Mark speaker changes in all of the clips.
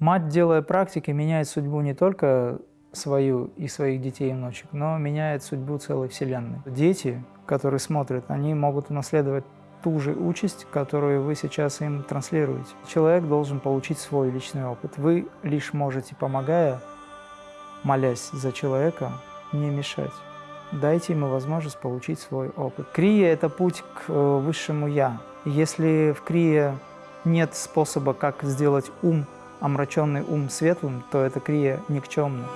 Speaker 1: Мать, делая практики, меняет судьбу не только свою и своих детей и внучек, но меняет судьбу целой Вселенной. Дети, которые смотрят, они могут унаследовать ту же участь, которую вы сейчас им транслируете. Человек должен получить свой личный опыт. Вы лишь можете, помогая, молясь за человека, не мешать. Дайте ему возможность получить свой опыт. Крия – это путь к э, высшему «я». Если в крие нет способа, как сделать ум, омраченный ум светлым, то эта крия никчемна.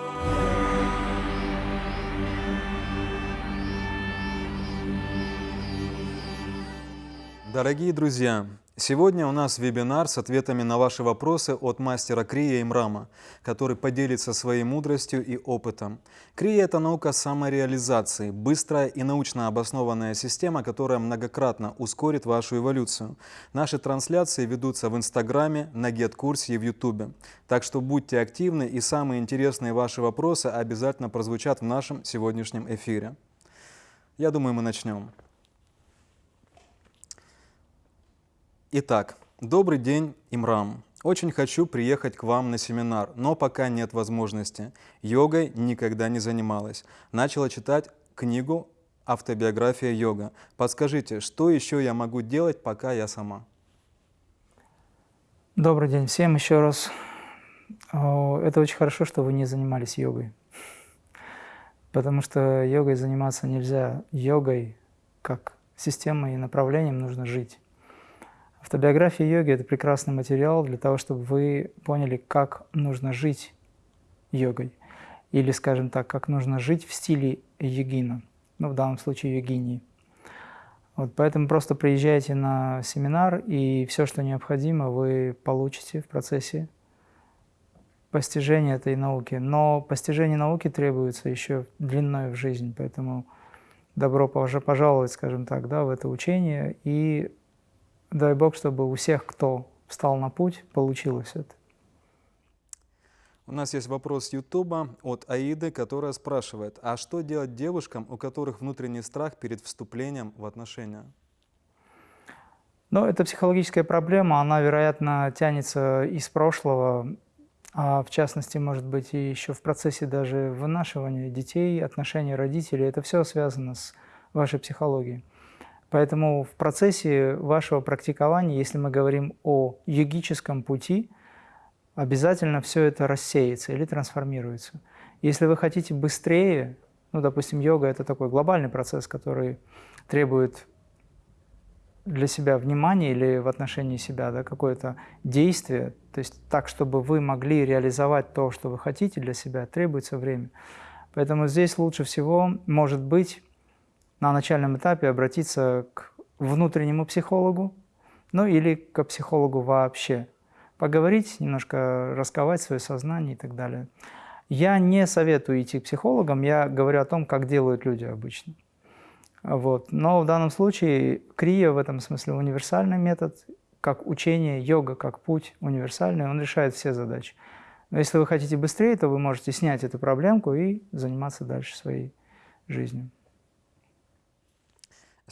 Speaker 2: Дорогие друзья, сегодня у нас вебинар с ответами на ваши вопросы от мастера Крия Имрама, который поделится своей мудростью и опытом. Крия – это наука самореализации, быстрая и научно обоснованная система, которая многократно ускорит вашу эволюцию. Наши трансляции ведутся в Инстаграме, на Гет-курсе и в Ютубе. Так что будьте активны и самые интересные ваши вопросы обязательно прозвучат в нашем сегодняшнем эфире. Я думаю, мы начнем. Итак, добрый день, Имрам. Очень хочу приехать к вам на семинар, но пока нет возможности. Йогой никогда не занималась. Начала читать книгу «Автобиография йога». Подскажите, что еще я могу делать, пока я сама?
Speaker 1: Добрый день всем еще раз. Это очень хорошо, что вы не занимались йогой. Потому что йогой заниматься нельзя. Йогой, как системой и направлением, нужно жить. Автобиография йоги – это прекрасный материал для того, чтобы вы поняли, как нужно жить йогой. Или, скажем так, как нужно жить в стиле йогина, ну, в данном случае йогинии. Вот, поэтому просто приезжайте на семинар, и все, что необходимо, вы получите в процессе постижения этой науки. Но постижение науки требуется еще длиной в жизнь, поэтому добро пожаловать, скажем так, да, в это учение и Дай Бог, чтобы у всех, кто встал на путь, получилось это.
Speaker 2: У нас есть вопрос с Ютуба от Аиды, которая спрашивает, а что делать девушкам, у которых внутренний страх перед вступлением в отношения?
Speaker 1: Ну, это психологическая проблема, она, вероятно, тянется из прошлого, а в частности, может быть, и еще в процессе даже вынашивания детей, отношений родителей. Это все связано с вашей психологией. Поэтому в процессе вашего практикования, если мы говорим о йогическом пути, обязательно все это рассеется или трансформируется. Если вы хотите быстрее, ну, допустим, йога – это такой глобальный процесс, который требует для себя внимания или в отношении себя да, какое-то действие, то есть так, чтобы вы могли реализовать то, что вы хотите для себя, требуется время. Поэтому здесь лучше всего, может быть, на начальном этапе обратиться к внутреннему психологу, ну или к психологу вообще. Поговорить, немножко расковать свое сознание и так далее. Я не советую идти к психологам, я говорю о том, как делают люди обычно. Вот. Но в данном случае крия в этом смысле универсальный метод, как учение, йога, как путь универсальный, он решает все задачи. Но если вы хотите быстрее, то вы можете снять эту проблемку и заниматься дальше своей жизнью.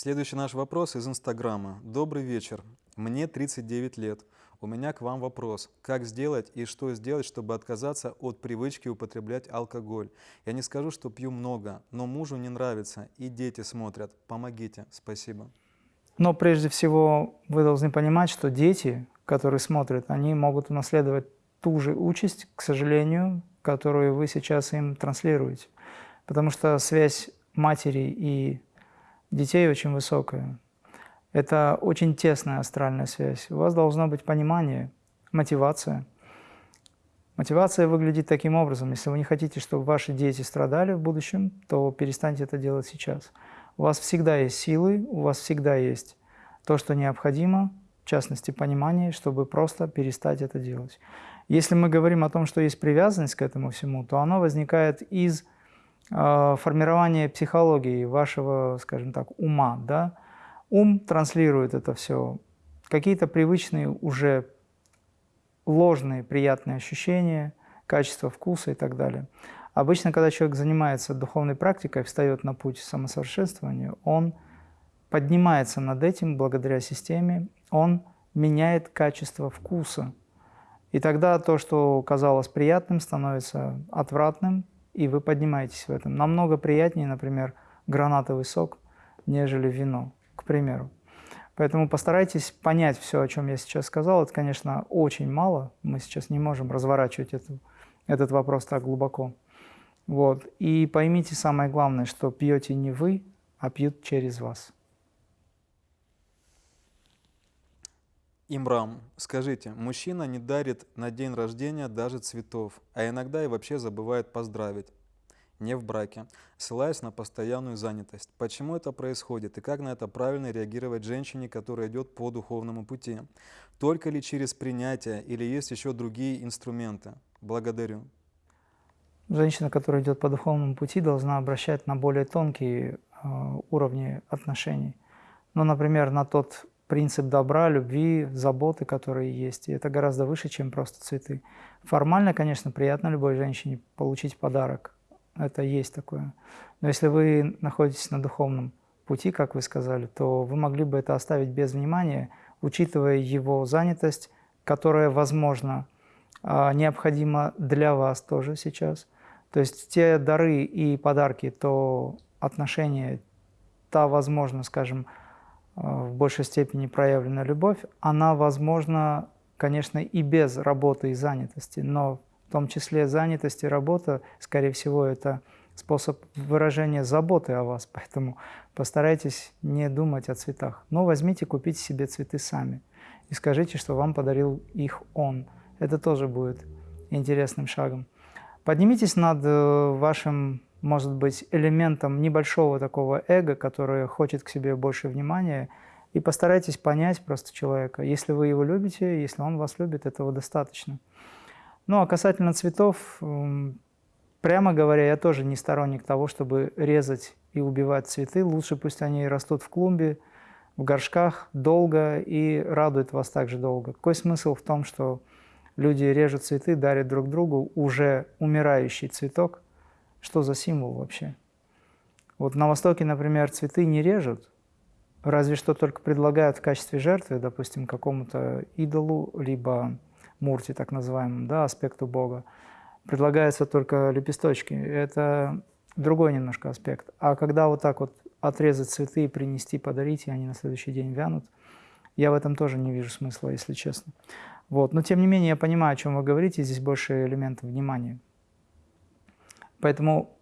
Speaker 2: Следующий наш вопрос из Инстаграма. Добрый вечер. Мне 39 лет. У меня к вам вопрос. Как сделать и что сделать, чтобы отказаться от привычки употреблять алкоголь? Я не скажу, что пью много, но мужу не нравится и дети смотрят. Помогите. Спасибо.
Speaker 1: Но прежде всего вы должны понимать, что дети, которые смотрят, они могут унаследовать ту же участь, к сожалению, которую вы сейчас им транслируете. Потому что связь матери и детей очень высокая. Это очень тесная астральная связь. У вас должно быть понимание, мотивация. Мотивация выглядит таким образом. Если вы не хотите, чтобы ваши дети страдали в будущем, то перестаньте это делать сейчас. У вас всегда есть силы, у вас всегда есть то, что необходимо, в частности, понимание, чтобы просто перестать это делать. Если мы говорим о том, что есть привязанность к этому всему, то оно возникает из формирование психологии вашего, скажем так, ума. Да? Ум транслирует это все. Какие-то привычные уже ложные приятные ощущения, качество вкуса и так далее. Обычно, когда человек занимается духовной практикой, встает на путь самосовершенствования, он поднимается над этим благодаря системе, он меняет качество вкуса. И тогда то, что казалось приятным, становится отвратным, и вы поднимаетесь в этом. Намного приятнее, например, гранатовый сок, нежели вино, к примеру. Поэтому постарайтесь понять все, о чем я сейчас сказал. Это, конечно, очень мало. Мы сейчас не можем разворачивать эту, этот вопрос так глубоко. Вот. И поймите самое главное, что пьете не вы, а пьют через вас.
Speaker 2: Имрам, скажите, мужчина не дарит на день рождения даже цветов, а иногда и вообще забывает поздравить, не в браке, ссылаясь на постоянную занятость. Почему это происходит и как на это правильно реагировать женщине, которая идет по духовному пути? Только ли через принятие или есть еще другие инструменты? Благодарю.
Speaker 1: Женщина, которая идет по духовному пути, должна обращать на более тонкие э, уровни отношений. Ну, например, на тот принцип добра, любви, заботы, которые есть. И это гораздо выше, чем просто цветы. Формально, конечно, приятно любой женщине получить подарок. Это есть такое. Но если вы находитесь на духовном пути, как вы сказали, то вы могли бы это оставить без внимания, учитывая его занятость, которая, возможно, а, необходима для вас тоже сейчас. То есть те дары и подарки, то отношения, та, возможно, скажем, в большей степени проявлена любовь, она возможна, конечно, и без работы и занятости, но в том числе занятость и работа, скорее всего, это способ выражения заботы о вас, поэтому постарайтесь не думать о цветах. Но возьмите, купите себе цветы сами и скажите, что вам подарил их он. Это тоже будет интересным шагом. Поднимитесь над э, вашим может быть элементом небольшого такого эго, которое хочет к себе больше внимания, и постарайтесь понять просто человека. Если вы его любите, если он вас любит, этого достаточно. Ну а касательно цветов, прямо говоря, я тоже не сторонник того, чтобы резать и убивать цветы. Лучше пусть они растут в клумбе, в горшках долго и радуют вас также долго. Какой смысл в том, что люди режут цветы, дарят друг другу уже умирающий цветок – что за символ вообще? Вот на Востоке, например, цветы не режут, разве что только предлагают в качестве жертвы, допустим, какому-то идолу, либо мурти, так называемому, да, аспекту Бога. Предлагаются только лепесточки. Это другой немножко аспект. А когда вот так вот отрезать цветы и принести, подарить, и они на следующий день вянут, я в этом тоже не вижу смысла, если честно. Вот. Но тем не менее я понимаю, о чем вы говорите, здесь больше элементов внимания. Поэтому,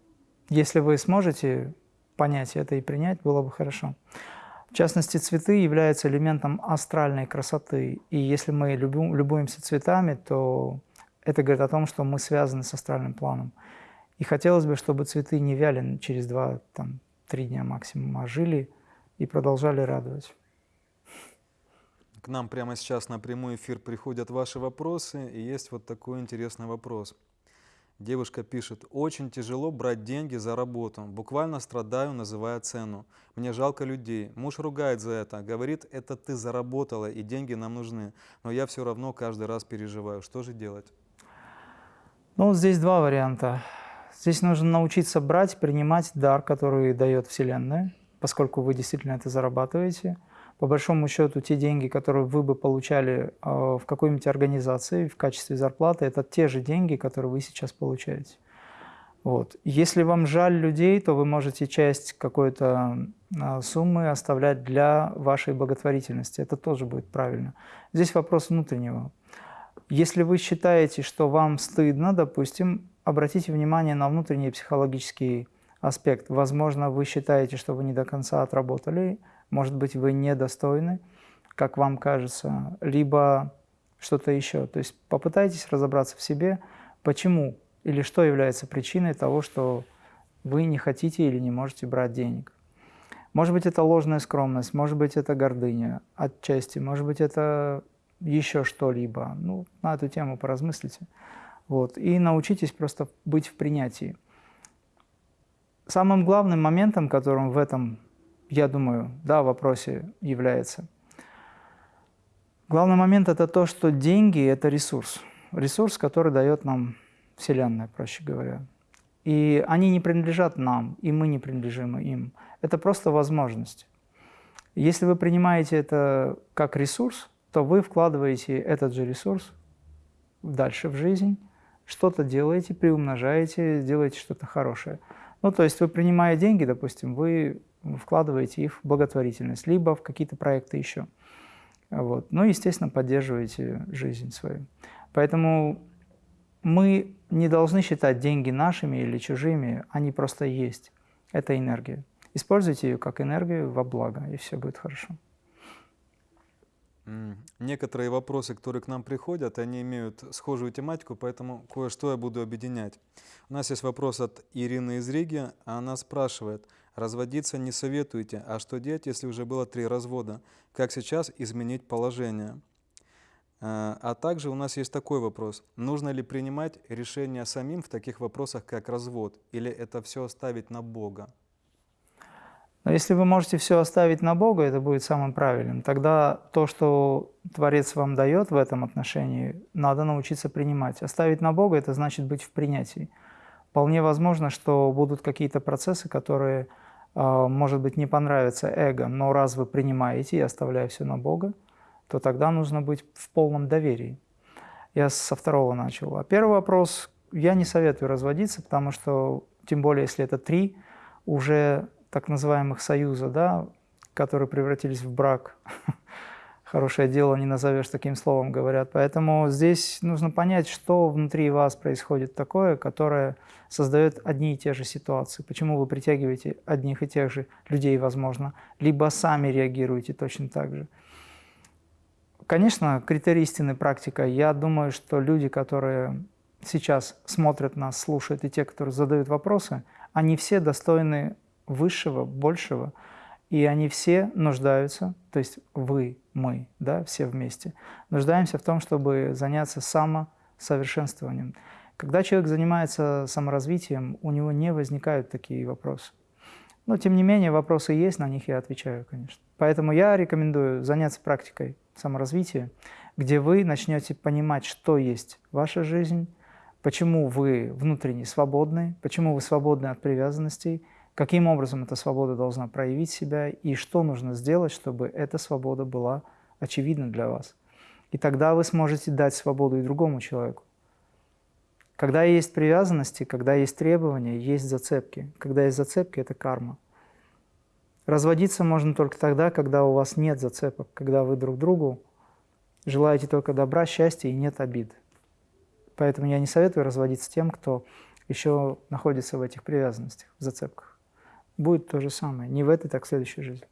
Speaker 1: если вы сможете понять это и принять, было бы хорошо. В частности, цветы являются элементом астральной красоты. И если мы любим, любуемся цветами, то это говорит о том, что мы связаны с астральным планом. И хотелось бы, чтобы цветы не вяли через два-три дня максимум, а жили и продолжали радовать.
Speaker 2: К нам прямо сейчас на прямой эфир приходят ваши вопросы, и есть вот такой интересный вопрос – Девушка пишет, очень тяжело брать деньги за работу, буквально страдаю, называя цену. Мне жалко людей. Муж ругает за это, говорит, это ты заработала и деньги нам нужны. Но я все равно каждый раз переживаю. Что же делать?
Speaker 1: Ну, здесь два варианта. Здесь нужно научиться брать, принимать дар, который дает Вселенная, поскольку вы действительно это зарабатываете – по большому счету те деньги, которые вы бы получали а, в какой-нибудь организации в качестве зарплаты, это те же деньги, которые вы сейчас получаете. Вот. Если вам жаль людей, то вы можете часть какой-то а, суммы оставлять для вашей благотворительности. Это тоже будет правильно. Здесь вопрос внутреннего. Если вы считаете, что вам стыдно, допустим, обратите внимание на внутренний психологический аспект. Возможно, вы считаете, что вы не до конца отработали, может быть, вы недостойны, как вам кажется, либо что-то еще. То есть попытайтесь разобраться в себе, почему или что является причиной того, что вы не хотите или не можете брать денег. Может быть, это ложная скромность, может быть, это гордыня отчасти, может быть, это еще что-либо. Ну, на эту тему поразмыслите. Вот. И научитесь просто быть в принятии. Самым главным моментом, которым в этом я думаю, да, в вопросе является. Главный момент – это то, что деньги – это ресурс. Ресурс, который дает нам Вселенная, проще говоря. И они не принадлежат нам, и мы не принадлежим им. Это просто возможность. Если вы принимаете это как ресурс, то вы вкладываете этот же ресурс дальше в жизнь, что-то делаете, приумножаете, делаете что-то хорошее. Ну, то есть вы принимая деньги, допустим, вы вкладываете их в благотворительность, либо в какие-то проекты еще. Вот. Ну, естественно, поддерживаете жизнь свою. Поэтому мы не должны считать деньги нашими или чужими, они просто есть. Это энергия. Используйте ее как энергию во благо, и все будет хорошо.
Speaker 2: Некоторые вопросы, которые к нам приходят, они имеют схожую тематику, поэтому кое-что я буду объединять. У нас есть вопрос от Ирины из Риги. Она спрашивает, разводиться не советуете, а что делать, если уже было три развода? Как сейчас изменить положение? Э, а также у нас есть такой вопрос. Нужно ли принимать решение самим в таких вопросах, как развод? Или это все оставить на Бога?
Speaker 1: Но если вы можете все оставить на Бога, это будет самым правильным. Тогда то, что Творец вам дает в этом отношении, надо научиться принимать. Оставить на Бога – это значит быть в принятии. Вполне возможно, что будут какие-то процессы, которые, может быть, не понравятся эго, но раз вы принимаете и оставляя все на Бога, то тогда нужно быть в полном доверии. Я со второго начал. А первый вопрос, я не советую разводиться, потому что, тем более, если это три, уже так называемых союза, да, которые превратились в брак. Хорошее дело не назовешь таким словом, говорят. Поэтому здесь нужно понять, что внутри вас происходит такое, которое создает одни и те же ситуации. Почему вы притягиваете одних и тех же людей, возможно, либо сами реагируете точно так же. Конечно, критерий истины практика. Я думаю, что люди, которые сейчас смотрят нас, слушают, и те, которые задают вопросы, они все достойны высшего, большего, и они все нуждаются, то есть вы, мы, да, все вместе, нуждаемся в том, чтобы заняться самосовершенствованием. Когда человек занимается саморазвитием, у него не возникают такие вопросы. Но, тем не менее, вопросы есть, на них я отвечаю, конечно. Поэтому я рекомендую заняться практикой саморазвития, где вы начнете понимать, что есть ваша жизнь, почему вы внутренне свободны, почему вы свободны от привязанностей, каким образом эта свобода должна проявить себя и что нужно сделать, чтобы эта свобода была очевидна для вас. И тогда вы сможете дать свободу и другому человеку. Когда есть привязанности, когда есть требования, есть зацепки. Когда есть зацепки – это карма. Разводиться можно только тогда, когда у вас нет зацепок, когда вы друг другу желаете только добра, счастья и нет обид. Поэтому я не советую разводиться тем, кто еще находится в этих привязанностях, в зацепках будет то же самое. Не в этой, так в следующей жизни.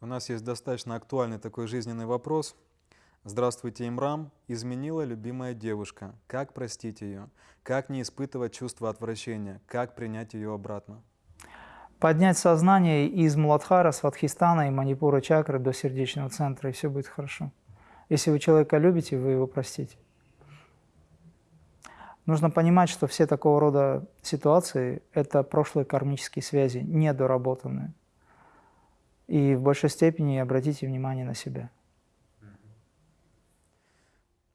Speaker 2: У нас есть достаточно актуальный такой жизненный вопрос. Здравствуйте, Имрам. Изменила любимая девушка. Как простить ее? Как не испытывать чувство отвращения? Как принять ее обратно?
Speaker 1: Поднять сознание из Муладхара, Сватхистана и Манипура чакры до сердечного центра, и все будет хорошо. Если вы человека любите, вы его простите. Нужно понимать, что все такого рода ситуации – это прошлые кармические связи, недоработанные. И в большей степени обратите внимание на себя.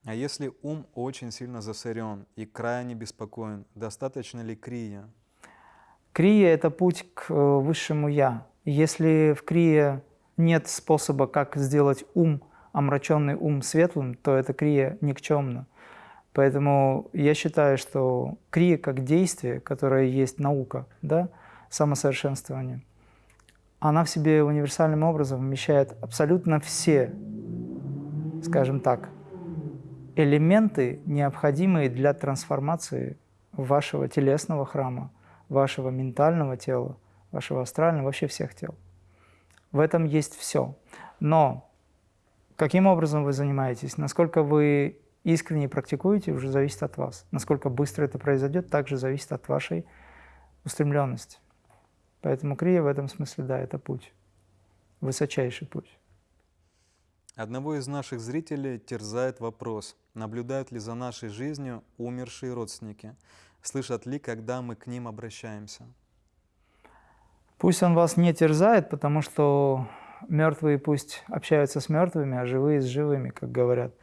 Speaker 2: А если ум очень сильно засорен и крайне беспокоен, достаточно ли крия?
Speaker 1: Крия – это путь к э, высшему «я». Если в крие нет способа, как сделать ум, омраченный ум светлым, то эта крия никчемна. Поэтому я считаю, что крия как действие, которое есть наука, да, самосовершенствование, она в себе универсальным образом вмещает абсолютно все, скажем так, элементы, необходимые для трансформации вашего телесного храма, вашего ментального тела, вашего астрального, вообще всех тел. В этом есть все. Но каким образом вы занимаетесь, насколько вы искренне практикуете, уже зависит от вас. Насколько быстро это произойдет, также зависит от вашей устремленности. Поэтому крия в этом смысле, да, это путь, высочайший путь.
Speaker 2: Одного из наших зрителей терзает вопрос, наблюдают ли за нашей жизнью умершие родственники, слышат ли, когда мы к ним обращаемся.
Speaker 1: Пусть он вас не терзает, потому что мертвые пусть общаются с мертвыми, а живые с живыми, как говорят.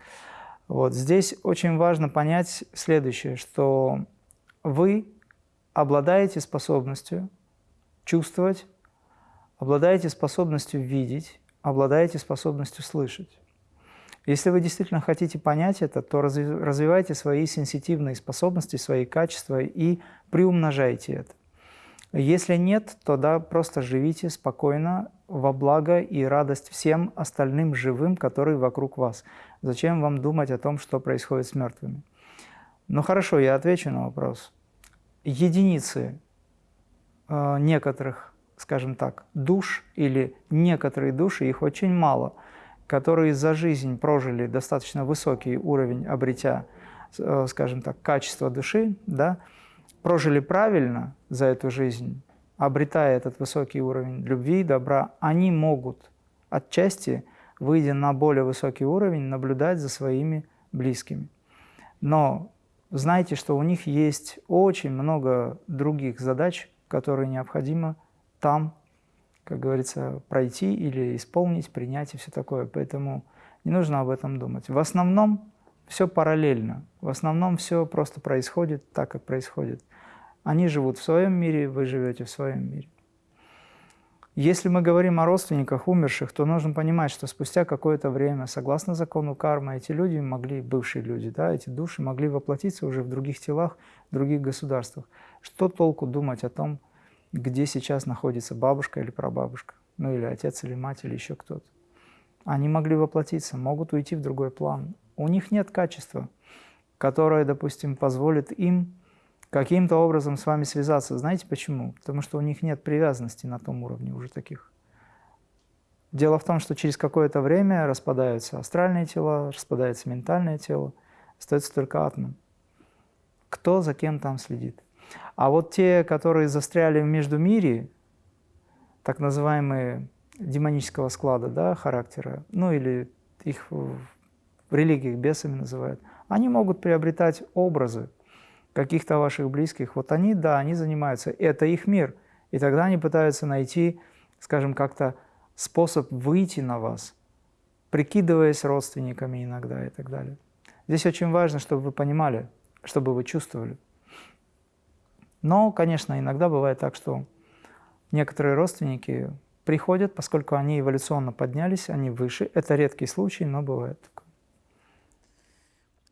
Speaker 1: Вот здесь очень важно понять следующее, что вы обладаете способностью чувствовать, обладаете способностью видеть, обладаете способностью слышать. Если вы действительно хотите понять это, то развивайте свои сенситивные способности, свои качества и приумножайте это. Если нет, то да, просто живите спокойно, во благо и радость всем остальным живым, которые вокруг вас. Зачем вам думать о том, что происходит с мертвыми? Ну хорошо, я отвечу на вопрос. Единицы э, некоторых, скажем так, душ или некоторые души, их очень мало, которые за жизнь прожили достаточно высокий уровень, обретя, э, скажем так, качество души, да, прожили правильно за эту жизнь, обретая этот высокий уровень любви и добра, они могут отчасти, выйдя на более высокий уровень, наблюдать за своими близкими. Но знайте, что у них есть очень много других задач, которые необходимо там, как говорится, пройти или исполнить, принять и все такое. Поэтому не нужно об этом думать. В основном все параллельно. В основном все просто происходит так, как происходит. Они живут в своем мире, вы живете в своем мире. Если мы говорим о родственниках умерших, то нужно понимать, что спустя какое-то время, согласно закону кармы, эти люди могли, бывшие люди, да, эти души могли воплотиться уже в других телах, в других государствах. Что толку думать о том, где сейчас находится бабушка или прабабушка, ну или отец или мать или еще кто-то? Они могли воплотиться, могут уйти в другой план. У них нет качества, которое, допустим, позволит им каким-то образом с вами связаться. Знаете почему? Потому что у них нет привязанности на том уровне уже таких. Дело в том, что через какое-то время распадаются астральные тела, распадается ментальное тело, остается только атом. Кто за кем там следит? А вот те, которые застряли в междумире, так называемые демонического склада да, характера, ну или их в религиях бесами называют, они могут приобретать образы, каких-то ваших близких, вот они, да, они занимаются, это их мир. И тогда они пытаются найти, скажем, как-то способ выйти на вас, прикидываясь родственниками иногда и так далее. Здесь очень важно, чтобы вы понимали, чтобы вы чувствовали. Но, конечно, иногда бывает так, что некоторые родственники приходят, поскольку они эволюционно поднялись, они выше. Это редкий случай, но бывает.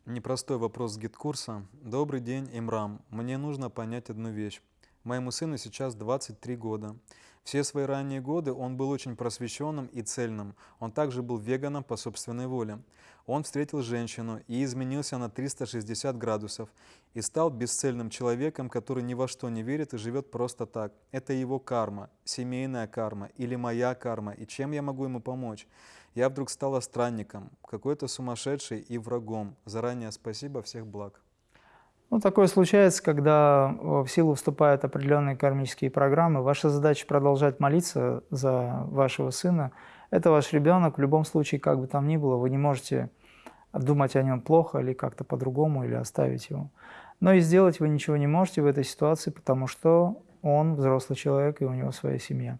Speaker 2: Непростой вопрос с гид-курса. Добрый день, Имрам. Мне нужно понять одну вещь. Моему сыну сейчас 23 года. Все свои ранние годы он был очень просвещенным и цельным. Он также был веганом по собственной воле. Он встретил женщину и изменился на 360 градусов и стал бесцельным человеком, который ни во что не верит и живет просто так. Это его карма, семейная карма или моя карма, и чем я могу ему помочь? Я вдруг стала странником, какой-то сумасшедший и врагом. Заранее спасибо, всех благ.
Speaker 1: Ну, такое случается, когда в силу вступают определенные кармические программы. Ваша задача продолжать молиться за вашего сына. Это ваш ребенок. В любом случае, как бы там ни было, вы не можете думать о нем плохо или как-то по-другому, или оставить его. Но и сделать вы ничего не можете в этой ситуации, потому что он взрослый человек, и у него своя семья.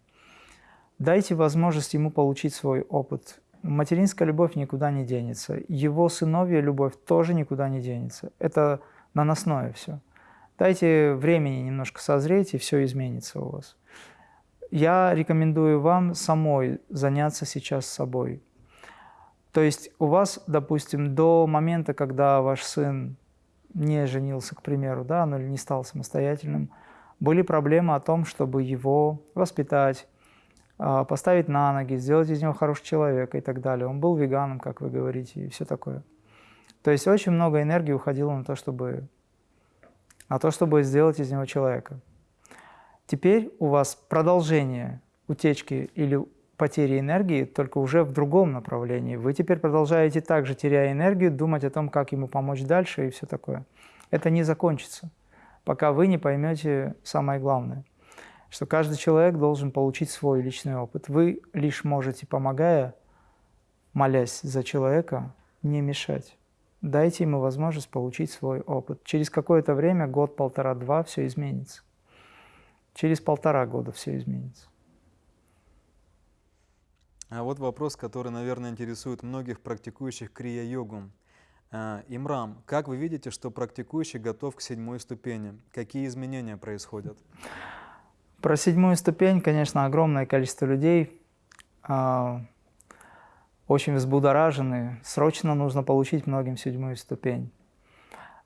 Speaker 1: Дайте возможность ему получить свой опыт. Материнская любовь никуда не денется. Его сыновья любовь тоже никуда не денется. Это наносное все. Дайте времени немножко созреть, и все изменится у вас. Я рекомендую вам самой заняться сейчас собой. То есть у вас, допустим, до момента, когда ваш сын не женился, к примеру, да, ну или не стал самостоятельным, были проблемы о том, чтобы его воспитать, поставить на ноги, сделать из него хорошего человека и так далее. Он был веганом, как вы говорите, и все такое. То есть очень много энергии уходило на то, чтобы, на то, чтобы сделать из него человека. Теперь у вас продолжение утечки или потери энергии, только уже в другом направлении. Вы теперь продолжаете также, теряя энергию, думать о том, как ему помочь дальше и все такое. Это не закончится, пока вы не поймете самое главное что каждый человек должен получить свой личный опыт. Вы лишь можете, помогая, молясь за человека, не мешать. Дайте ему возможность получить свой опыт. Через какое-то время, год, полтора, два, все изменится. Через полтора года все изменится.
Speaker 2: А вот вопрос, который, наверное, интересует многих практикующих крия-йогу. А, Имрам, как вы видите, что практикующий готов к седьмой ступени? Какие изменения происходят?
Speaker 1: Про седьмую ступень, конечно, огромное количество людей. А, очень взбудоражены, срочно нужно получить многим седьмую ступень.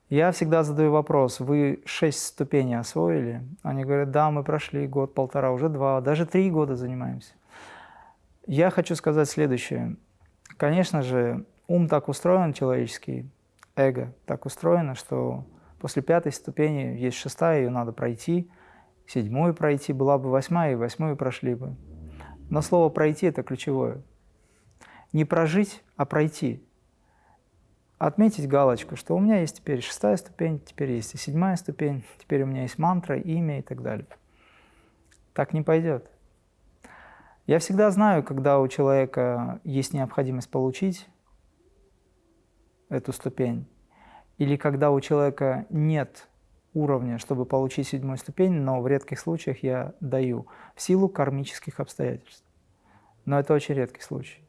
Speaker 1: Я всегда задаю вопрос, вы шесть ступеней освоили? Они говорят, да, мы прошли год, полтора, уже два, даже три года занимаемся. Я хочу сказать следующее. Конечно же, ум так устроен человеческий, эго так устроено, что после пятой ступени есть шестая, ее надо пройти, седьмую пройти, была бы восьмая, и восьмую прошли бы. Но слово «пройти» – это ключевое. Не прожить, а пройти. Отметить галочку, что у меня есть теперь шестая ступень, теперь есть и седьмая ступень, теперь у меня есть мантра, имя и так далее. Так не пойдет. Я всегда знаю, когда у человека есть необходимость получить эту ступень, или когда у человека нет уровня, чтобы получить седьмую ступень, но в редких случаях я даю в силу кармических обстоятельств. Но это очень редкий случай.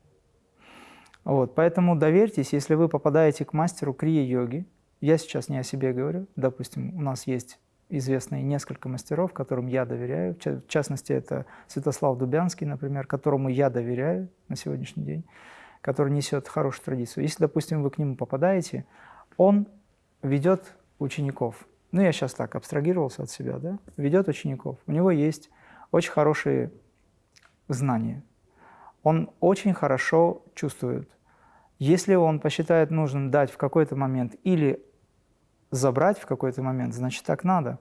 Speaker 1: Вот, поэтому доверьтесь, если вы попадаете к мастеру крия-йоги, я сейчас не о себе говорю, допустим, у нас есть известные несколько мастеров, которым я доверяю. В частности, это Святослав Дубянский, например, которому я доверяю на сегодняшний день, который несет хорошую традицию. Если, допустим, вы к нему попадаете, он ведет учеников. Ну, я сейчас так абстрагировался от себя, да? Ведет учеников. У него есть очень хорошие знания. Он очень хорошо чувствует. Если он посчитает нужным дать в какой-то момент или забрать в какой-то момент, значит, так надо.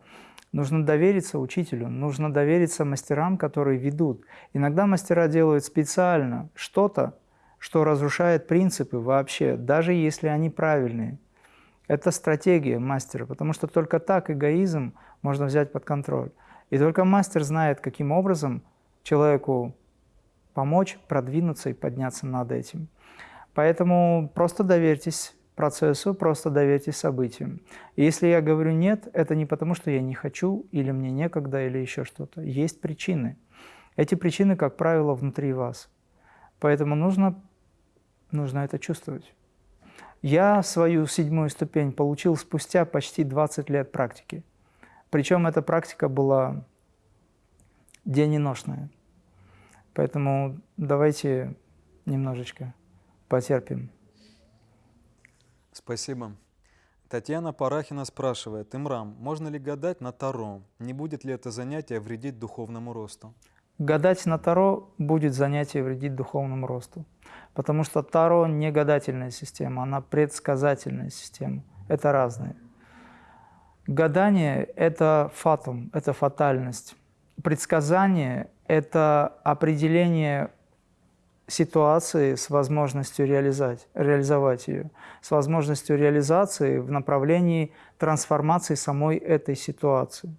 Speaker 1: Нужно довериться учителю, нужно довериться мастерам, которые ведут. Иногда мастера делают специально что-то, что разрушает принципы вообще, даже если они правильные. Это стратегия мастера, потому что только так эгоизм можно взять под контроль. И только мастер знает, каким образом человеку помочь продвинуться и подняться над этим. Поэтому просто доверьтесь процессу, просто доверьтесь событиям. И если я говорю «нет», это не потому, что я не хочу, или мне некогда, или еще что-то. Есть причины. Эти причины, как правило, внутри вас. Поэтому нужно, нужно это чувствовать. Я свою седьмую ступень получил спустя почти 20 лет практики. Причем эта практика была дененошная. Поэтому давайте немножечко потерпим.
Speaker 2: Спасибо. Татьяна Парахина спрашивает, Имрам, можно ли гадать на Таро? Не будет ли это занятие вредить духовному росту?
Speaker 1: Гадать на Таро будет занятие вредить духовному росту. Потому что Таро не гадательная система, она предсказательная система. Это разные. Гадание – это фатум, это фатальность. Предсказание – это определение ситуации с возможностью реализовать, реализовать ее, с возможностью реализации в направлении трансформации самой этой ситуации.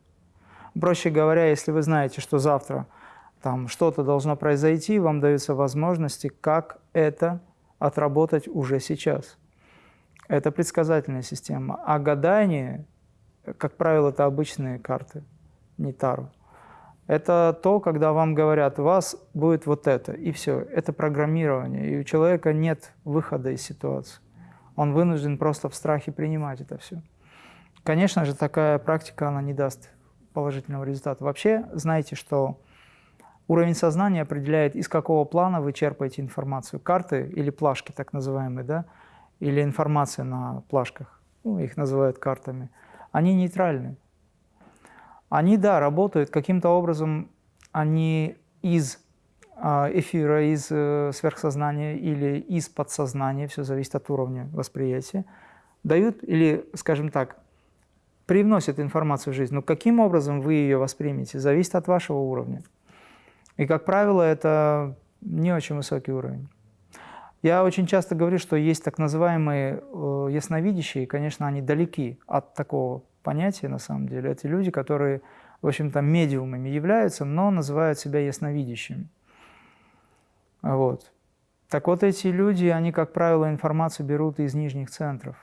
Speaker 1: Проще говоря, если вы знаете, что завтра там что-то должно произойти, вам даются возможности, как это отработать уже сейчас. Это предсказательная система. А гадание, как правило, это обычные карты, не Таро. Это то, когда вам говорят, вас будет вот это, и все. Это программирование, и у человека нет выхода из ситуации. Он вынужден просто в страхе принимать это все. Конечно же, такая практика, она не даст положительного результата. Вообще, знаете, что уровень сознания определяет, из какого плана вы черпаете информацию. Карты или плашки, так называемые, да, или информация на плашках, ну, их называют картами, они нейтральны. Они, да, работают каким-то образом, они из а, эфира, из э, сверхсознания или из подсознания, все зависит от уровня восприятия, дают или, скажем так, привносят информацию в жизнь. Но каким образом вы ее воспримете, зависит от вашего уровня. И, как правило, это не очень высокий уровень. Я очень часто говорю, что есть так называемые э, ясновидящие, и, конечно, они далеки от такого понятие на самом деле. Это люди, которые, в общем-то, медиумами являются, но называют себя ясновидящими. Вот. Так вот, эти люди, они, как правило, информацию берут из нижних центров.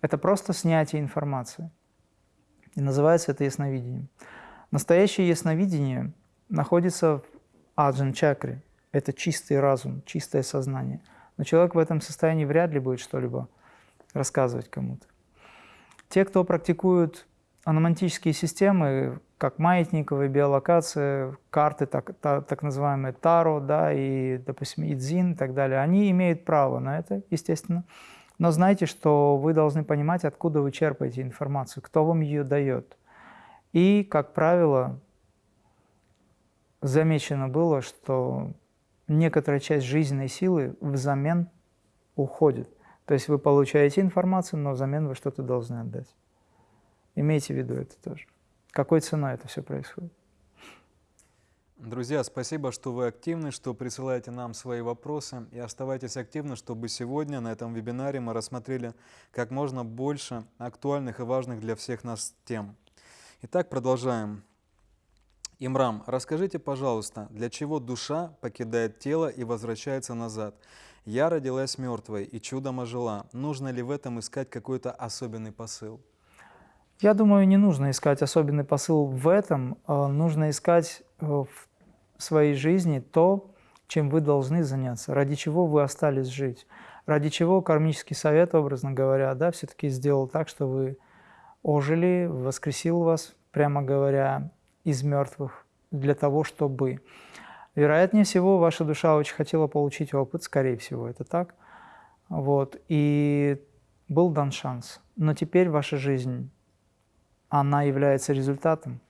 Speaker 1: Это просто снятие информации. И называется это ясновидением. Настоящее ясновидение находится в аджан-чакре. Это чистый разум, чистое сознание. Но человек в этом состоянии вряд ли будет что-либо рассказывать кому-то. Те, кто практикуют аномантические системы, как маятниковая биолокация, карты, так, так, так называемые Таро, да, и, допустим, Идзин и так далее, они имеют право на это, естественно. Но знайте, что вы должны понимать, откуда вы черпаете информацию, кто вам ее дает. И, как правило, замечено было, что некоторая часть жизненной силы взамен уходит. То есть вы получаете информацию, но взамен вы что-то должны отдать. Имейте в виду это тоже. Какой ценой это все происходит?
Speaker 2: Друзья, спасибо, что вы активны, что присылаете нам свои вопросы. И оставайтесь активны, чтобы сегодня на этом вебинаре мы рассмотрели как можно больше актуальных и важных для всех нас тем. Итак, продолжаем. Имрам, расскажите, пожалуйста, для чего душа покидает тело и возвращается назад? Я родилась мертвой и чудом ожила. Нужно ли в этом искать какой-то особенный посыл?
Speaker 1: Я думаю, не нужно искать особенный посыл в этом. А нужно искать э, в своей жизни то, чем вы должны заняться, ради чего вы остались жить, ради чего кармический совет, образно говоря, да, все-таки сделал так, что вы ожили, воскресил вас, прямо говоря, из мертвых для того, чтобы... Вероятнее всего, ваша душа очень хотела получить опыт, скорее всего, это так. Вот, и был дан шанс. Но теперь ваша жизнь она является результатом,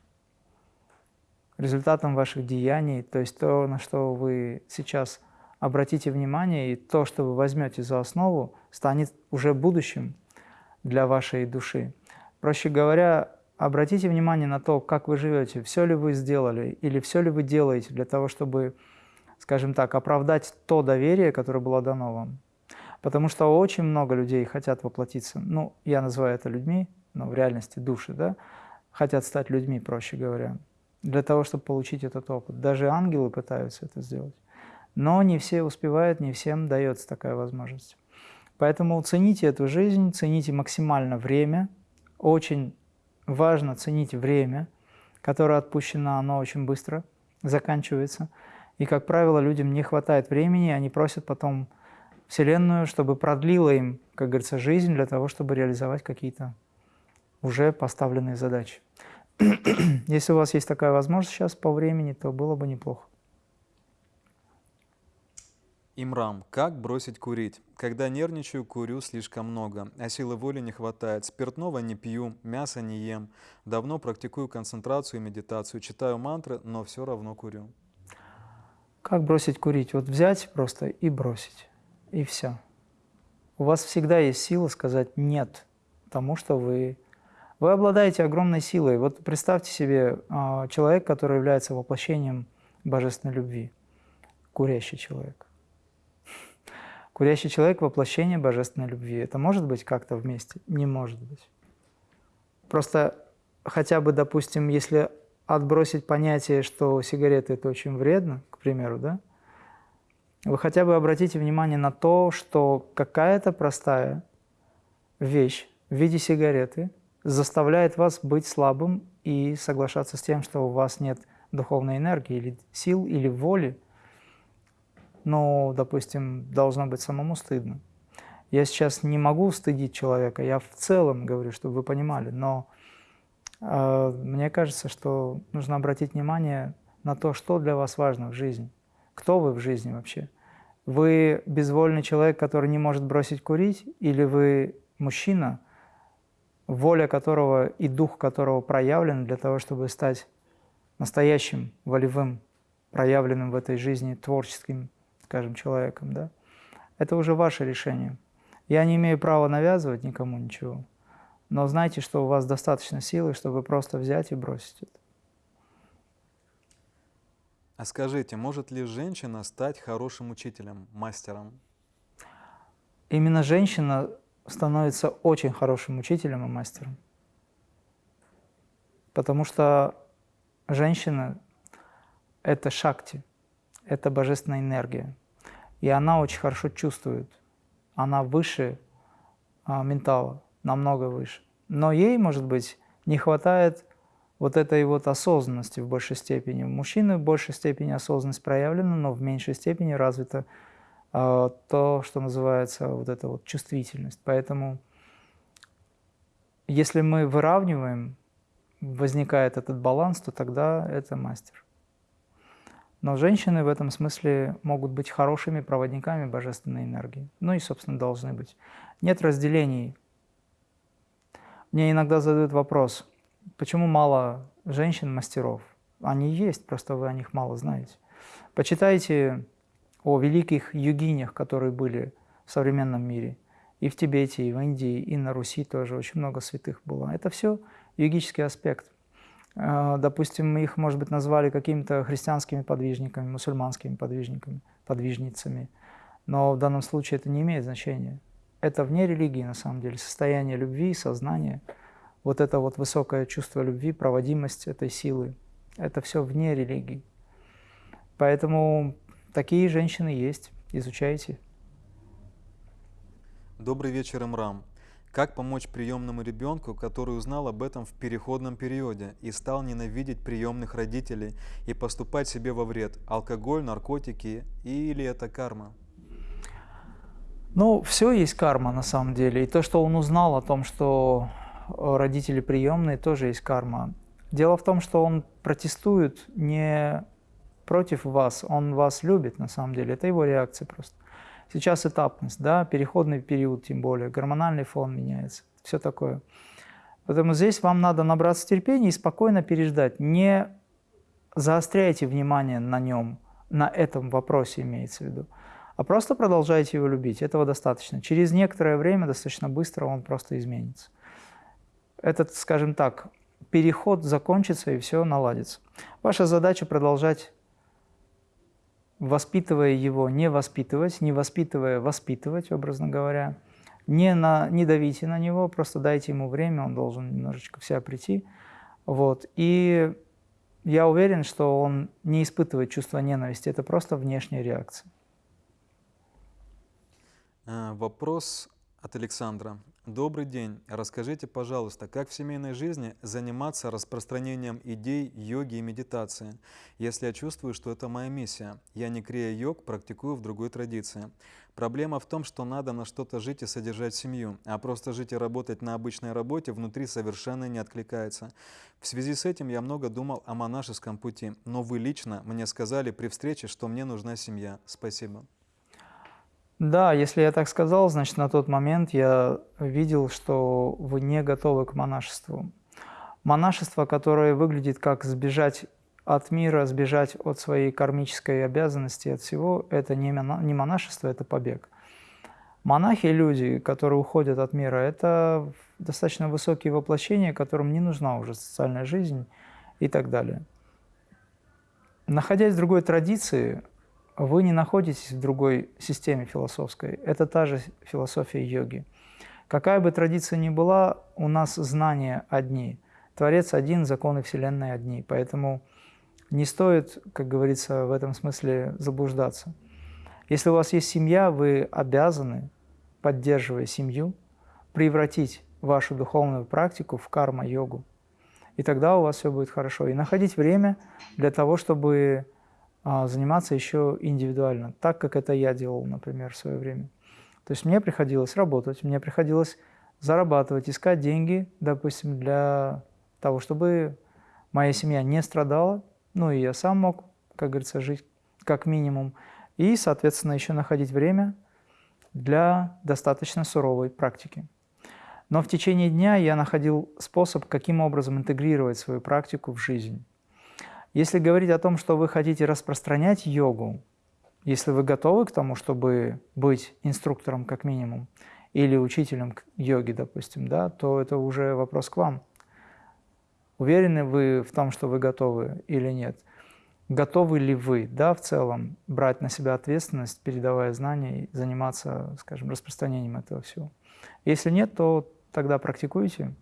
Speaker 1: результатом ваших деяний, то есть то, на что вы сейчас обратите внимание, и то, что вы возьмете за основу, станет уже будущим для вашей души. Проще говоря, обратите внимание на то, как вы живете, все ли вы сделали или все ли вы делаете для того, чтобы, скажем так, оправдать то доверие, которое было дано вам. Потому что очень много людей хотят воплотиться, ну, я называю это людьми, но в реальности души, да, хотят стать людьми, проще говоря, для того, чтобы получить этот опыт. Даже ангелы пытаются это сделать. Но не все успевают, не всем дается такая возможность. Поэтому цените эту жизнь, цените максимально время. Очень важно ценить время, которое отпущено, оно очень быстро заканчивается. И, как правило, людям не хватает времени, они просят потом Вселенную, чтобы продлила им, как говорится, жизнь для того, чтобы реализовать какие-то уже поставленные задачи. Если у вас есть такая возможность сейчас по времени, то было бы неплохо.
Speaker 2: Имрам, как бросить курить? Когда нервничаю, курю слишком много, а силы воли не хватает. Спиртного не пью, мясо не ем. Давно практикую концентрацию и медитацию, читаю мантры, но все равно курю.
Speaker 1: Как бросить курить? Вот взять просто и бросить, и все. У вас всегда есть сила сказать «нет» тому, что вы вы обладаете огромной силой. Вот представьте себе а, человек, который является воплощением божественной любви. Курящий человек. Курящий человек – воплощение божественной любви. Это может быть как-то вместе? Не может быть. Просто хотя бы, допустим, если отбросить понятие, что сигареты – это очень вредно, к примеру, да, вы хотя бы обратите внимание на то, что какая-то простая вещь в виде сигареты – заставляет вас быть слабым и соглашаться с тем, что у вас нет духовной энергии или сил, или воли, но, допустим, должно быть самому стыдно. Я сейчас не могу стыдить человека, я в целом говорю, чтобы вы понимали, но э, мне кажется, что нужно обратить внимание на то, что для вас важно в жизни, кто вы в жизни вообще. Вы безвольный человек, который не может бросить курить, или вы мужчина – воля которого и дух которого проявлен для того, чтобы стать настоящим, волевым, проявленным в этой жизни творческим, скажем, человеком. Да? Это уже ваше решение. Я не имею права навязывать никому ничего, но знайте, что у вас достаточно силы, чтобы просто взять и бросить это.
Speaker 2: А скажите, может ли женщина стать хорошим учителем, мастером?
Speaker 1: Именно женщина становится очень хорошим учителем и мастером. Потому что женщина – это шакти, это божественная энергия. И она очень хорошо чувствует. Она выше а, ментала, намного выше. Но ей, может быть, не хватает вот этой вот осознанности в большей степени. У мужчины в большей степени осознанность проявлена, но в меньшей степени развита а, то, что называется вот эта вот чувствительность. Поэтому если мы выравниваем возникает этот баланс, то тогда это мастер. Но женщины в этом смысле могут быть хорошими проводниками божественной энергии. Ну и, собственно, должны быть. Нет разделений. Мне иногда задают вопрос, почему мало женщин-мастеров? Они есть, просто вы о них мало знаете. Почитайте о великих югинях, которые были в современном мире. И в Тибете, и в Индии, и на Руси тоже очень много святых было. Это все йогический аспект. А, допустим, мы их, может быть, назвали какими-то христианскими подвижниками, мусульманскими подвижниками, подвижницами. Но в данном случае это не имеет значения. Это вне религии, на самом деле, состояние любви, сознания, вот это вот высокое чувство любви, проводимость этой силы, это все вне религии. Поэтому такие женщины есть, изучайте.
Speaker 2: Добрый вечер, Имрам. Как помочь приемному ребенку, который узнал об этом в переходном периоде и стал ненавидеть приемных родителей и поступать себе во вред? Алкоголь, наркотики или это карма?
Speaker 1: Ну, все есть карма на самом деле. И то, что он узнал о том, что родители приемные, тоже есть карма. Дело в том, что он протестует не против вас, он вас любит на самом деле. Это его реакция просто. Сейчас этапность, да, переходный период тем более, гормональный фон меняется, все такое. Поэтому здесь вам надо набраться терпения и спокойно переждать. Не заостряйте внимание на нем, на этом вопросе имеется в виду, а просто продолжайте его любить. Этого достаточно. Через некоторое время, достаточно быстро, он просто изменится. Этот, скажем так, переход закончится и все наладится. Ваша задача продолжать воспитывая его, не воспитывать, не воспитывая, воспитывать, образно говоря. Не, на, не давите на него, просто дайте ему время, он должен немножечко в себя прийти. Вот. И я уверен, что он не испытывает чувство ненависти, это просто внешняя реакция.
Speaker 2: Э, вопрос от Александра. Добрый день. Расскажите, пожалуйста, как в семейной жизни заниматься распространением идей йоги и медитации, если я чувствую, что это моя миссия. Я не крия йог, практикую в другой традиции. Проблема в том, что надо на что-то жить и содержать семью, а просто жить и работать на обычной работе внутри совершенно не откликается. В связи с этим я много думал о монашеском пути, но вы лично мне сказали при встрече, что мне нужна семья. Спасибо.
Speaker 1: Да, если я так сказал, значит, на тот момент я видел, что вы не готовы к монашеству. Монашество, которое выглядит как сбежать от мира, сбежать от своей кармической обязанности, от всего, это не монашество, это побег. Монахи – люди, которые уходят от мира, это достаточно высокие воплощения, которым не нужна уже социальная жизнь и так далее. Находясь в другой традиции, вы не находитесь в другой системе философской. Это та же философия йоги. Какая бы традиция ни была, у нас знания одни. Творец один, законы Вселенной одни. Поэтому не стоит, как говорится, в этом смысле заблуждаться. Если у вас есть семья, вы обязаны, поддерживая семью, превратить вашу духовную практику в карма-йогу. И тогда у вас все будет хорошо. И находить время для того, чтобы заниматься еще индивидуально, так как это я делал, например, в свое время. То есть мне приходилось работать, мне приходилось зарабатывать, искать деньги, допустим, для того, чтобы моя семья не страдала, ну и я сам мог, как говорится, жить как минимум, и, соответственно, еще находить время для достаточно суровой практики. Но в течение дня я находил способ, каким образом интегрировать свою практику в жизнь. Если говорить о том, что вы хотите распространять йогу, если вы готовы к тому, чтобы быть инструктором как минимум, или учителем йоги, допустим, да, то это уже вопрос к вам. Уверены вы в том, что вы готовы или нет? Готовы ли вы, да, в целом, брать на себя ответственность, передавая знания и заниматься, скажем, распространением этого всего? Если нет, то тогда практикуйте,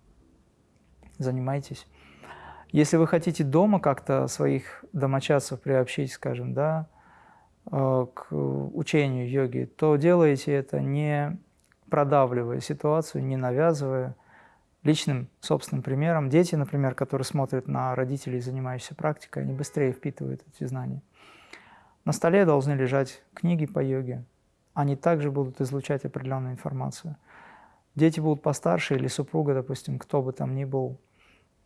Speaker 1: занимайтесь. Если вы хотите дома как-то своих домочадцев приобщить, скажем, да, э, к учению йоги, то делайте это не продавливая ситуацию, не навязывая личным собственным примером. Дети, например, которые смотрят на родителей, занимающихся практикой, они быстрее впитывают эти знания. На столе должны лежать книги по йоге. Они также будут излучать определенную информацию. Дети будут постарше или супруга, допустим, кто бы там ни был,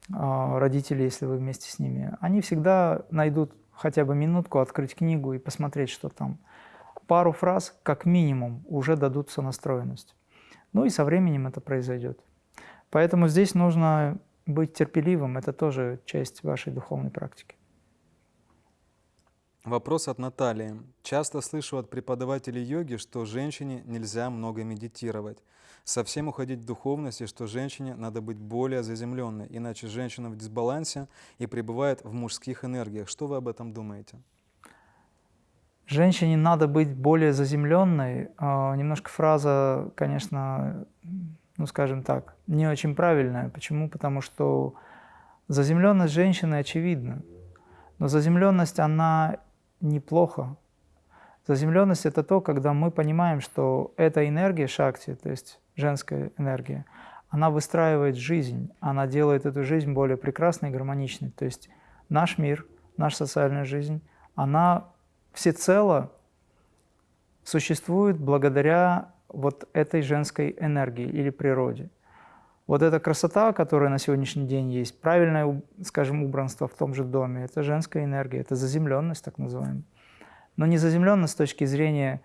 Speaker 1: родители, если вы вместе с ними, они всегда найдут хотя бы минутку открыть книгу и посмотреть, что там. Пару фраз, как минимум, уже дадут сонастроенность. Ну и со временем это произойдет. Поэтому здесь нужно быть терпеливым, это тоже часть вашей духовной практики.
Speaker 2: Вопрос от Натальи. Часто слышу от преподавателей йоги, что женщине нельзя много медитировать. Совсем уходить в духовность, и что женщине надо быть более заземленной, иначе женщина в дисбалансе и пребывает в мужских энергиях. Что вы об этом думаете?
Speaker 1: Женщине надо быть более заземленной. А, немножко фраза, конечно, ну скажем так, не очень правильная. Почему? Потому что заземленность женщины очевидна. Но заземленность, она неплохо. Заземленность – это то, когда мы понимаем, что эта энергия шакти, то есть женская энергия, она выстраивает жизнь, она делает эту жизнь более прекрасной и гармоничной. То есть наш мир, наша социальная жизнь, она всецело существует благодаря вот этой женской энергии или природе. Вот эта красота, которая на сегодняшний день есть, правильное, скажем, убранство в том же доме, это женская энергия, это заземленность так называемая. Но не заземленность с точки зрения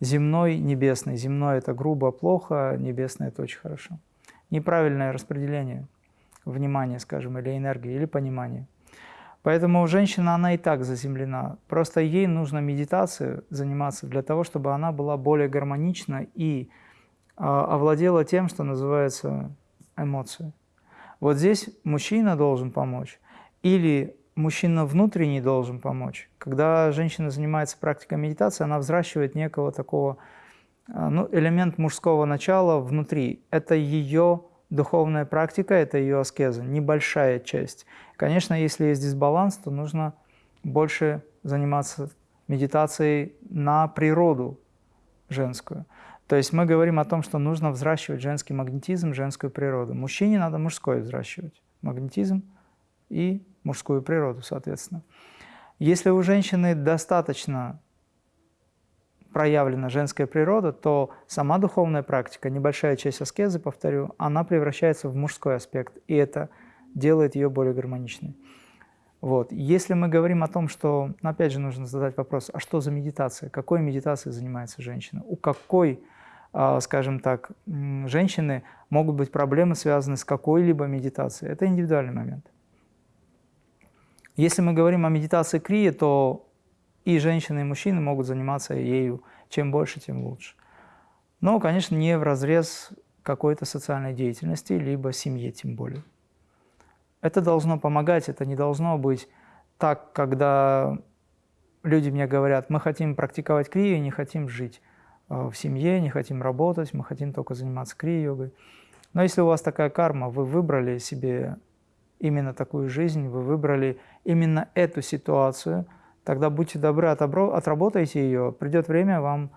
Speaker 1: земной, небесной. Земной – это грубо, плохо, небесное – это очень хорошо. Неправильное распределение внимания, скажем, или энергии, или понимания. Поэтому женщина, она и так заземлена. Просто ей нужно медитацией заниматься для того, чтобы она была более гармонична и э, овладела тем, что называется эмоции. Вот здесь мужчина должен помочь или мужчина внутренний должен помочь. Когда женщина занимается практикой медитации, она взращивает некого такого а, ну, элемент мужского начала внутри. Это ее духовная практика, это ее аскеза, небольшая часть. Конечно, если есть дисбаланс, то нужно больше заниматься медитацией на природу женскую. То есть мы говорим о том, что нужно взращивать женский магнетизм, женскую природу. Мужчине надо мужской взращивать. Магнетизм и мужскую природу, соответственно. Если у женщины достаточно проявлена женская природа, то сама духовная практика, небольшая часть аскезы, повторю, она превращается в мужской аспект, и это делает ее более гармоничной. Вот. Если мы говорим о том, что, ну, опять же, нужно задать вопрос, а что за медитация? Какой медитацией занимается женщина? У какой а, скажем так, женщины могут быть проблемы, связанные с какой-либо медитацией. Это индивидуальный момент. Если мы говорим о медитации крии, то и женщины, и мужчины могут заниматься ею. Чем больше, тем лучше. Но, конечно, не в разрез какой-то социальной деятельности, либо семье тем более. Это должно помогать, это не должно быть так, когда люди мне говорят, мы хотим практиковать крию, не хотим жить. Э, в семье, не хотим работать, мы хотим только заниматься крия-йогой. Но если у вас такая карма, вы выбрали себе именно такую жизнь, вы выбрали именно эту ситуацию, тогда будьте добры, отработайте ее. Придет время, вам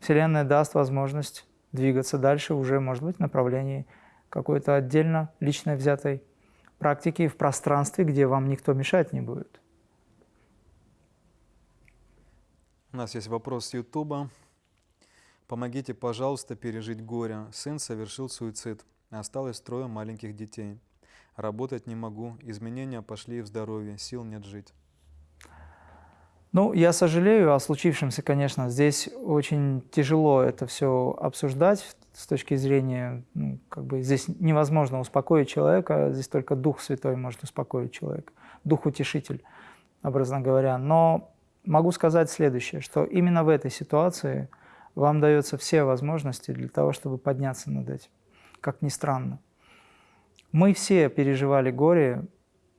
Speaker 1: Вселенная даст возможность двигаться дальше уже, может быть, в направлении какой-то отдельно лично взятой практики в пространстве, где вам никто мешать не будет.
Speaker 2: У нас есть вопрос с Ютуба. Помогите, пожалуйста, пережить горе. Сын совершил суицид. Осталось трое маленьких детей. Работать не могу. Изменения пошли в здоровье. Сил нет жить.
Speaker 1: Ну, я сожалею о случившемся, конечно. Здесь очень тяжело это все обсуждать с точки зрения, ну, как бы здесь невозможно успокоить человека, здесь только Дух Святой может успокоить человека, Дух-утешитель, образно говоря. Но могу сказать следующее, что именно в этой ситуации – вам дается все возможности для того, чтобы подняться над этим, как ни странно. Мы все переживали горе,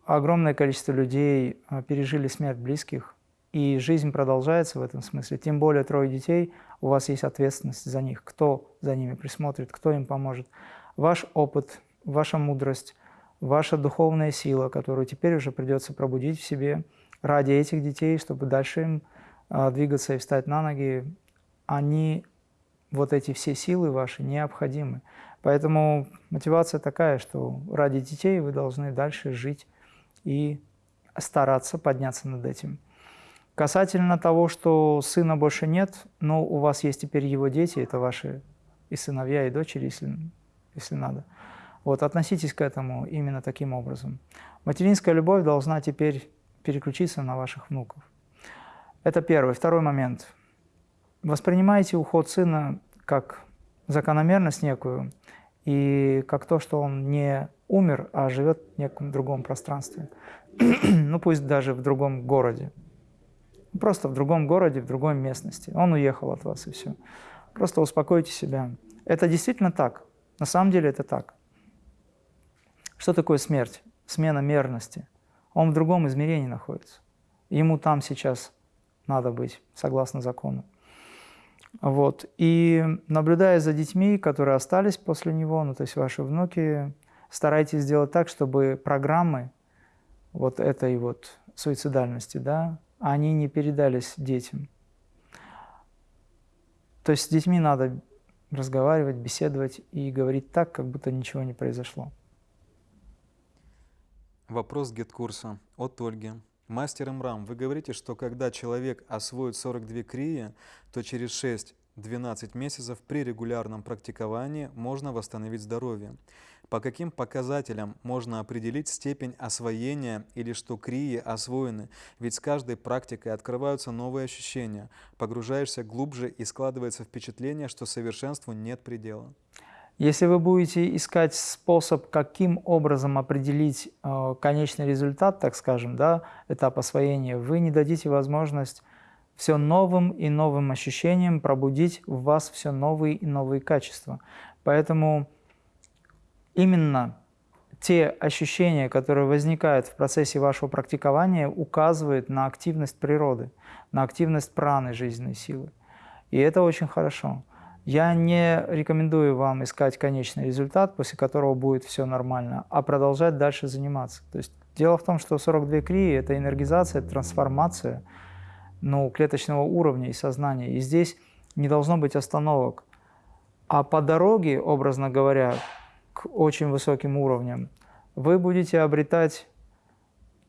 Speaker 1: огромное количество людей а, пережили смерть близких, и жизнь продолжается в этом смысле. Тем более трое детей, у вас есть ответственность за них, кто за ними присмотрит, кто им поможет. Ваш опыт, ваша мудрость, ваша духовная сила, которую теперь уже придется пробудить в себе ради этих детей, чтобы дальше им а, двигаться и встать на ноги, они, вот эти все силы ваши, необходимы. Поэтому мотивация такая, что ради детей вы должны дальше жить и стараться подняться над этим. Касательно того, что сына больше нет, но у вас есть теперь его дети, это ваши и сыновья, и дочери, если, если надо. Вот, относитесь к этому именно таким образом. Материнская любовь должна теперь переключиться на ваших внуков. Это первый. Второй момент. Воспринимайте уход сына как закономерность некую и как то, что он не умер, а живет в неком другом пространстве. ну, пусть даже в другом городе. Просто в другом городе, в другой местности. Он уехал от вас, и все. Просто успокойте себя. Это действительно так. На самом деле это так. Что такое смерть? Смена мерности. Он в другом измерении находится. Ему там сейчас надо быть, согласно закону. Вот. И наблюдая за детьми, которые остались после него, ну, то есть ваши внуки, старайтесь сделать так, чтобы программы вот этой вот суицидальности, да, они не передались детям. То есть с детьми надо разговаривать, беседовать и говорить так, как будто ничего не произошло.
Speaker 2: Вопрос гид-курса от Ольги. Мастер МРАМ, вы говорите, что когда человек освоит 42 крии, то через 6-12 месяцев при регулярном практиковании можно восстановить здоровье. По каким показателям можно определить степень освоения или что крии освоены? Ведь с каждой практикой открываются новые ощущения, погружаешься глубже и складывается впечатление, что совершенству нет предела.
Speaker 1: Если вы будете искать способ, каким образом определить э, конечный результат, так скажем, да, этап освоения, вы не дадите возможность все новым и новым ощущениям пробудить в вас все новые и новые качества. Поэтому именно те ощущения, которые возникают в процессе вашего практикования, указывают на активность природы, на активность праны жизненной силы. И это очень хорошо. Я не рекомендую вам искать конечный результат, после которого будет все нормально, а продолжать дальше заниматься. То есть дело в том, что 42 крии – это энергизация, трансформация ну, клеточного уровня и сознания. И здесь не должно быть остановок. А по дороге, образно говоря, к очень высоким уровням, вы будете обретать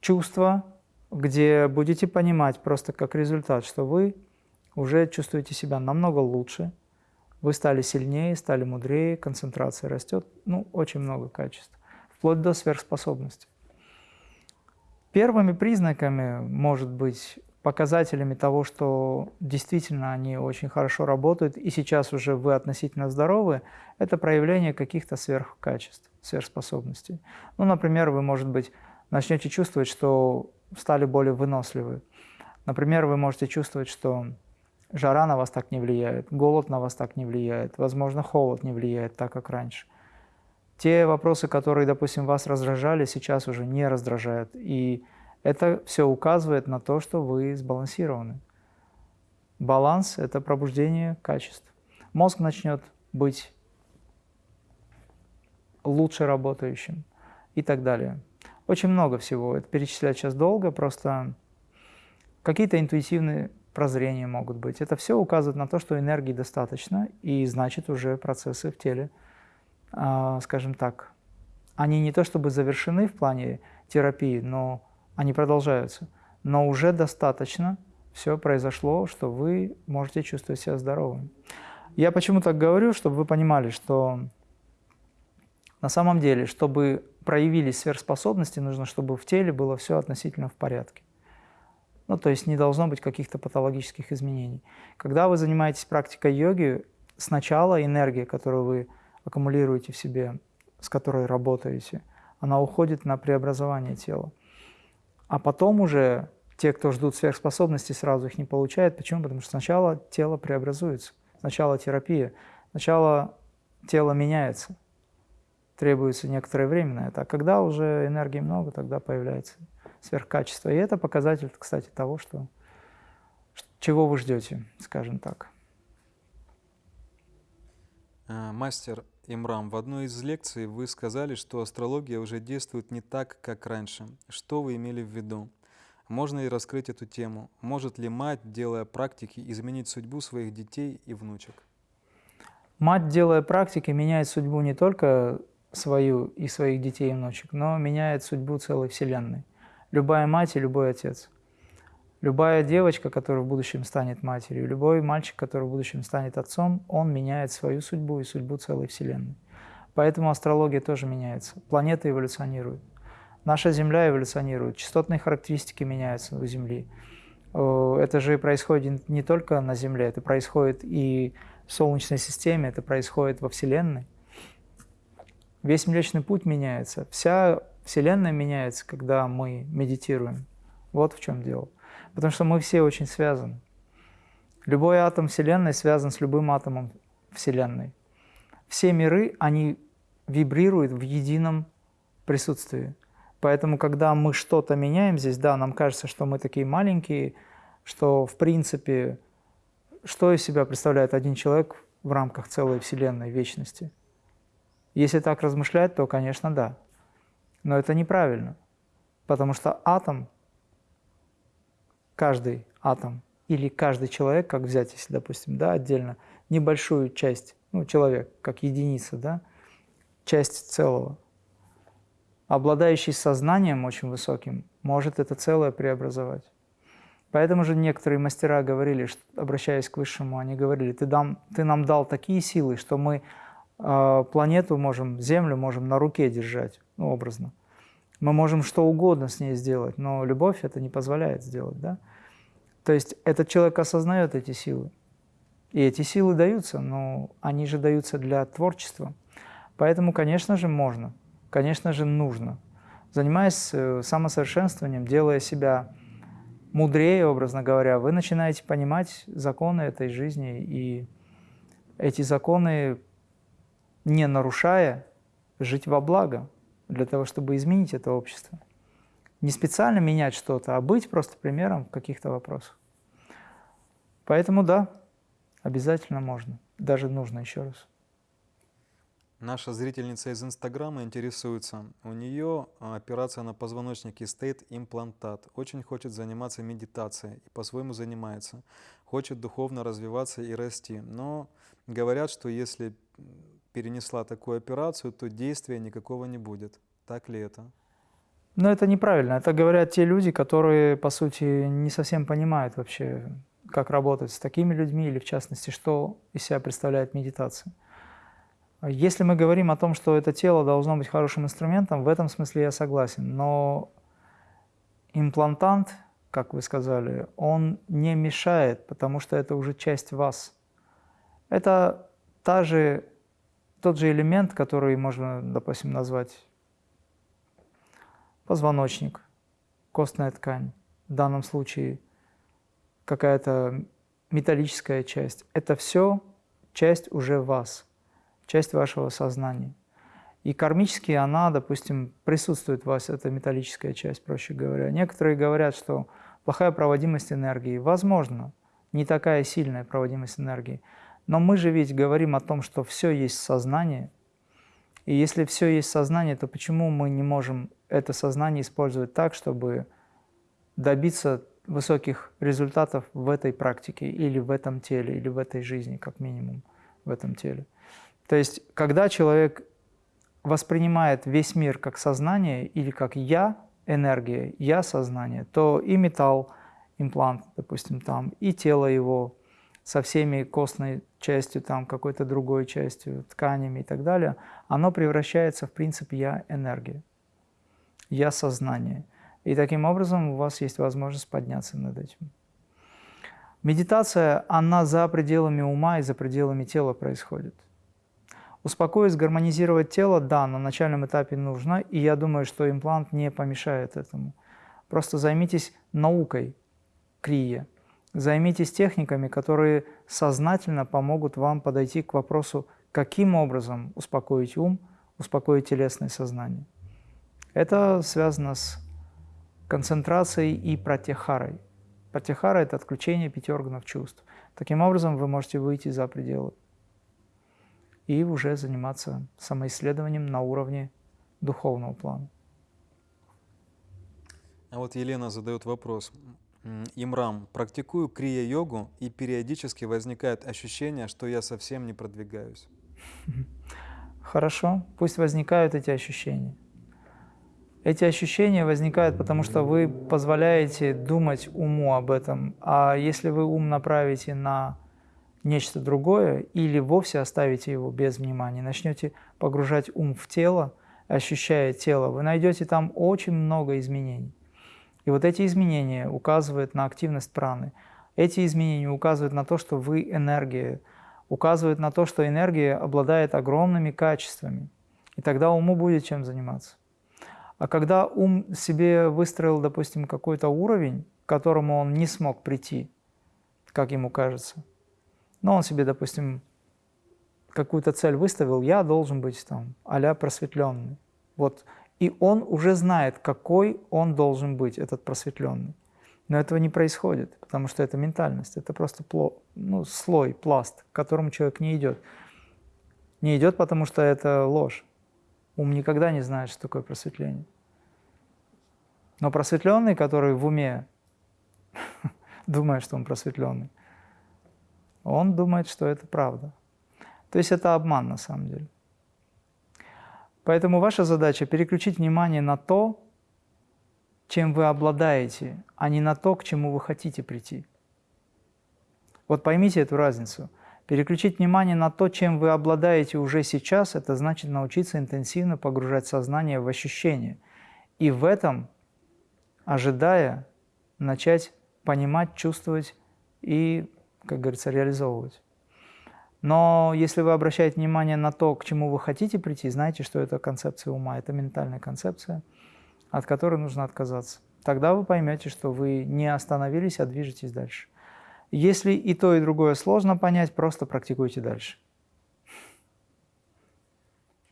Speaker 1: чувства, где будете понимать просто как результат, что вы уже чувствуете себя намного лучше, вы стали сильнее, стали мудрее, концентрация растет, ну, очень много качеств, вплоть до сверхспособности. Первыми признаками может быть показателями того, что действительно они очень хорошо работают, и сейчас уже вы относительно здоровы, это проявление каких-то сверхкачеств, сверхспособностей. Ну, например, вы, может быть, начнете чувствовать, что стали более выносливы. Например, вы можете чувствовать, что жара на вас так не влияет, голод на вас так не влияет, возможно, холод не влияет так, как раньше. Те вопросы, которые, допустим, вас раздражали, сейчас уже не раздражают. И это все указывает на то, что вы сбалансированы. Баланс – это пробуждение качеств. Мозг начнет быть лучше работающим и так далее. Очень много всего. Это перечислять сейчас долго, просто какие-то интуитивные прозрения могут быть. Это все указывает на то, что энергии достаточно, и значит уже процессы в теле, а, скажем так, они не то чтобы завершены в плане терапии, но они продолжаются. Но уже достаточно все произошло, что вы можете чувствовать себя здоровым. Я почему так говорю, чтобы вы понимали, что на самом деле, чтобы проявились сверхспособности, нужно, чтобы в теле было все относительно в порядке. Ну, то есть не должно быть каких-то патологических изменений. Когда вы занимаетесь практикой йоги, сначала энергия, которую вы аккумулируете в себе, с которой работаете, она уходит на преобразование тела. А потом уже те, кто ждут сверхспособностей, сразу их не получают. Почему? Потому что сначала тело преобразуется, сначала терапия, сначала тело меняется. Требуется некоторое время на это. А когда уже энергии много, тогда появляется сверхкачество. И это показатель, кстати, того, что, чего вы ждете, скажем так.
Speaker 2: А, мастер, Имрам, в одной из лекций вы сказали, что астрология уже действует не так, как раньше. Что вы имели в виду? Можно ли раскрыть эту тему? Может ли мать, делая практики, изменить судьбу своих детей и внучек?
Speaker 1: Мать, делая практики, меняет судьбу не только свою и своих детей и внучек, но меняет судьбу целой Вселенной. Любая мать и любой отец. Любая девочка, которая в будущем станет матерью, любой мальчик, который в будущем станет отцом, он меняет свою судьбу и судьбу целой Вселенной. Поэтому астрология тоже меняется, планеты эволюционируют. Наша Земля эволюционирует, частотные характеристики меняются у Земли. Это же происходит не только на Земле, это происходит и в Солнечной системе, это происходит во Вселенной. Весь Млечный Путь меняется, вся Вселенная меняется, когда мы медитируем. Вот в чем дело. Потому что мы все очень связаны. Любой атом Вселенной связан с любым атомом Вселенной. Все миры, они вибрируют в едином присутствии. Поэтому, когда мы что-то меняем здесь, да, нам кажется, что мы такие маленькие, что, в принципе, что из себя представляет один человек в рамках целой Вселенной, вечности? Если так размышлять, то, конечно, да. Но это неправильно, потому что атом, каждый атом или каждый человек, как взять, если, допустим, да, отдельно, небольшую часть, ну, человек, как единица, да, часть целого, обладающий сознанием очень высоким, может это целое преобразовать. Поэтому же некоторые мастера говорили, что, обращаясь к Высшему, они говорили, ты, дам, ты нам дал такие силы, что мы э, планету можем, Землю можем на руке держать, ну, образно. Мы можем что угодно с ней сделать, но любовь это не позволяет сделать. Да? То есть этот человек осознает эти силы. И эти силы даются, но они же даются для творчества. Поэтому, конечно же, можно конечно же, нужно. Занимаясь э, самосовершенствованием, делая себя мудрее, образно говоря, вы начинаете понимать законы этой жизни, и эти законы, не нарушая, жить во благо, для того, чтобы изменить это общество. Не специально менять что-то, а быть просто примером в каких-то вопросах. Поэтому да, обязательно можно, даже нужно еще раз.
Speaker 2: Наша зрительница из Инстаграма интересуется. У нее а, операция на позвоночнике стоит имплантат. Очень хочет заниматься медитацией и по-своему занимается. Хочет духовно развиваться и расти. Но говорят, что если перенесла такую операцию, то действия никакого не будет. Так ли это?
Speaker 1: Но это неправильно. Это говорят те люди, которые, по сути, не совсем понимают вообще, как работать с такими людьми или, в частности, что из себя представляет медитация. Если мы говорим о том, что это тело должно быть хорошим инструментом, в этом смысле я согласен. Но имплантант, как вы сказали, он не мешает, потому что это уже часть вас. Это та же, тот же элемент, который можно, допустим, назвать позвоночник, костная ткань, в данном случае какая-то металлическая часть. Это все часть уже вас часть вашего сознания. И кармически она, допустим, присутствует у вас, эта металлическая часть, проще говоря. Некоторые говорят, что плохая проводимость энергии. Возможно, не такая сильная проводимость энергии. Но мы же ведь говорим о том, что все есть сознание. И если все есть сознание, то почему мы не можем это сознание использовать так, чтобы добиться высоких результатов в этой практике или в этом теле, или в этой жизни, как минимум, в этом теле? То есть, когда человек воспринимает весь мир как сознание или как «я», энергия, «я» сознание, то и металл, имплант, допустим, там, и тело его со всеми костной частью, там, какой-то другой частью, тканями и так далее, оно превращается в принцип «я» энергия, «я» сознание. И таким образом у вас есть возможность подняться над этим. Медитация, она за пределами ума и за пределами тела происходит. Успокоить, гармонизировать тело, да, на начальном этапе нужно, и я думаю, что имплант не помешает этому. Просто займитесь наукой крия, займитесь техниками, которые сознательно помогут вам подойти к вопросу, каким образом успокоить ум, успокоить телесное сознание. Это связано с концентрацией и пратихарой. Пратихара – это отключение пяти органов чувств. Таким образом, вы можете выйти за пределы и уже заниматься самоисследованием на уровне духовного плана.
Speaker 2: А вот Елена задает вопрос. Имрам, практикую крия-йогу, и периодически возникает ощущение, что я совсем не продвигаюсь.
Speaker 1: Хорошо, пусть возникают эти ощущения. Эти ощущения возникают, потому что вы позволяете думать уму об этом. А если вы ум направите на нечто другое, или вовсе оставите его без внимания, начнете погружать ум в тело, ощущая тело, вы найдете там очень много изменений. И вот эти изменения указывают на активность праны. Эти изменения указывают на то, что вы энергия, указывают на то, что энергия обладает огромными качествами. И тогда уму будет чем заниматься. А когда ум себе выстроил, допустим, какой-то уровень, к которому он не смог прийти, как ему кажется, но он себе, допустим, какую-то цель выставил, я должен быть там а просветленный. Вот. И он уже знает, какой он должен быть, этот просветленный. Но этого не происходит, потому что это ментальность, это просто пло, ну, слой, пласт, к которому человек не идет. Не идет, потому что это ложь. Ум никогда не знает, что такое просветление. Но просветленный, который в уме думает, что он просветленный, он думает, что это правда. То есть это обман на самом деле. Поэтому ваша задача переключить внимание на то, чем вы обладаете, а не на то, к чему вы хотите прийти. Вот поймите эту разницу. Переключить внимание на то, чем вы обладаете уже сейчас, это значит научиться интенсивно погружать сознание в ощущения. И в этом, ожидая, начать понимать, чувствовать и, как говорится, реализовывать. Но если вы обращаете внимание на то, к чему вы хотите прийти, знайте, что это концепция ума, это ментальная концепция, от которой нужно отказаться. Тогда вы поймете, что вы не остановились, а движетесь дальше. Если и то, и другое сложно понять, просто практикуйте дальше.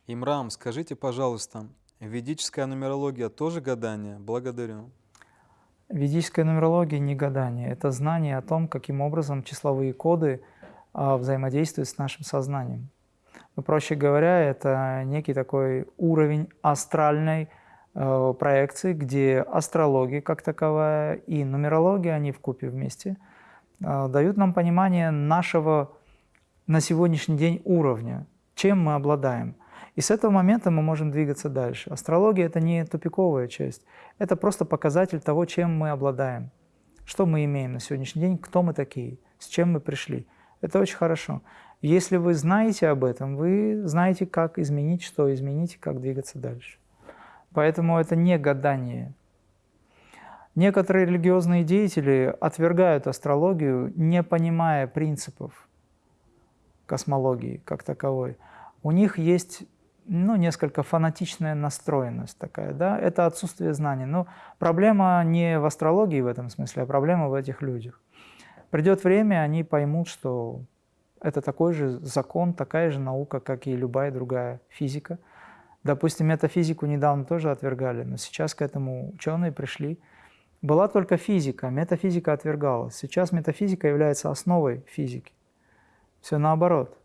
Speaker 2: Имрам, скажите, пожалуйста, ведическая нумерология тоже гадание? Благодарю.
Speaker 1: Ведическая нумерология не гадание, это знание о том, каким образом числовые коды – взаимодействует с нашим сознанием. Ну, проще говоря, это некий такой уровень астральной э, проекции, где астрология как таковая и нумерология, они в купе вместе, э, дают нам понимание нашего на сегодняшний день уровня, чем мы обладаем. И с этого момента мы можем двигаться дальше. Астрология – это не тупиковая часть, это просто показатель того, чем мы обладаем, что мы имеем на сегодняшний день, кто мы такие, с чем мы пришли – это очень хорошо. Если вы знаете об этом, вы знаете, как изменить, что изменить, как двигаться дальше. Поэтому это не гадание. Некоторые религиозные деятели отвергают астрологию, не понимая принципов космологии как таковой. У них есть ну, несколько фанатичная настроенность такая, да, это отсутствие знаний. Но проблема не в астрологии в этом смысле, а проблема в этих людях. Придет время, они поймут, что это такой же закон, такая же наука, как и любая другая физика. Допустим, метафизику недавно тоже отвергали, но сейчас к этому ученые пришли. Была только физика, метафизика отвергалась. Сейчас метафизика является основой физики. Все наоборот.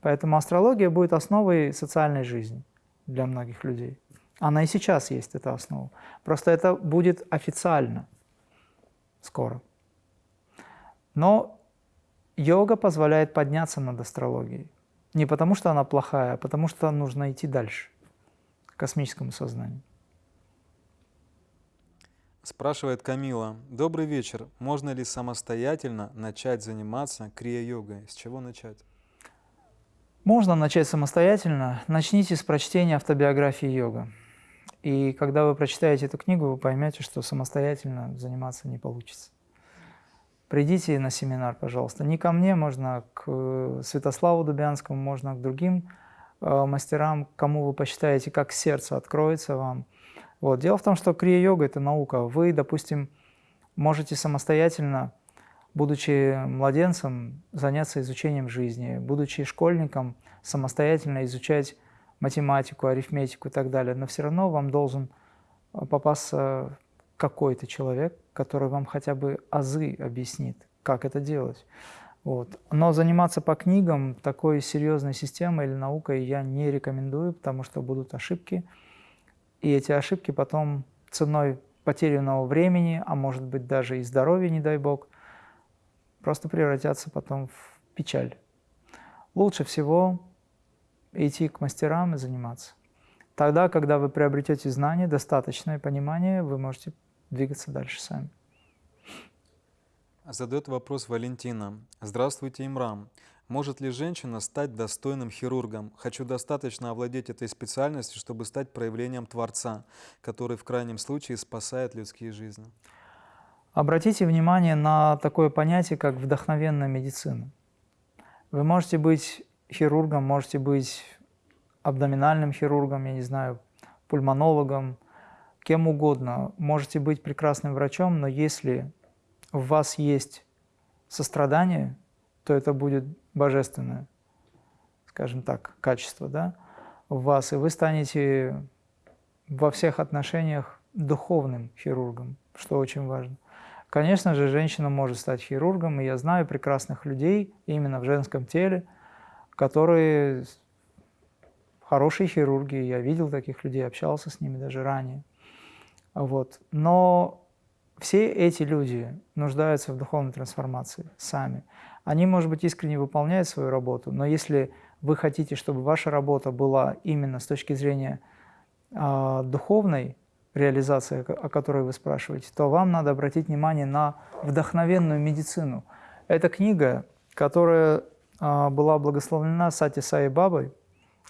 Speaker 1: Поэтому астрология будет основой социальной жизни для многих людей. Она и сейчас есть, эта основа. Просто это будет официально скоро. Но йога позволяет подняться над астрологией. Не потому, что она плохая, а потому, что нужно идти дальше, к космическому сознанию.
Speaker 2: Спрашивает Камила. Добрый вечер. Можно ли самостоятельно начать заниматься крия-йогой? С чего начать?
Speaker 1: Можно начать самостоятельно. Начните с прочтения автобиографии йога. И когда вы прочитаете эту книгу, вы поймете, что самостоятельно заниматься не получится придите на семинар, пожалуйста. Не ко мне, можно к э, Святославу Дубянскому, можно к другим э, мастерам, кому вы посчитаете, как сердце откроется вам. Вот. Дело в том, что крия-йога – это наука. Вы, допустим, можете самостоятельно, будучи младенцем, заняться изучением жизни, будучи школьником, самостоятельно изучать математику, арифметику и так далее. Но все равно вам должен э, попасться какой-то человек, который вам хотя бы азы объяснит, как это делать. Вот. Но заниматься по книгам такой серьезной системой или наукой я не рекомендую, потому что будут ошибки. И эти ошибки потом ценой потерянного времени, а может быть даже и здоровья, не дай бог, просто превратятся потом в печаль. Лучше всего идти к мастерам и заниматься. Тогда, когда вы приобретете знания, достаточное понимание, вы можете двигаться дальше сами.
Speaker 2: Задает вопрос Валентина. Здравствуйте, Имрам. Может ли женщина стать достойным хирургом? Хочу достаточно овладеть этой специальностью, чтобы стать проявлением Творца, который в крайнем случае спасает людские жизни.
Speaker 1: Обратите внимание на такое понятие, как вдохновенная медицина. Вы можете быть хирургом, можете быть абдоминальным хирургом, я не знаю, пульмонологом, кем угодно. Можете быть прекрасным врачом, но если в вас есть сострадание, то это будет божественное, скажем так, качество да, в вас, и вы станете во всех отношениях духовным хирургом, что очень важно. Конечно же, женщина может стать хирургом, и я знаю прекрасных людей именно в женском теле, которые хорошие хирурги, я видел таких людей, общался с ними даже ранее. Вот. Но все эти люди нуждаются в духовной трансформации сами. Они, может быть, искренне выполняют свою работу, но если вы хотите, чтобы ваша работа была именно с точки зрения э, духовной реализации, о которой вы спрашиваете, то вам надо обратить внимание на вдохновенную медицину. Это книга, которая э, была благословлена Сати Саи Бабой,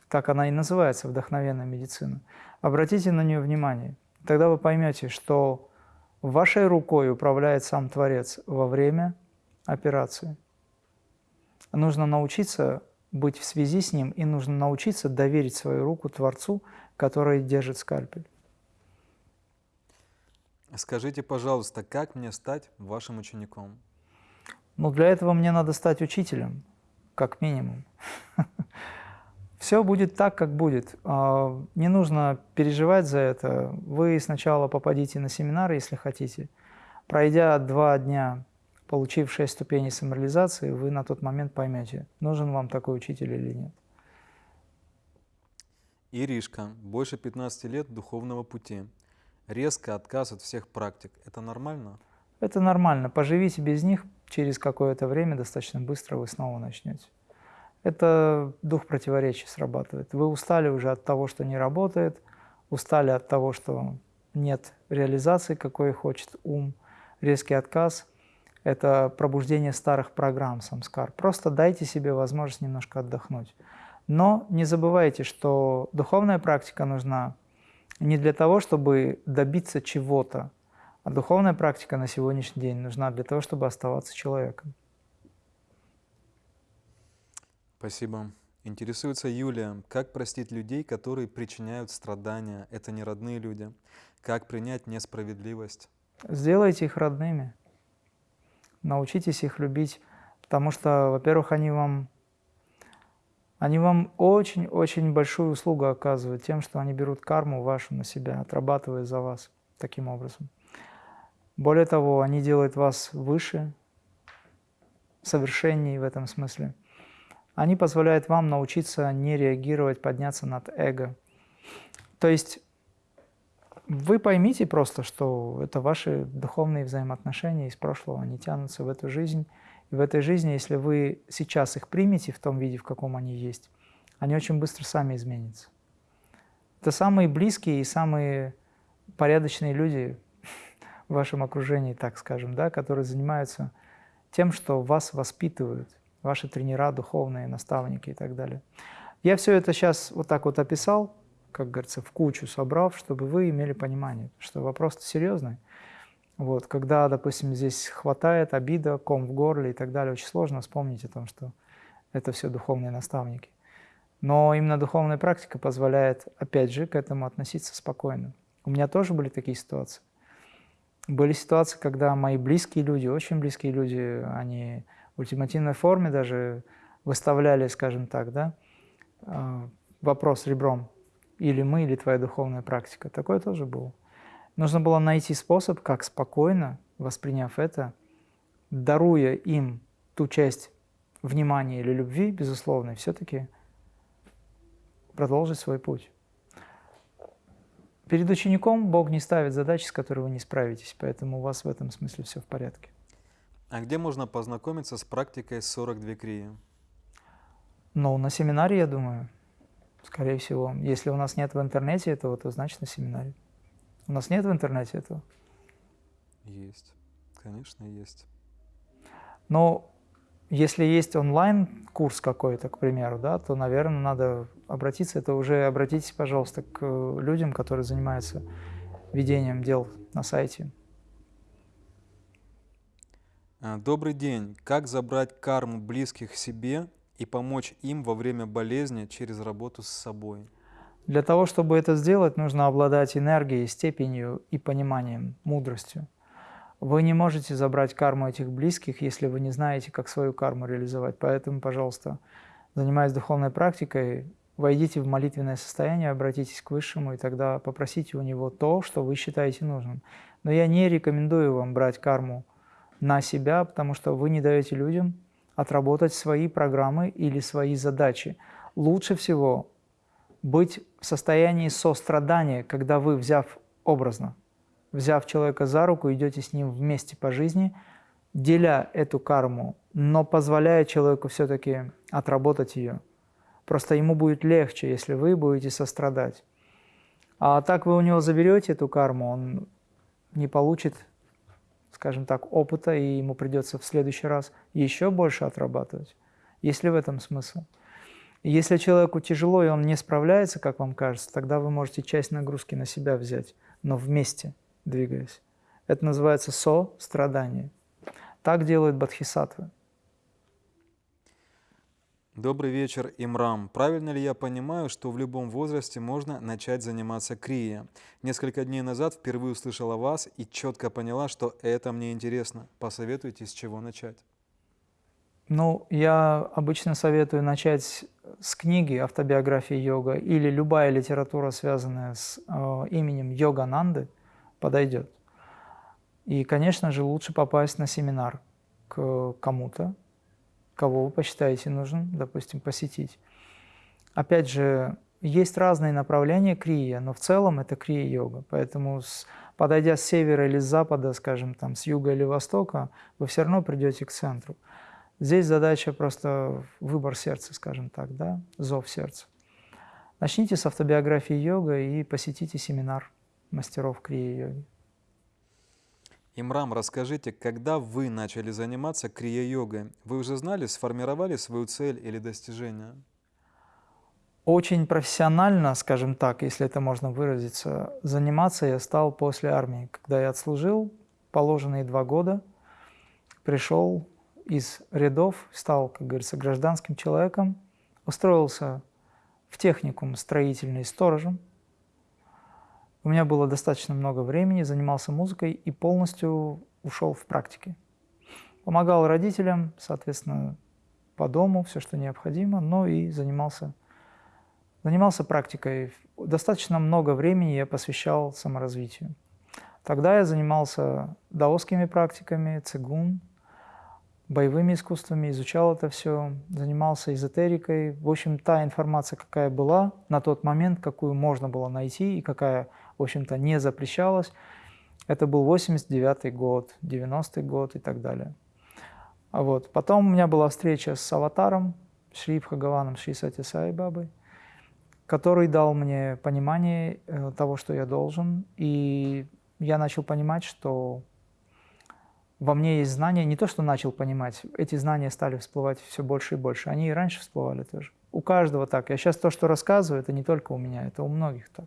Speaker 1: так она и называется «Вдохновенная медицина». Обратите на нее внимание. Тогда вы поймете, что вашей рукой управляет сам Творец во время операции. Нужно научиться быть в связи с Ним, и нужно научиться доверить свою руку Творцу, который держит скальпель.
Speaker 2: Скажите, пожалуйста, как мне стать вашим учеником?
Speaker 1: Ну, для этого мне надо стать учителем, как минимум. Все будет так, как будет. А, не нужно переживать за это. Вы сначала попадите на семинар, если хотите. Пройдя два дня, получив шесть ступеней самореализации, вы на тот момент поймете, нужен вам такой учитель или нет.
Speaker 2: Иришка, больше 15 лет духовного пути. Резко отказ от всех практик. Это нормально?
Speaker 1: Это нормально. Поживите без них, через какое-то время достаточно быстро вы снова начнете это дух противоречий срабатывает. Вы устали уже от того, что не работает, устали от того, что нет реализации, какой хочет ум, резкий отказ – это пробуждение старых программ самскар. Просто дайте себе возможность немножко отдохнуть. Но не забывайте, что духовная практика нужна не для того, чтобы добиться чего-то, а духовная практика на сегодняшний день нужна для того, чтобы оставаться человеком.
Speaker 2: Спасибо. Интересуется Юлия, как простить людей, которые причиняют страдания? Это не родные люди. Как принять несправедливость?
Speaker 1: Сделайте их родными. Научитесь их любить, потому что, во-первых, они вам, они вам очень-очень большую услугу оказывают тем, что они берут карму вашу на себя, отрабатывая за вас таким образом. Более того, они делают вас выше, совершеннее в этом смысле. Они позволяют вам научиться не реагировать, подняться над эго. То есть вы поймите просто, что это ваши духовные взаимоотношения из прошлого, они тянутся в эту жизнь. И в этой жизни, если вы сейчас их примете в том виде, в каком они есть, они очень быстро сами изменятся. Это самые близкие и самые порядочные люди в вашем окружении, так скажем, да, которые занимаются тем, что вас воспитывают, ваши тренера, духовные наставники и так далее. Я все это сейчас вот так вот описал, как говорится, в кучу собрав, чтобы вы имели понимание, что вопрос серьезный. Вот, когда, допустим, здесь хватает обида, ком в горле и так далее, очень сложно вспомнить о том, что это все духовные наставники. Но именно духовная практика позволяет, опять же, к этому относиться спокойно. У меня тоже были такие ситуации. Были ситуации, когда мои близкие люди, очень близкие люди, они ультимативной форме даже выставляли, скажем так, да, а, вопрос ребром, или мы, или твоя духовная практика. Такое тоже было. Нужно было найти способ, как спокойно, восприняв это, даруя им ту часть внимания или любви, безусловно, все-таки продолжить свой путь. Перед учеником Бог не ставит задачи, с которой вы не справитесь, поэтому у вас в этом смысле все в порядке.
Speaker 2: А где можно познакомиться с практикой 42 крии?
Speaker 1: Ну, на семинаре, я думаю, скорее всего. Если у нас нет в интернете этого, то значит на семинаре. У нас нет в интернете этого?
Speaker 2: Есть, конечно, есть.
Speaker 1: Но если есть онлайн-курс какой-то, к примеру, да, то, наверное, надо обратиться. Это уже обратитесь, пожалуйста, к людям, которые занимаются ведением дел на сайте.
Speaker 2: А, добрый день. Как забрать карму близких себе и помочь им во время болезни через работу с собой?
Speaker 1: Для того, чтобы это сделать, нужно обладать энергией, степенью и пониманием, мудростью. Вы не можете забрать карму этих близких, если вы не знаете, как свою карму реализовать. Поэтому, пожалуйста, занимаясь духовной практикой, войдите в молитвенное состояние, обратитесь к Высшему, и тогда попросите у Него то, что вы считаете нужным. Но я не рекомендую вам брать карму на себя, потому что вы не даете людям отработать свои программы или свои задачи. Лучше всего быть в состоянии сострадания, когда вы, взяв образно, взяв человека за руку, идете с ним вместе по жизни, деля эту карму, но позволяя человеку все-таки отработать ее. Просто ему будет легче, если вы будете сострадать. А так вы у него заберете эту карму, он не получит скажем так, опыта, и ему придется в следующий раз еще больше отрабатывать. Есть ли в этом смысл? если человеку тяжело, и он не справляется, как вам кажется, тогда вы можете часть нагрузки на себя взять, но вместе двигаясь. Это называется со-страдание. Так делают бодхисаттвы.
Speaker 2: Добрый вечер, Имрам. Правильно ли я понимаю, что в любом возрасте можно начать заниматься крия? Несколько дней назад впервые услышала вас и четко поняла, что это мне интересно. Посоветуйте, с чего начать.
Speaker 1: Ну, я обычно советую начать с книги «Автобиография йога» или любая литература, связанная с э, именем Йогананды, подойдет. И, конечно же, лучше попасть на семинар к кому-то, кого вы посчитаете нужным, допустим, посетить. Опять же, есть разные направления крия, но в целом это крия-йога. Поэтому, с, подойдя с севера или с запада, скажем, там, с юга или востока, вы все равно придете к центру. Здесь задача просто выбор сердца, скажем так, да, зов сердца. Начните с автобиографии йога и посетите семинар мастеров крия-йоги.
Speaker 2: Имрам, расскажите, когда вы начали заниматься крия-йогой, вы уже знали, сформировали свою цель или достижение?
Speaker 1: Очень профессионально, скажем так, если это можно выразиться, заниматься я стал после армии. Когда я отслужил положенные два года, пришел из рядов, стал, как говорится, гражданским человеком, устроился в техникум строительный сторожем – у меня было достаточно много времени, занимался музыкой и полностью ушел в практике. Помогал родителям, соответственно, по дому, все, что необходимо, но и занимался, занимался практикой. Достаточно много времени я посвящал саморазвитию. Тогда я занимался даосскими практиками, цигун, боевыми искусствами, изучал это все, занимался эзотерикой. В общем, та информация, какая была на тот момент, какую можно было найти и какая в общем-то, не запрещалось. Это был 89 год, 90 год и так далее. А вот. Потом у меня была встреча с аватаром, Шри Бхагаваном Шри Сати Сай Бабой, который дал мне понимание э, того, что я должен. И я начал понимать, что во мне есть знания, не то, что начал понимать, эти знания стали всплывать все больше и больше. Они и раньше всплывали тоже. У каждого так. Я сейчас то, что рассказываю, это не только у меня, это у многих так.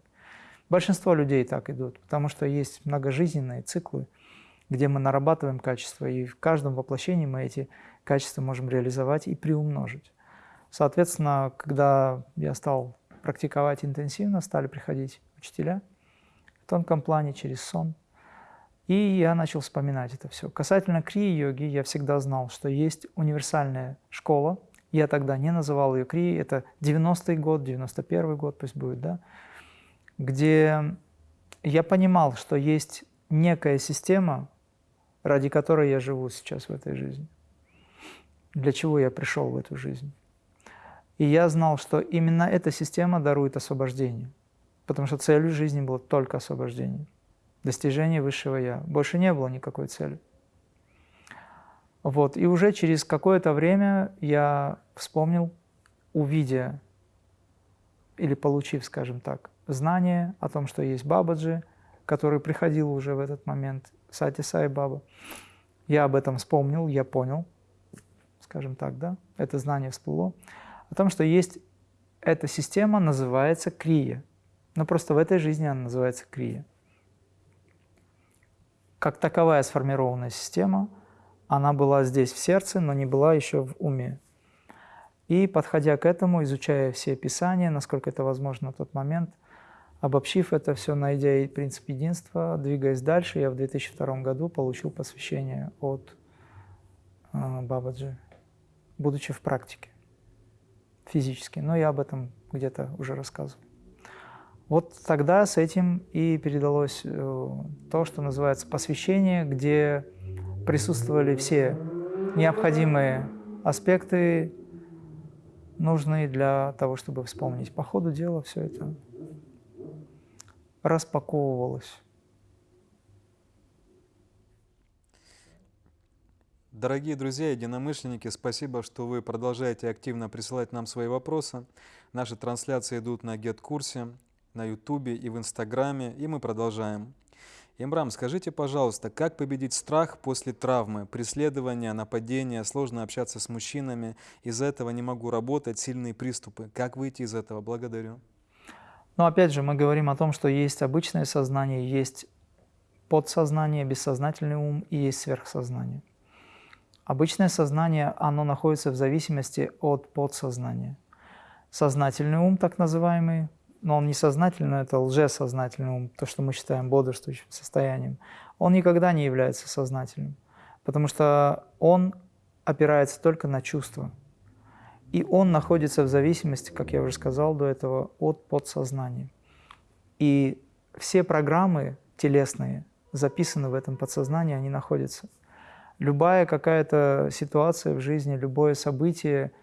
Speaker 1: Большинство людей так идут, потому что есть многожизненные циклы, где мы нарабатываем качества, и в каждом воплощении мы эти качества можем реализовать и приумножить. Соответственно, когда я стал практиковать интенсивно, стали приходить учителя в тонком плане через сон, и я начал вспоминать это все. Касательно крии-йоги, я всегда знал, что есть универсальная школа. Я тогда не называл ее крии, это 90-й год, 91-й год пусть будет, да, где я понимал, что есть некая система, ради которой я живу сейчас в этой жизни, для чего я пришел в эту жизнь. И я знал, что именно эта система дарует освобождение, потому что целью жизни было только освобождение, достижение высшего Я. Больше не было никакой цели. Вот. И уже через какое-то время я вспомнил, увидя или получив, скажем так, знание о том, что есть Бабаджи, который приходил уже в этот момент, Сати Сай Баба. Я об этом вспомнил, я понял, скажем так, да, это знание всплыло, о том, что есть эта система, называется крия. Но просто в этой жизни она называется крия. Как таковая сформированная система, она была здесь в сердце, но не была еще в уме. И подходя к этому, изучая все писания, насколько это возможно на тот момент, обобщив это все, найдя принцип единства, двигаясь дальше, я в 2002 году получил посвящение от э, Бабаджи, будучи в практике физически. Но я об этом где-то уже рассказывал. Вот тогда с этим и передалось э, то, что называется посвящение, где присутствовали все необходимые аспекты нужные для того, чтобы вспомнить. По ходу дела все это распаковывалось.
Speaker 2: Дорогие друзья, единомышленники, спасибо, что вы продолжаете активно присылать нам свои вопросы. Наши трансляции идут на GetKурсе, на YouTube и в Инстаграме, и мы продолжаем. Имрам, скажите, пожалуйста, как победить страх после травмы, преследования, нападения, сложно общаться с мужчинами, из-за этого не могу работать, сильные приступы. Как выйти из этого? Благодарю.
Speaker 1: Но опять же, мы говорим о том, что есть обычное сознание, есть подсознание, бессознательный ум и есть сверхсознание. Обычное сознание, оно находится в зависимости от подсознания. Сознательный ум, так называемый, но он не сознательный, это лжесознательный ум, то, что мы считаем бодрствующим состоянием, он никогда не является сознательным, потому что он опирается только на чувства. И он находится в зависимости, как я уже сказал до этого, от подсознания. И все программы телесные записаны в этом подсознании, они находятся. Любая какая-то ситуация в жизни, любое событие –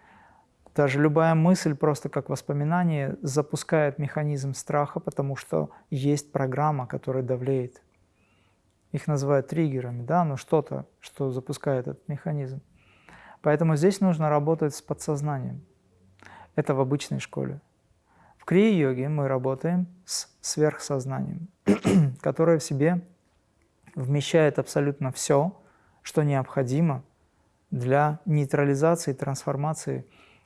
Speaker 1: даже любая мысль, просто как воспоминание, запускает механизм страха, потому что есть программа, которая давлеет. Их называют триггерами, да, но что-то, что запускает этот механизм. Поэтому здесь нужно работать с подсознанием. Это в обычной школе. В крия-йоге мы работаем с сверхсознанием, которое в себе вмещает абсолютно все, что необходимо для нейтрализации, трансформации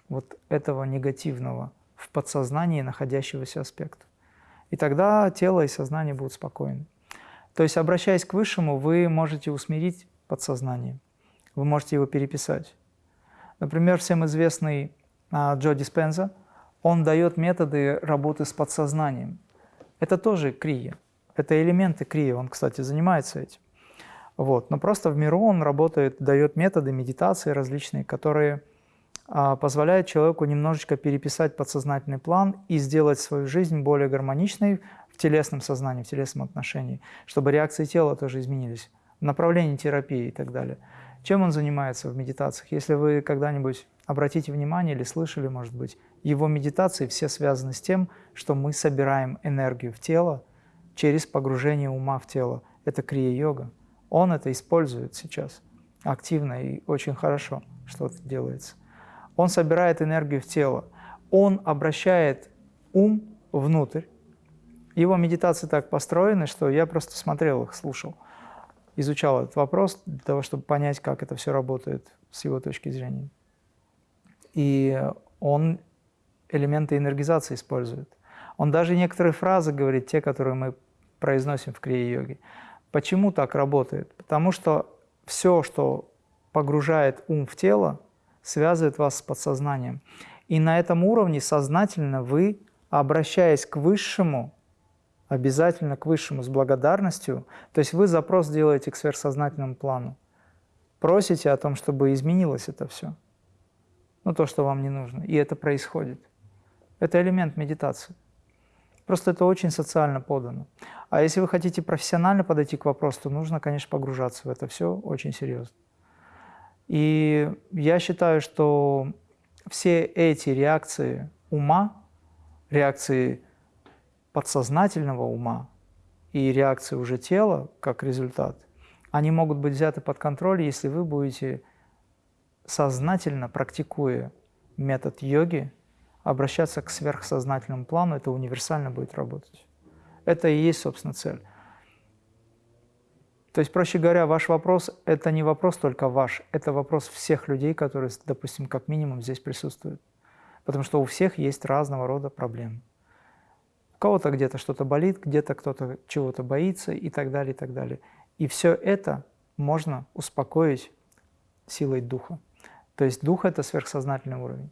Speaker 1: вот этого негативного в подсознании находящегося аспекта. И тогда тело и сознание будут спокойны. То есть, обращаясь к Высшему, вы можете усмирить подсознание, вы можете его переписать. Например, всем известный а, Джо Диспенза, он дает методы работы с подсознанием. Это тоже крия, это элементы крия, он, кстати, занимается этим. Вот. Но просто в миру он работает, дает методы медитации различные, которые а, позволяет человеку немножечко переписать подсознательный план и сделать свою жизнь более гармоничной в телесном сознании, в телесном отношении, чтобы реакции тела тоже изменились, направление терапии и так далее. Чем он занимается в медитациях? Если вы когда-нибудь обратите внимание или слышали, может быть, его медитации все связаны с тем, что мы собираем энергию в тело через погружение ума в тело. Это крия-йога. Он это использует сейчас активно и очень хорошо, что это делается он собирает энергию в тело, он обращает ум внутрь. Его медитации так построены, что я просто смотрел их, слушал, изучал этот вопрос для того, чтобы понять, как это все работает с его точки зрения. И он элементы энергизации использует. Он даже некоторые фразы говорит, те, которые мы произносим в крия-йоге. Почему так работает? Потому что все, что погружает ум в тело, связывает вас с подсознанием. И на этом уровне сознательно вы, обращаясь к Высшему, обязательно к Высшему с благодарностью, то есть вы запрос делаете к сверхсознательному плану, просите о том, чтобы изменилось это все, ну то, что вам не нужно, и это происходит. Это элемент медитации. Просто это очень социально подано. А если вы хотите профессионально подойти к вопросу, то нужно, конечно, погружаться в это все очень серьезно. И я считаю, что все эти реакции ума, реакции подсознательного ума и реакции уже тела как результат, они могут быть взяты под контроль, если вы будете сознательно, практикуя метод йоги, обращаться к сверхсознательному плану, это универсально будет работать. Это и есть, собственно, цель. То есть, проще говоря, ваш вопрос – это не вопрос только ваш, это вопрос всех людей, которые, допустим, как минимум здесь присутствуют. Потому что у всех есть разного рода проблемы. У кого-то где-то что-то болит, где-то кто-то чего-то боится и так далее, и так далее. И все это можно успокоить силой духа. То есть дух – это сверхсознательный уровень.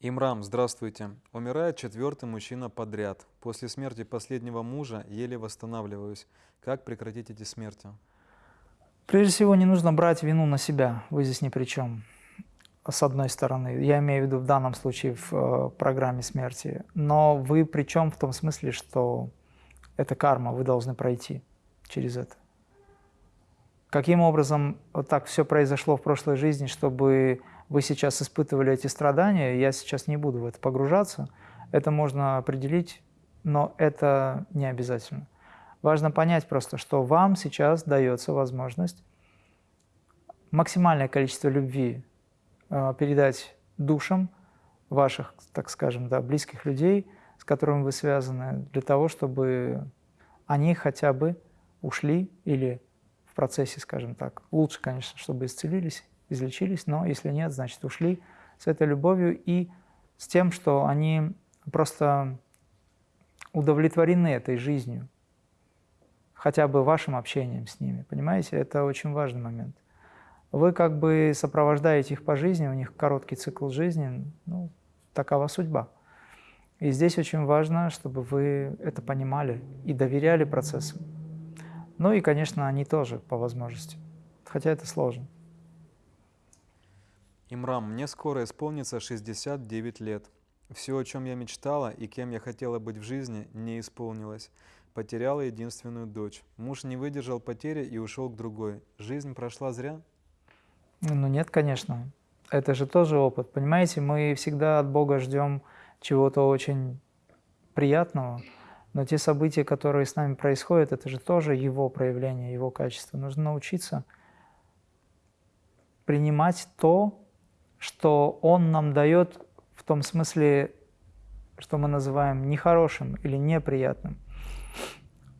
Speaker 2: Имрам, здравствуйте. Умирает четвертый мужчина подряд. После смерти последнего мужа еле восстанавливаюсь. Как прекратить эти смерти?
Speaker 1: Прежде всего, не нужно брать вину на себя. Вы здесь ни при чем. С одной стороны. Я имею в виду в данном случае в э, программе смерти. Но вы при чем в том смысле, что это карма, вы должны пройти через это. Каким образом вот так все произошло в прошлой жизни, чтобы вы сейчас испытывали эти страдания, я сейчас не буду в это погружаться, это можно определить, но это не обязательно. Важно понять просто, что вам сейчас дается возможность максимальное количество любви передать душам ваших, так скажем, да, близких людей, с которыми вы связаны, для того, чтобы они хотя бы ушли или в процессе, скажем так, лучше, конечно, чтобы исцелились, излечились, но если нет, значит ушли с этой любовью и с тем, что они просто удовлетворены этой жизнью, хотя бы вашим общением с ними, понимаете? Это очень важный момент. Вы как бы сопровождаете их по жизни, у них короткий цикл жизни, ну, такова судьба. И здесь очень важно, чтобы вы это понимали и доверяли процессу. Ну и, конечно, они тоже по возможности, хотя это сложно.
Speaker 2: Имрам, мне скоро исполнится 69 лет. Все, о чем я мечтала и кем я хотела быть в жизни, не исполнилось. Потеряла единственную дочь. Муж не выдержал потери и ушел к другой. Жизнь прошла зря?
Speaker 1: Ну нет, конечно. Это же тоже опыт. Понимаете, мы всегда от Бога ждем чего-то очень приятного, но те события, которые с нами происходят, это же тоже его проявление, его качество. Нужно научиться принимать то, что он нам дает в том смысле, что мы называем нехорошим или неприятным.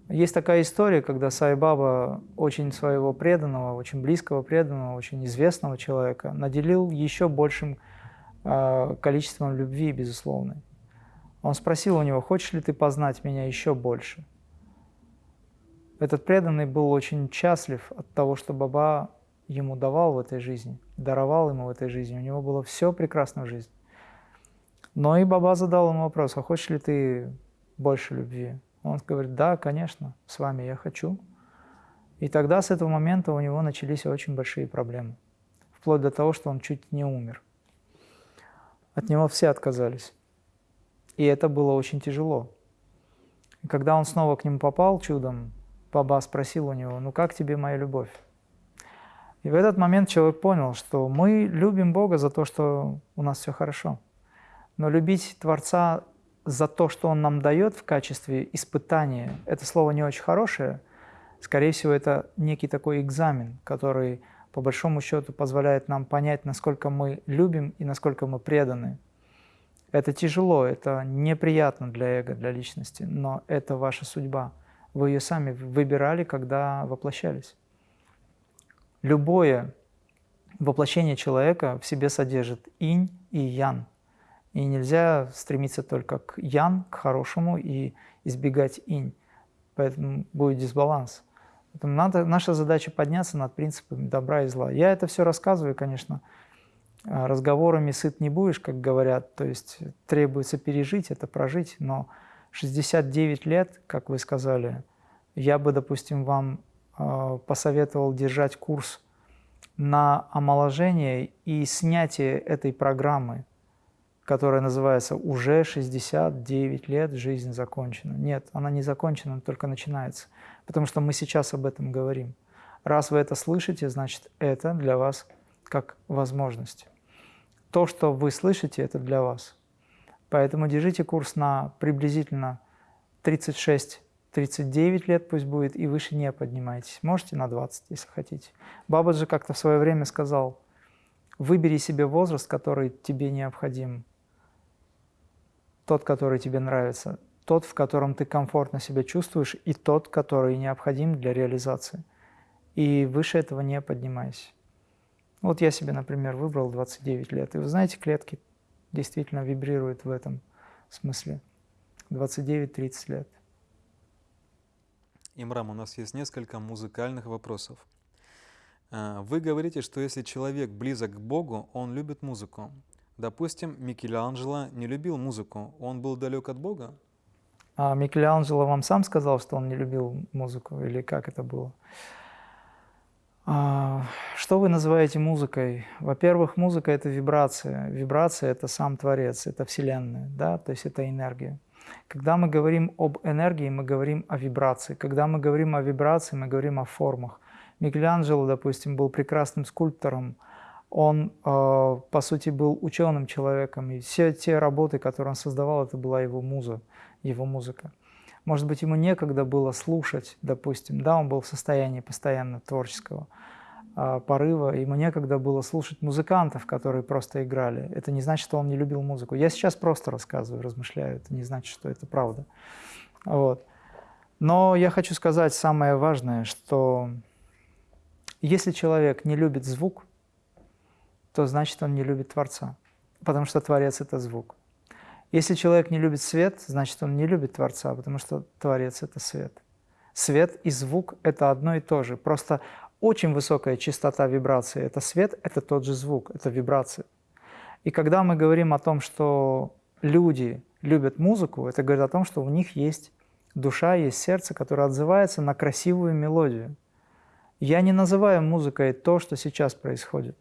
Speaker 1: Есть такая история, когда Сайбаба очень своего преданного, очень близкого преданного, очень известного человека наделил еще большим э, количеством любви, безусловно. Он спросил у него, хочешь ли ты познать меня еще больше? Этот преданный был очень счастлив от того, что Баба ему давал в этой жизни, даровал ему в этой жизни. У него было все прекрасно в жизни. Но и Баба задал ему вопрос, а хочешь ли ты больше любви? Он говорит, да, конечно, с вами я хочу. И тогда с этого момента у него начались очень большие проблемы. Вплоть до того, что он чуть не умер. От него все отказались. И это было очень тяжело. И когда он снова к нему попал чудом, Баба спросил у него, ну как тебе моя любовь? И в этот момент человек понял, что мы любим Бога за то, что у нас все хорошо. Но любить Творца за то, что Он нам дает в качестве испытания, это слово не очень хорошее. Скорее всего, это некий такой экзамен, который по большому счету позволяет нам понять, насколько мы любим и насколько мы преданы. Это тяжело, это неприятно для эго, для личности, но это ваша судьба. Вы ее сами выбирали, когда воплощались. Любое воплощение человека в себе содержит инь и ян. И нельзя стремиться только к ян, к хорошему, и избегать инь. Поэтому будет дисбаланс. Поэтому надо, наша задача подняться над принципами добра и зла. Я это все рассказываю, конечно, разговорами сыт не будешь, как говорят, то есть требуется пережить, это прожить, но 69 лет, как вы сказали, я бы, допустим, вам Э, посоветовал держать курс на омоложение и снятие этой программы, которая называется «Уже 69 лет, жизнь закончена». Нет, она не закончена, она только начинается, потому что мы сейчас об этом говорим. Раз вы это слышите, значит, это для вас как возможность. То, что вы слышите, это для вас. Поэтому держите курс на приблизительно 36 39 лет пусть будет, и выше не поднимайтесь. Можете на 20, если хотите. Бабаджи как-то в свое время сказал, выбери себе возраст, который тебе необходим, тот, который тебе нравится. тот, в котором ты комфортно себя чувствуешь, и тот, который необходим для реализации. И выше этого не поднимайся. Вот я себе, например, выбрал 29 лет. И вы знаете, клетки действительно вибрируют в этом смысле. 29-30 лет.
Speaker 2: Имрам, у нас есть несколько музыкальных вопросов. А, вы говорите, что если человек близок к Богу, он любит музыку. Допустим, Микеланджело не любил музыку, он был далек от Бога?
Speaker 1: А Микеланджело вам сам сказал, что он не любил музыку, или как это было? А, что вы называете музыкой? Во-первых, музыка – это вибрация. Вибрация – это сам Творец, это Вселенная, да? то есть это энергия. Когда мы говорим об энергии, мы говорим о вибрации. Когда мы говорим о вибрации, мы говорим о формах. Микеланджело, допустим, был прекрасным скульптором. Он, э, по сути, был ученым человеком. И все те работы, которые он создавал, это была его муза, его музыка. Может быть, ему некогда было слушать, допустим. Да, он был в состоянии постоянно творческого а, порыва, ему некогда было слушать музыкантов, которые просто играли. Это не значит, что он не любил музыку. Я сейчас просто рассказываю, размышляю, это не значит, что это правда. Вот. Но я хочу сказать самое важное, что если человек не любит звук, то значит он не любит Творца, потому что Творец – это звук. Если человек не любит свет, значит он не любит Творца, потому что Творец – это свет. Свет и звук – это одно и то же, просто очень высокая частота вибрации – это свет, это тот же звук, это вибрация. И когда мы говорим о том, что люди любят музыку, это говорит о том, что у них есть душа, есть сердце, которое отзывается на красивую мелодию. Я не называю музыкой то, что сейчас происходит.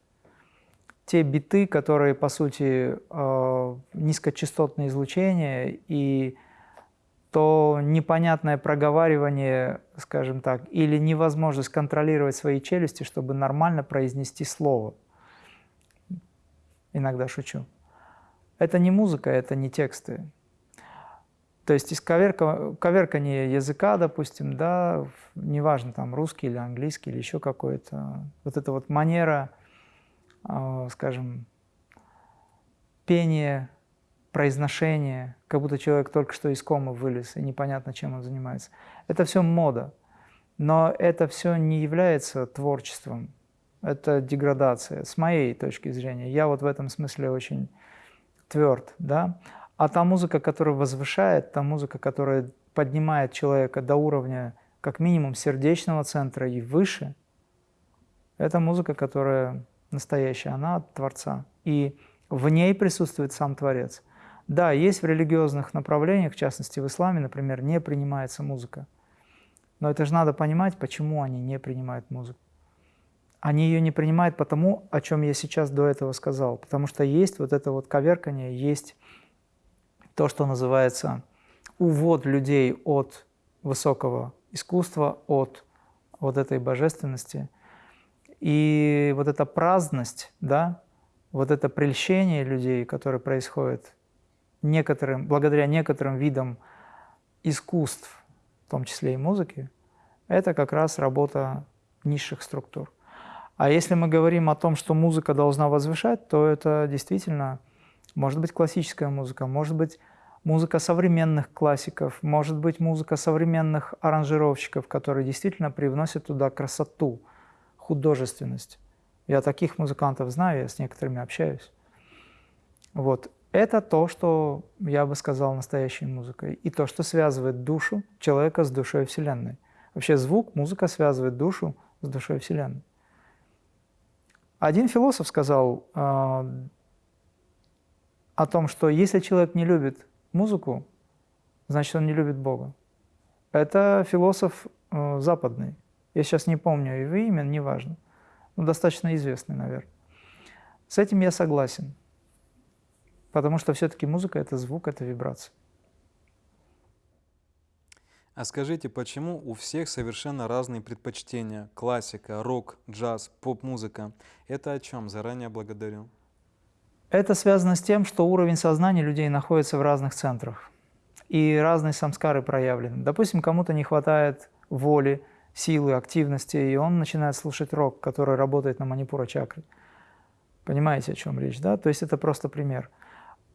Speaker 1: Те биты, которые, по сути, э, низкочастотные излучения и то непонятное проговаривание, скажем так, или невозможность контролировать свои челюсти, чтобы нормально произнести слово. Иногда шучу. Это не музыка, это не тексты. То есть из коверка, коверкания языка, допустим, да, неважно, там русский или английский или еще какой-то, вот эта вот манера, скажем, пения произношение, как будто человек только что из комы вылез, и непонятно, чем он занимается. Это все мода. Но это все не является творчеством, это деградация, с моей точки зрения. Я вот в этом смысле очень тверд. Да? А та музыка, которая возвышает, та музыка, которая поднимает человека до уровня как минимум сердечного центра и выше, это музыка, которая настоящая, она от Творца. И в ней присутствует сам Творец. Да, есть в религиозных направлениях, в частности в исламе, например, не принимается музыка. Но это же надо понимать, почему они не принимают музыку. Они ее не принимают потому, о чем я сейчас до этого сказал. Потому что есть вот это вот коверкание, есть то, что называется увод людей от высокого искусства, от вот этой божественности. И вот эта праздность, да, вот это прельщение людей, которое происходит некоторым, благодаря некоторым видам искусств, в том числе и музыки, это как раз работа низших структур. А если мы говорим о том, что музыка должна возвышать, то это действительно может быть классическая музыка, может быть музыка современных классиков, может быть музыка современных аранжировщиков, которые действительно привносят туда красоту, художественность. Я таких музыкантов знаю, я с некоторыми общаюсь. Вот. Это то, что я бы сказал настоящей музыкой, и то, что связывает душу человека с душой Вселенной. Вообще звук, музыка связывает душу с душой Вселенной. Один философ сказал э, о том, что если человек не любит музыку, значит, он не любит Бога. Это философ э, западный. Я сейчас не помню его имя, неважно. Но достаточно известный, наверное. С этим я согласен. Потому что все-таки музыка – это звук, это вибрация.
Speaker 2: А скажите, почему у всех совершенно разные предпочтения? Классика, рок, джаз, поп-музыка. Это о чем? Заранее благодарю.
Speaker 1: Это связано с тем, что уровень сознания людей находится в разных центрах. И разные самскары проявлены. Допустим, кому-то не хватает воли, силы, активности, и он начинает слушать рок, который работает на манипура чакры. Понимаете, о чем речь, да? То есть это просто пример.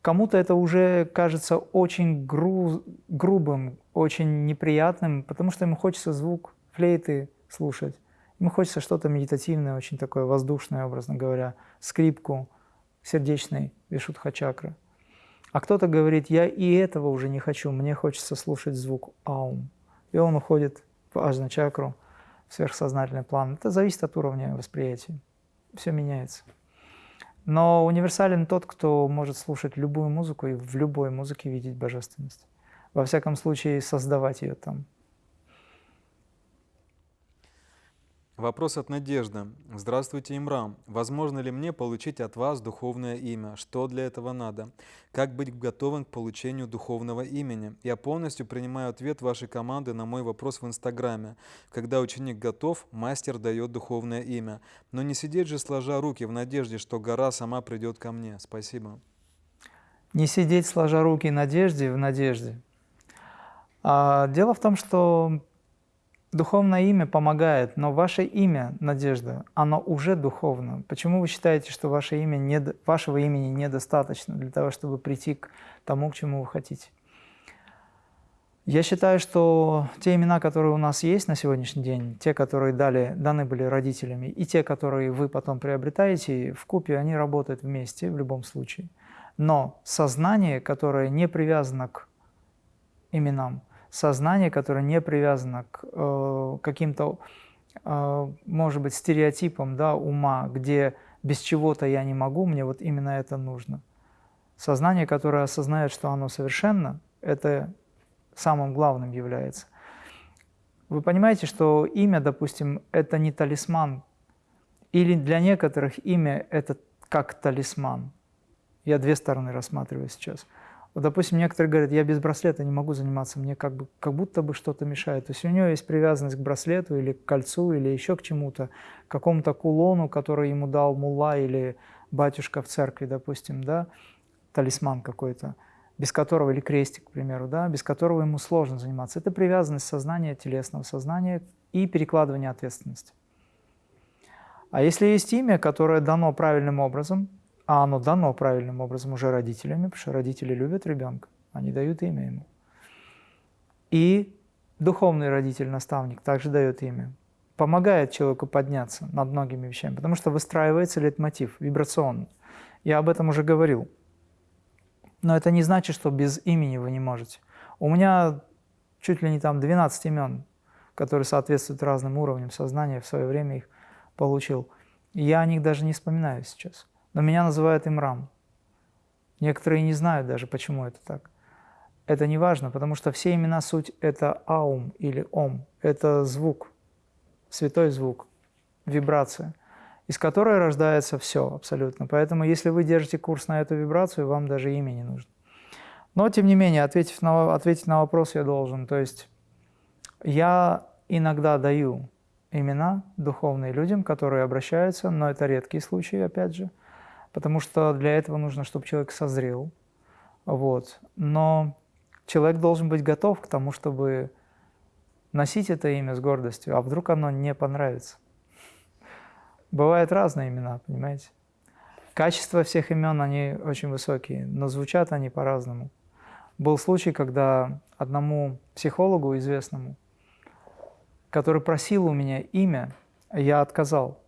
Speaker 1: Кому-то это уже кажется очень гру грубым, очень неприятным, потому что ему хочется звук флейты слушать. Ему хочется что-то медитативное, очень такое воздушное, образно говоря, скрипку сердечной Вишудха-чакры. А кто-то говорит, я и этого уже не хочу, мне хочется слушать звук аум. И он уходит в ажна-чакру, в сверхсознательный план. Это зависит от уровня восприятия. Все меняется. Но универсален тот, кто может слушать любую музыку и в любой музыке видеть божественность. Во всяком случае, создавать ее там.
Speaker 2: Вопрос от Надежды. Здравствуйте, Имрам. Возможно ли мне получить от вас духовное имя? Что для этого надо? Как быть готовым к получению духовного имени? Я полностью принимаю ответ вашей команды на мой вопрос в Инстаграме. Когда ученик готов, мастер дает духовное имя. Но не сидеть же сложа руки в надежде, что гора сама придет ко мне. Спасибо.
Speaker 1: Не сидеть сложа руки в надежде, в надежде. А, дело в том, что Духовное имя помогает, но ваше имя, Надежда, оно уже духовно. Почему вы считаете, что ваше имя не, вашего имени недостаточно для того, чтобы прийти к тому, к чему вы хотите? Я считаю, что те имена, которые у нас есть на сегодняшний день, те, которые дали, даны были родителями, и те, которые вы потом приобретаете, в купе они работают вместе в любом случае. Но сознание, которое не привязано к именам, сознание, которое не привязано к э, каким-то, э, может быть, стереотипам да, ума, где без чего-то я не могу, мне вот именно это нужно. Сознание, которое осознает, что оно совершенно, это самым главным является. Вы понимаете, что имя, допустим, это не талисман, или для некоторых имя это как талисман. Я две стороны рассматриваю сейчас – вот, допустим, некоторые говорят, я без браслета не могу заниматься, мне как, бы, как будто бы что-то мешает. То есть у него есть привязанность к браслету или к кольцу, или еще к чему-то, к какому-то кулону, который ему дал мулла или батюшка в церкви, допустим, да, талисман какой-то, без которого, или крестик, к примеру, да, без которого ему сложно заниматься. Это привязанность сознания, телесного сознания и перекладывание ответственности. А если есть имя, которое дано правильным образом – а оно дано правильным образом уже родителями, потому что родители любят ребенка, они дают имя ему. И духовный родитель, наставник также дает имя. Помогает человеку подняться над многими вещами, потому что выстраивается лейтмотив вибрационный. Я об этом уже говорил. Но это не значит, что без имени вы не можете. У меня чуть ли не там 12 имен, которые соответствуют разным уровням сознания, в свое время их получил. Я о них даже не вспоминаю сейчас но меня называют Имрам. Некоторые не знают даже, почему это так. Это не важно, потому что все имена суть – это аум или ом, это звук, святой звук, вибрация, из которой рождается все абсолютно. Поэтому если вы держите курс на эту вибрацию, вам даже имя не нужно. Но, тем не менее, ответив на, ответить на вопрос я должен. То есть я иногда даю имена духовные людям, которые обращаются, но это редкие случаи, опять же – потому что для этого нужно, чтобы человек созрел. Вот. Но человек должен быть готов к тому, чтобы носить это имя с гордостью, а вдруг оно не понравится. Бывают разные имена, понимаете? Качество всех имен, они очень высокие, но звучат они по-разному. Был случай, когда одному психологу известному, который просил у меня имя, я отказал,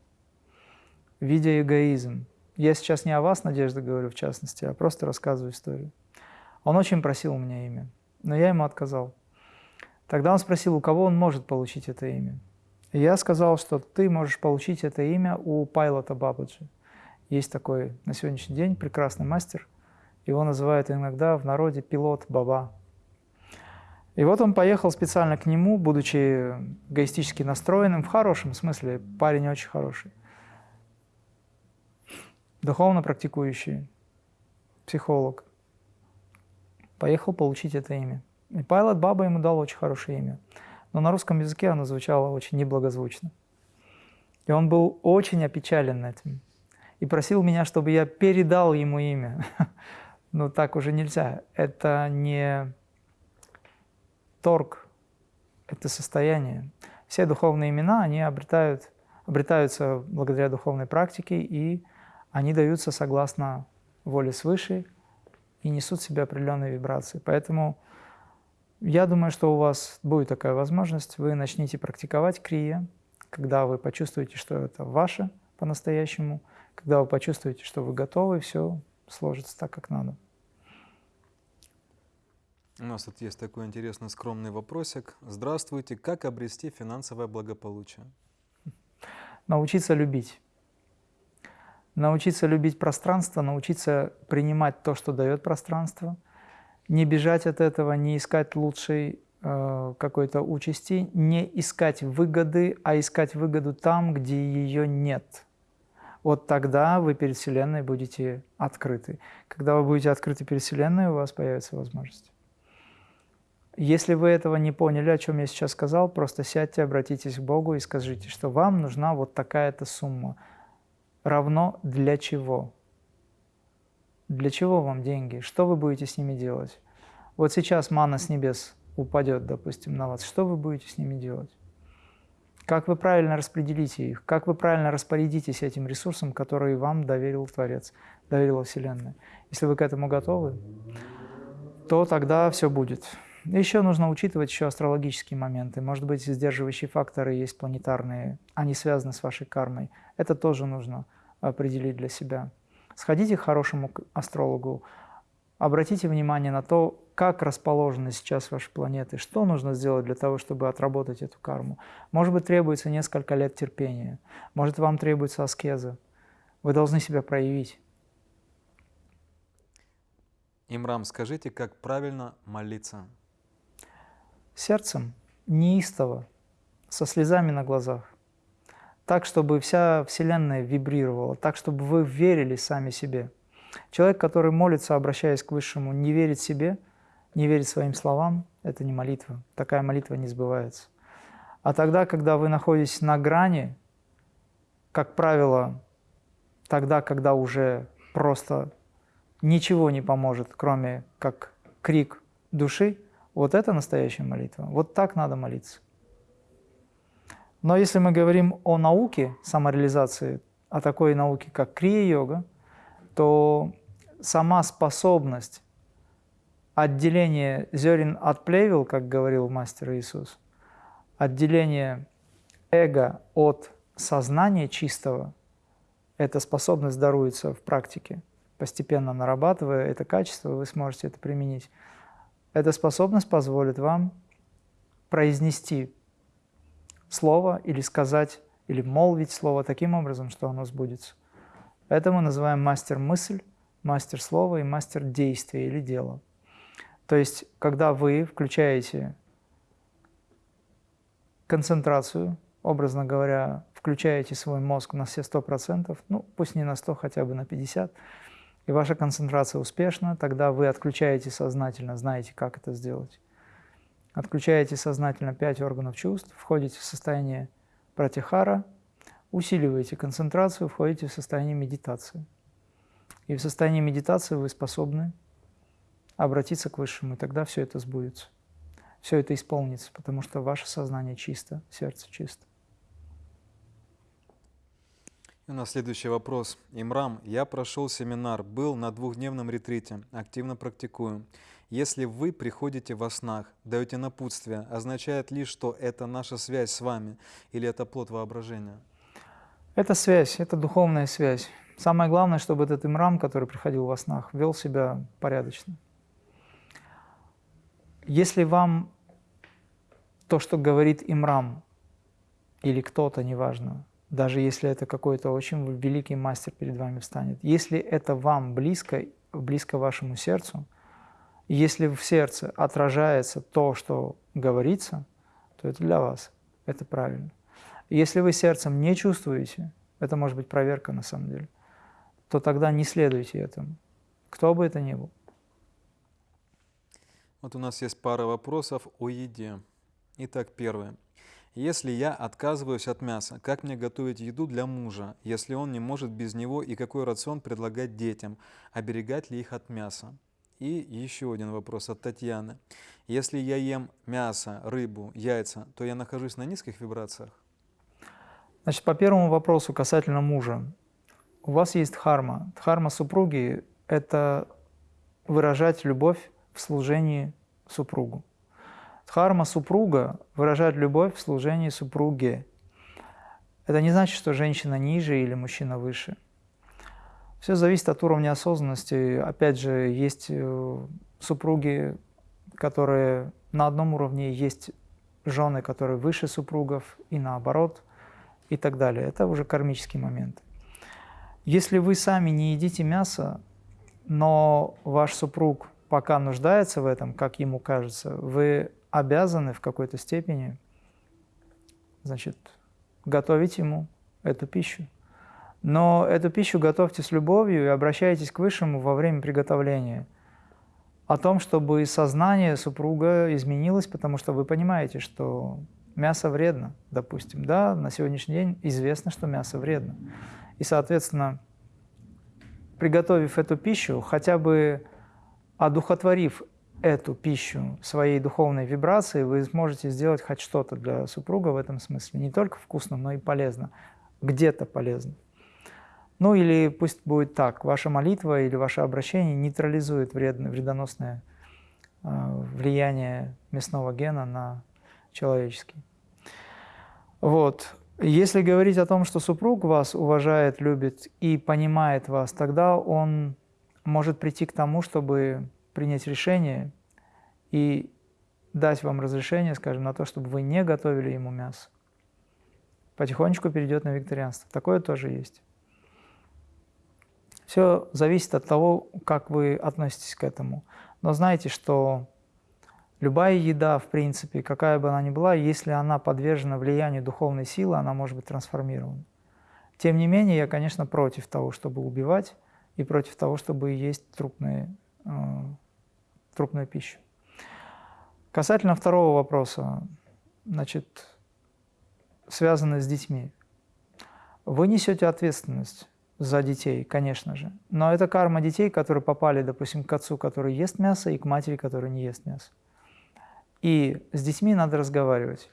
Speaker 1: видя эгоизм. Я сейчас не о вас, Надежда, говорю в частности, а просто рассказываю историю. Он очень просил у меня имя, но я ему отказал. Тогда он спросил, у кого он может получить это имя. И я сказал, что ты можешь получить это имя у Пайлота Бабаджи. Есть такой на сегодняшний день прекрасный мастер. Его называют иногда в народе пилот Баба. И вот он поехал специально к нему, будучи эгоистически настроенным, в хорошем смысле, парень очень хороший духовно практикующий психолог, поехал получить это имя. И Пайлот Баба ему дал очень хорошее имя, но на русском языке оно звучало очень неблагозвучно. И он был очень опечален этим и просил меня, чтобы я передал ему имя. Но так уже нельзя. Это не торг, это состояние. Все духовные имена, они обретают, обретаются благодаря духовной практике и они даются согласно воле свыше и несут в себе определенные вибрации. Поэтому я думаю, что у вас будет такая возможность, вы начнете практиковать крия, когда вы почувствуете, что это ваше по-настоящему, когда вы почувствуете, что вы готовы, все сложится так, как надо.
Speaker 2: У нас тут есть такой интересный скромный вопросик. Здравствуйте, как обрести финансовое благополучие?
Speaker 1: Научиться любить. Научиться любить пространство, научиться принимать то, что дает пространство – не бежать от этого, не искать лучшей э, какой-то участи, не искать выгоды, а искать выгоду там, где ее нет. Вот тогда вы перед Вселенной будете открыты. Когда вы будете открыты перед Вселенной, у вас появится возможность. Если вы этого не поняли, о чем я сейчас сказал, просто сядьте, обратитесь к Богу и скажите, что вам нужна вот такая-то сумма. Равно для чего? Для чего вам деньги? Что вы будете с ними делать? Вот сейчас мана с небес упадет, допустим, на вас. Что вы будете с ними делать? Как вы правильно распределите их? Как вы правильно распорядитесь этим ресурсом, который вам доверил Творец, доверила Вселенная? Если вы к этому готовы, то тогда все будет. Еще нужно учитывать еще астрологические моменты. Может быть, сдерживающие факторы есть планетарные, они связаны с вашей кармой. Это тоже нужно определить для себя. Сходите к хорошему астрологу, обратите внимание на то, как расположены сейчас ваши планеты, что нужно сделать для того, чтобы отработать эту карму. Может быть, требуется несколько лет терпения, может, вам требуется аскеза. Вы должны себя проявить.
Speaker 2: Имрам, скажите, как правильно молиться?
Speaker 1: Сердцем, неистово, со слезами на глазах так, чтобы вся Вселенная вибрировала, так, чтобы вы верили сами себе. Человек, который молится, обращаясь к Высшему, не верит себе, не верит своим словам, это не молитва. Такая молитва не сбывается. А тогда, когда вы находитесь на грани, как правило, тогда, когда уже просто ничего не поможет, кроме как крик души, вот это настоящая молитва. Вот так надо молиться. Но если мы говорим о науке самореализации, о такой науке, как крия-йога, то сама способность отделения зерен от плевел, как говорил мастер Иисус, отделение эго от сознания чистого, эта способность даруется в практике. Постепенно нарабатывая это качество, вы сможете это применить. Эта способность позволит вам произнести слово или сказать, или молвить слово таким образом, что оно сбудется. Это мы называем мастер-мысль, мастер слова и мастер действия или дела. То есть, когда вы включаете концентрацию, образно говоря, включаете свой мозг на все 100%, ну пусть не на 100, хотя бы на 50, и ваша концентрация успешна, тогда вы отключаете сознательно, знаете, как это сделать. Отключаете сознательно пять органов чувств, входите в состояние пратихара, усиливаете концентрацию, входите в состояние медитации. И в состоянии медитации вы способны обратиться к Высшему, и тогда все это сбудется. Все это исполнится, потому что ваше сознание чисто, сердце чисто.
Speaker 2: И у нас следующий вопрос. Имрам, я прошел семинар, был на двухдневном ретрите, активно практикую. Если вы приходите во снах, даете напутствие, означает ли, что это наша связь с вами или это плод воображения?
Speaker 1: Это связь, это духовная связь. Самое главное, чтобы этот имрам, который приходил во снах, вел себя порядочно. Если вам то, что говорит имрам, или кто-то, неважно, даже если это какой-то очень великий мастер перед вами встанет, если это вам близко, близко вашему сердцу, если в сердце отражается то, что говорится, то это для вас, это правильно. Если вы сердцем не чувствуете, это может быть проверка на самом деле, то тогда не следуйте этому, кто бы это ни был.
Speaker 2: Вот у нас есть пара вопросов о еде. Итак, первое. Если я отказываюсь от мяса, как мне готовить еду для мужа, если он не может без него, и какой рацион предлагать детям, оберегать ли их от мяса? И еще один вопрос от Татьяны. Если я ем мясо, рыбу, яйца, то я нахожусь на низких вибрациях?
Speaker 1: Значит, по первому вопросу касательно мужа. У вас есть дхарма. Дхарма супруги – это выражать любовь в служении супругу. Дхарма супруга выражает любовь в служении супруге. Это не значит, что женщина ниже или мужчина выше. Все зависит от уровня осознанности. Опять же, есть э, супруги, которые на одном уровне, есть жены, которые выше супругов, и наоборот, и так далее. Это уже кармический момент. Если вы сами не едите мясо, но ваш супруг пока нуждается в этом, как ему кажется, вы обязаны в какой-то степени значит, готовить ему эту пищу. Но эту пищу готовьте с любовью и обращайтесь к Высшему во время приготовления. О том, чтобы сознание супруга изменилось, потому что вы понимаете, что мясо вредно, допустим. Да, на сегодняшний день известно, что мясо вредно. И, соответственно, приготовив эту пищу, хотя бы одухотворив эту пищу своей духовной вибрацией, вы сможете сделать хоть что-то для супруга в этом смысле. Не только вкусно, но и полезно. Где-то полезно. Ну или пусть будет так, ваша молитва или ваше обращение нейтрализует вредно, вредоносное э, влияние мясного гена на человеческий. Вот. Если говорить о том, что супруг вас уважает, любит и понимает вас, тогда он может прийти к тому, чтобы принять решение и дать вам разрешение, скажем, на то, чтобы вы не готовили ему мясо. Потихонечку перейдет на викторианство. Такое тоже есть. Все зависит от того, как вы относитесь к этому. Но знайте, что любая еда, в принципе, какая бы она ни была, если она подвержена влиянию духовной силы, она может быть трансформирована. Тем не менее, я, конечно, против того, чтобы убивать, и против того, чтобы есть трупные э, трупную пищу. Касательно второго вопроса, значит, связанный с детьми. Вы несете ответственность за детей, конечно же, но это карма детей, которые попали, допустим, к отцу, который ест мясо, и к матери, которая не ест мясо. И с детьми надо разговаривать.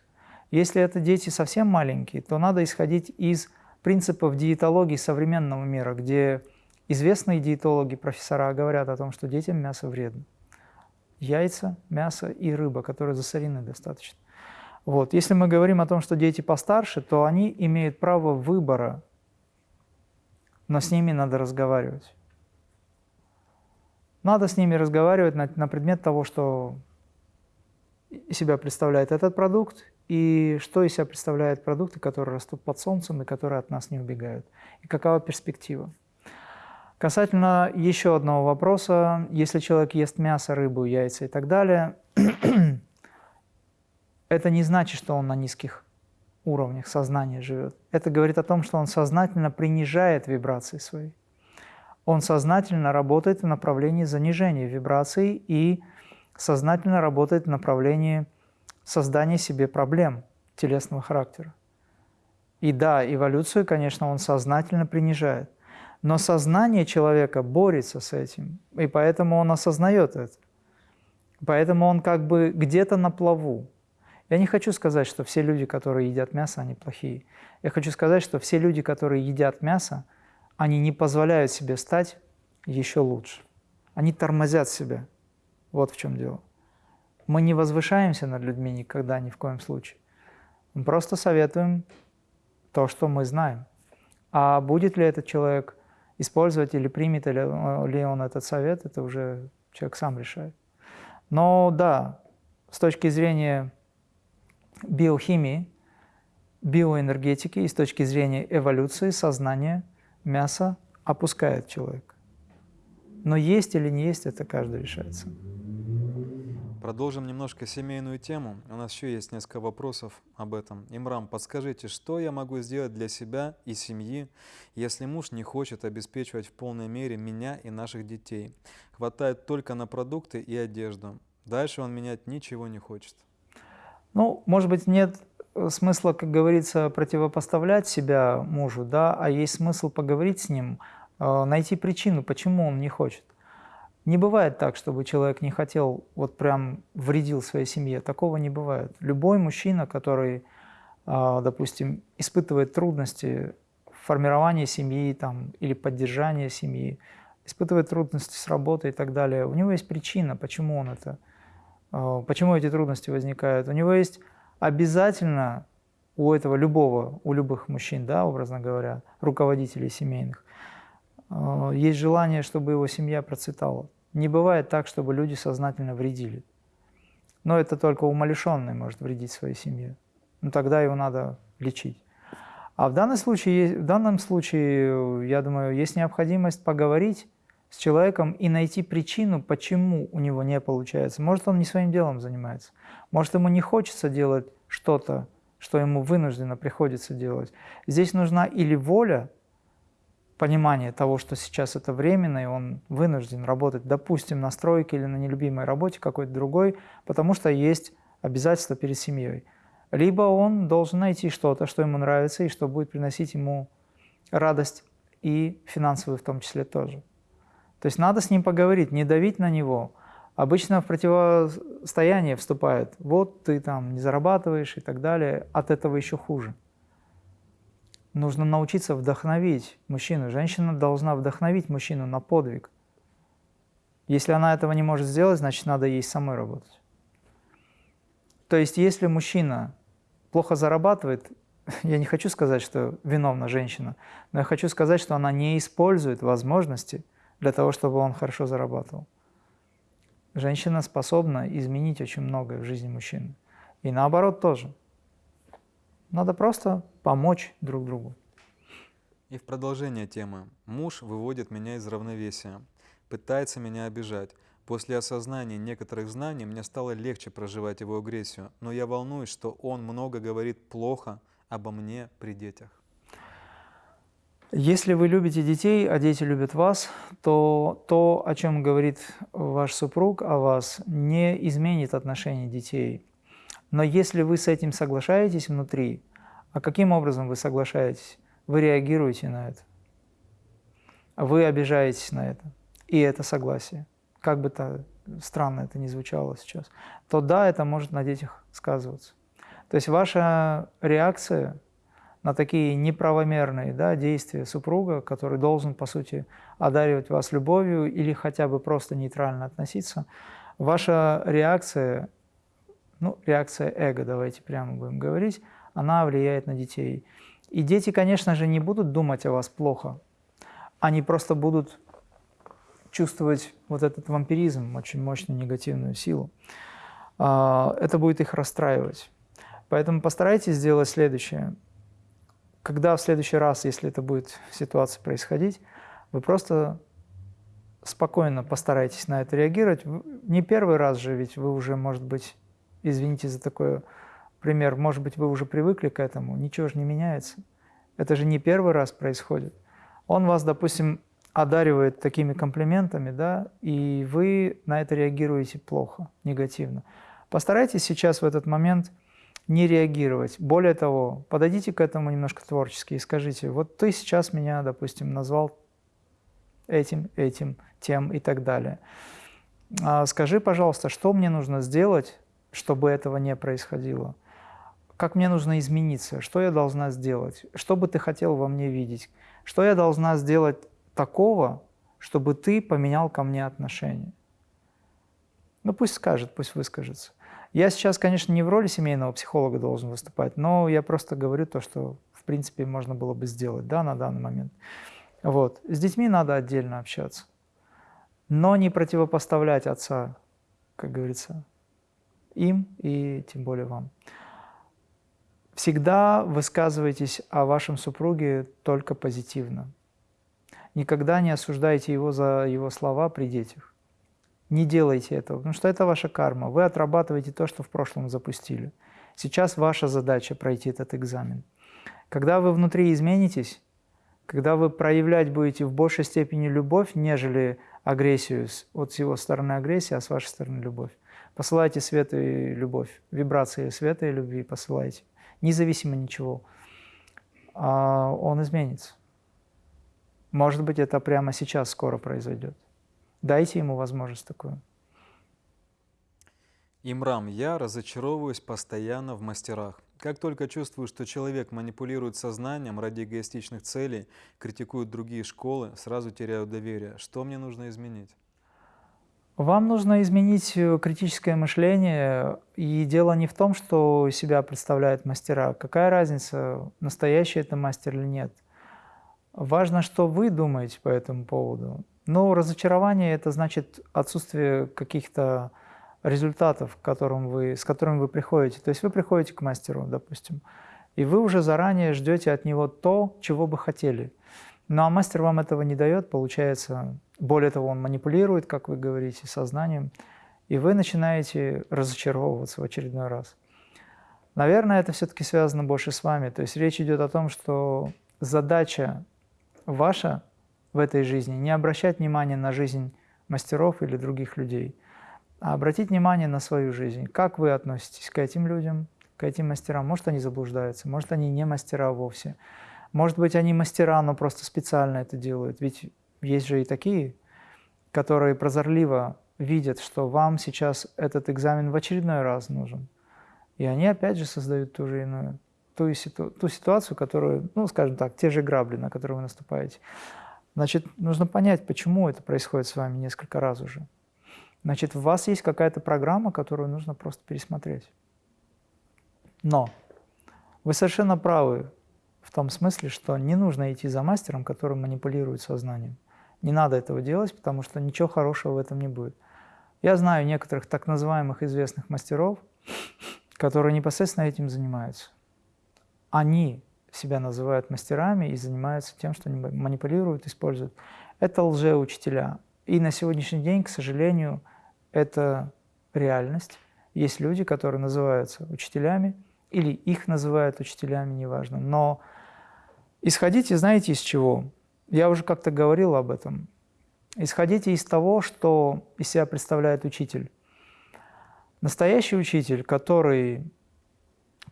Speaker 1: Если это дети совсем маленькие, то надо исходить из принципов диетологии современного мира, где известные диетологи, профессора говорят о том, что детям мясо вредно яйца, мясо и рыба, которые засорены достаточно. Вот. Если мы говорим о том, что дети постарше, то они имеют право выбора, но с ними надо разговаривать. Надо с ними разговаривать на, на предмет того, что себя представляет этот продукт, и что из себя представляют продукты, которые растут под солнцем и которые от нас не убегают, и какова перспектива. Касательно еще одного вопроса, если человек ест мясо, рыбу, яйца и так далее, это не значит, что он на низких уровнях сознания живет. Это говорит о том, что он сознательно принижает вибрации свои. Он сознательно работает в направлении занижения вибраций и сознательно работает в направлении создания себе проблем телесного характера. И да, эволюцию, конечно, он сознательно принижает. Но сознание человека борется с этим, и поэтому он осознает это. Поэтому он как бы где-то на плаву. Я не хочу сказать, что все люди, которые едят мясо, они плохие. Я хочу сказать, что все люди, которые едят мясо, они не позволяют себе стать еще лучше. Они тормозят себя. Вот в чем дело. Мы не возвышаемся над людьми никогда, ни в коем случае. Мы просто советуем то, что мы знаем. А будет ли этот человек использовать или примет ли, ли он этот совет, это уже человек сам решает. Но да, с точки зрения биохимии, биоэнергетики и с точки зрения эволюции сознания мясо опускает человека. Но есть или не есть, это каждый решается.
Speaker 2: Продолжим немножко семейную тему. У нас еще есть несколько вопросов об этом. Имрам, подскажите, что я могу сделать для себя и семьи, если муж не хочет обеспечивать в полной мере меня и наших детей? Хватает только на продукты и одежду. Дальше он менять ничего не хочет.
Speaker 1: Ну, может быть, нет смысла, как говорится, противопоставлять себя мужу, да, а есть смысл поговорить с ним, э, найти причину, почему он не хочет. Не бывает так, чтобы человек не хотел, вот прям вредил своей семье. Такого не бывает. Любой мужчина, который, а, допустим, испытывает трудности в формировании семьи там, или поддержании семьи, испытывает трудности с работой и так далее, у него есть причина, почему он это, э, почему эти трудности возникают. У него есть обязательно у этого любого, у любых мужчин, да, образно говоря, руководителей семейных, э, есть желание, чтобы его семья процветала. Не бывает так, чтобы люди сознательно вредили. Но это только умалишенный может вредить своей семье. Ну тогда его надо лечить. А в данном случае, в данном случае, я думаю, есть необходимость поговорить с человеком и найти причину, почему у него не получается. Может, он не своим делом занимается. Может, ему не хочется делать что-то, что ему вынужденно приходится делать. Здесь нужна или воля, понимание того, что сейчас это временно, и он вынужден работать, допустим, на стройке или на нелюбимой работе какой-то другой, потому что есть обязательства перед семьей. Либо он должен найти что-то, что ему нравится и что будет приносить ему радость и финансовую в том числе тоже. То есть надо с ним поговорить, не давить на него. Обычно в противостояние вступает. Вот ты там не зарабатываешь и так далее. От этого еще хуже. Нужно научиться вдохновить мужчину. Женщина должна вдохновить мужчину на подвиг. Если она этого не может сделать, значит, надо ей самой работать. То есть, если мужчина плохо зарабатывает, я не хочу сказать, что виновна женщина, но я хочу сказать, что она не использует возможности для того, чтобы он хорошо зарабатывал. Женщина способна изменить очень многое в жизни мужчины. И наоборот тоже. Надо просто помочь друг другу.
Speaker 2: И в продолжение темы. Муж выводит меня из равновесия, пытается меня обижать. После осознания некоторых знаний мне стало легче проживать его агрессию, но я волнуюсь, что он много говорит плохо обо мне при детях.
Speaker 1: Если вы любите детей, а дети любят вас, то то, о чем говорит ваш супруг о вас, не изменит отношение детей. Но если вы с этим соглашаетесь внутри, а каким образом вы соглашаетесь? Вы реагируете на это. Вы обижаетесь на это. И это согласие. Как бы то странно это ни звучало сейчас. То да, это может на детях сказываться. То есть ваша реакция на такие неправомерные да, действия супруга, который должен, по сути, одаривать вас любовью или хотя бы просто нейтрально относиться, ваша реакция ну, реакция эго, давайте прямо будем говорить, она влияет на детей. И дети, конечно же, не будут думать о вас плохо, они просто будут чувствовать вот этот вампиризм, очень мощную негативную силу. А, это будет их расстраивать. Поэтому постарайтесь сделать следующее. Когда в следующий раз, если это будет ситуация происходить, вы просто спокойно постарайтесь на это реагировать. Не первый раз же, ведь вы уже, может быть, извините за такой пример, может быть, вы уже привыкли к этому, ничего же не меняется. Это же не первый раз происходит. Он вас, допустим, одаривает такими комплиментами, да, и вы на это реагируете плохо, негативно. Постарайтесь сейчас в этот момент не реагировать. Более того, подойдите к этому немножко творчески и скажите, вот ты сейчас меня, допустим, назвал этим, этим, тем и так далее. А скажи, пожалуйста, что мне нужно сделать, чтобы этого не происходило. Как мне нужно измениться, что я должна сделать, что бы ты хотел во мне видеть, что я должна сделать такого, чтобы ты поменял ко мне отношение. Ну пусть скажет, пусть выскажется. Я сейчас, конечно, не в роли семейного психолога должен выступать, но я просто говорю то, что, в принципе, можно было бы сделать да, на данный момент. Вот. С детьми надо отдельно общаться, но не противопоставлять отца, как говорится, им и тем более вам. Всегда высказывайтесь о вашем супруге только позитивно. Никогда не осуждайте его за его слова при детях. Не делайте этого, потому что это ваша карма. Вы отрабатываете то, что в прошлом запустили. Сейчас ваша задача пройти этот экзамен. Когда вы внутри изменитесь, когда вы проявлять будете в большей степени любовь, нежели агрессию, вот с его стороны агрессия, а с вашей стороны любовь, Посылайте свет и любовь, вибрации света и любви посылайте, независимо ничего. А он изменится. Может быть, это прямо сейчас скоро произойдет. Дайте ему возможность такую.
Speaker 2: Имрам, я разочаровываюсь постоянно в мастерах. Как только чувствую, что человек манипулирует сознанием ради эгоистичных целей, критикует другие школы, сразу теряю доверие. Что мне нужно изменить?
Speaker 1: Вам нужно изменить э, критическое мышление, и дело не в том, что себя представляют мастера. Какая разница, настоящий это мастер или нет. Важно, что вы думаете по этому поводу. Но разочарование – это значит отсутствие каких-то результатов, которым вы, с которыми вы приходите. То есть вы приходите к мастеру, допустим, и вы уже заранее ждете от него то, чего бы хотели. Ну а мастер вам этого не дает, получается, более того, он манипулирует, как вы говорите, сознанием, и вы начинаете разочаровываться в очередной раз. Наверное, это все-таки связано больше с вами. То есть речь идет о том, что задача ваша в этой жизни не обращать внимания на жизнь мастеров или других людей, а обратить внимание на свою жизнь. Как вы относитесь к этим людям, к этим мастерам? Может, они заблуждаются, может, они не мастера вовсе. Может быть, они мастера, но просто специально это делают. Ведь есть же и такие, которые прозорливо видят, что вам сейчас этот экзамен в очередной раз нужен. И они опять же создают ту же иную, ту, ситу, ту ситуацию, которую, ну, скажем так, те же грабли, на которые вы наступаете. Значит, нужно понять, почему это происходит с вами несколько раз уже. Значит, у вас есть какая-то программа, которую нужно просто пересмотреть. Но вы совершенно правы в том смысле, что не нужно идти за мастером, который манипулирует сознанием. Не надо этого делать, потому что ничего хорошего в этом не будет. Я знаю некоторых так называемых известных мастеров, которые непосредственно этим занимаются. Они себя называют мастерами и занимаются тем, что они манипулируют, используют. Это лжеучителя. И на сегодняшний день, к сожалению, это реальность. Есть люди, которые называются учителями, или их называют учителями, неважно. Но исходите, знаете, из чего? Я уже как-то говорил об этом. Исходите из того, что из себя представляет учитель. Настоящий учитель, который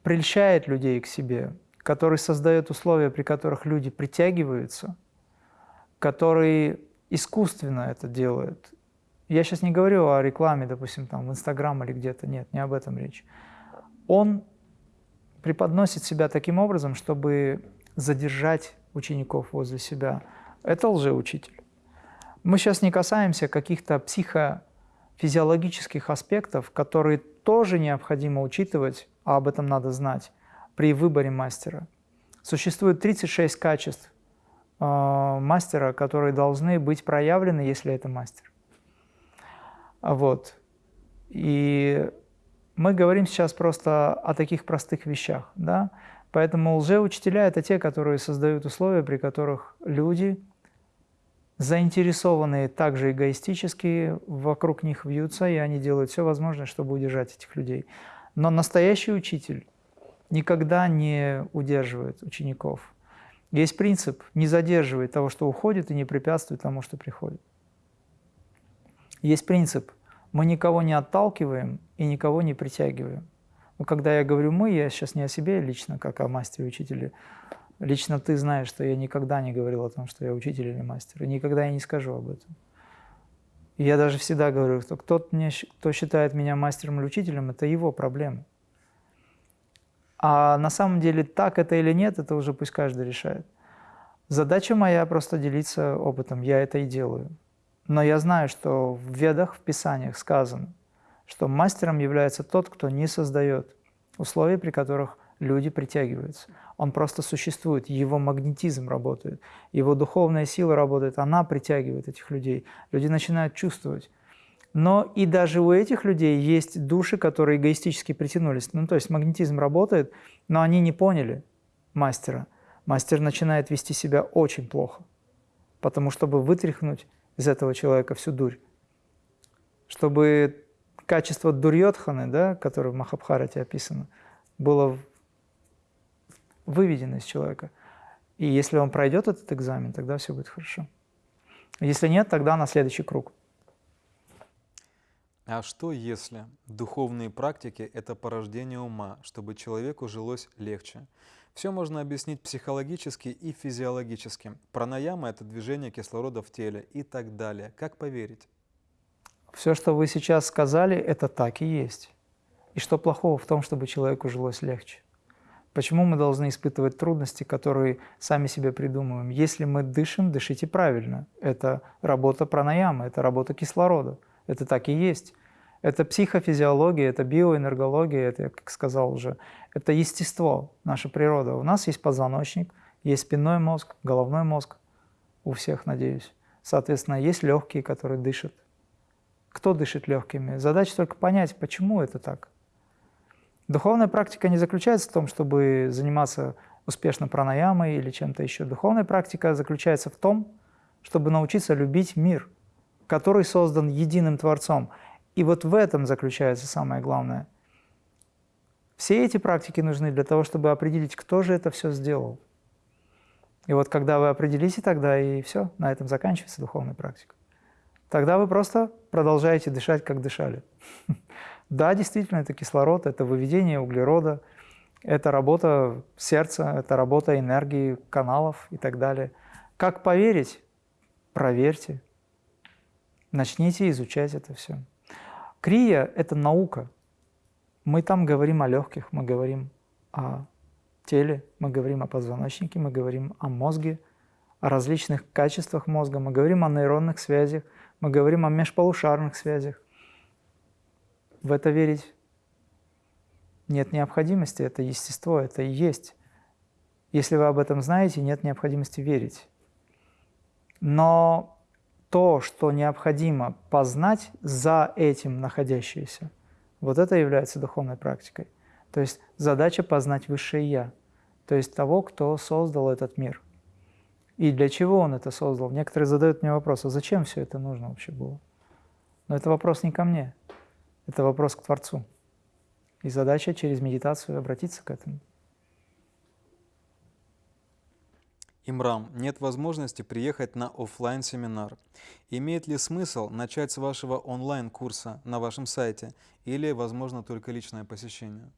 Speaker 1: прельщает людей к себе, который создает условия, при которых люди притягиваются, который искусственно это делает. Я сейчас не говорю о рекламе, допустим, там в Инстаграм или где-то, нет, не об этом речь. Он преподносит себя таким образом, чтобы задержать учеников возле себя. Это лжеучитель. Мы сейчас не касаемся каких-то психофизиологических аспектов, которые тоже необходимо учитывать, а об этом надо знать при выборе мастера. Существует 36 качеств э, мастера, которые должны быть проявлены, если это мастер. Вот. И мы говорим сейчас просто о таких простых вещах. Да? Поэтому лжеучителя – это те, которые создают условия, при которых люди, заинтересованные также эгоистически, вокруг них вьются, и они делают все возможное, чтобы удержать этих людей. Но настоящий учитель никогда не удерживает учеников. Есть принцип – не задерживает того, что уходит, и не препятствует тому, что приходит. Есть принцип – мы никого не отталкиваем и никого не притягиваем. Но когда я говорю «мы», я сейчас не о себе лично, как о мастере-учителе. Лично ты знаешь, что я никогда не говорил о том, что я учитель или мастер, и никогда я не скажу об этом. Я даже всегда говорю, что кто, мне, кто считает меня мастером или учителем, это его проблема. А на самом деле так это или нет, это уже пусть каждый решает. Задача моя просто делиться опытом, я это и делаю. Но я знаю, что в ведах, в писаниях сказано, что мастером является тот, кто не создает условия, при которых люди притягиваются. Он просто существует, его магнетизм работает, его духовная сила работает, она притягивает этих людей. Люди начинают чувствовать, но и даже у этих людей есть души, которые эгоистически притянулись. Ну, то есть магнетизм работает, но они не поняли мастера. Мастер начинает вести себя очень плохо, потому чтобы вытряхнуть из этого человека всю дурь, чтобы качество дурьотханы, да, которое в Махабхарате описано, было выведено из человека. И если он пройдет этот экзамен, тогда все будет хорошо. Если нет, тогда на следующий круг.
Speaker 2: А что если духовные практики – это порождение ума, чтобы человеку жилось легче? Все можно объяснить психологически и физиологически. Пранаяма – это движение кислорода в теле и так далее. Как поверить?
Speaker 1: Все, что вы сейчас сказали, это так и есть. И что плохого в том, чтобы человеку жилось легче? Почему мы должны испытывать трудности, которые сами себе придумываем? Если мы дышим, дышите правильно. Это работа пранаямы, это работа кислорода. Это так и есть. Это психофизиология, это биоэнергология, это, как сказал уже, это естество, наша природа. У нас есть позвоночник, есть спинной мозг, головной мозг, у всех, надеюсь. Соответственно, есть легкие, которые дышат. Кто дышит легкими? Задача только понять, почему это так. Духовная практика не заключается в том, чтобы заниматься успешно пранаямой или чем-то еще. Духовная практика заключается в том, чтобы научиться любить мир, который создан единым Творцом. И вот в этом заключается самое главное. Все эти практики нужны для того, чтобы определить, кто же это все сделал. И вот когда вы определите, тогда и все, на этом заканчивается духовная практика. Тогда вы просто продолжаете дышать, как дышали. Да, действительно, это кислород, это выведение углерода, это работа сердца, это работа энергии, каналов и так далее. Как поверить? Проверьте. Начните изучать это все. Крия – это наука. Мы там говорим о легких, мы говорим о теле, мы говорим о позвоночнике, мы говорим о мозге, о различных качествах мозга, мы говорим о нейронных связях, мы говорим о межполушарных связях в это верить нет необходимости, это естество, это и есть. Если вы об этом знаете, нет необходимости верить. Но то, что необходимо познать за этим находящееся, вот это является духовной практикой. То есть задача познать Высшее Я, то есть того, кто создал этот мир. И для чего он это создал? Некоторые задают мне вопрос, а зачем все это нужно вообще было? Но это вопрос не ко мне. Это вопрос к Творцу. И задача через медитацию обратиться к этому.
Speaker 2: Имрам, нет возможности приехать на офлайн семинар Имеет ли смысл начать с вашего онлайн-курса на вашем сайте или, возможно, только личное посещение?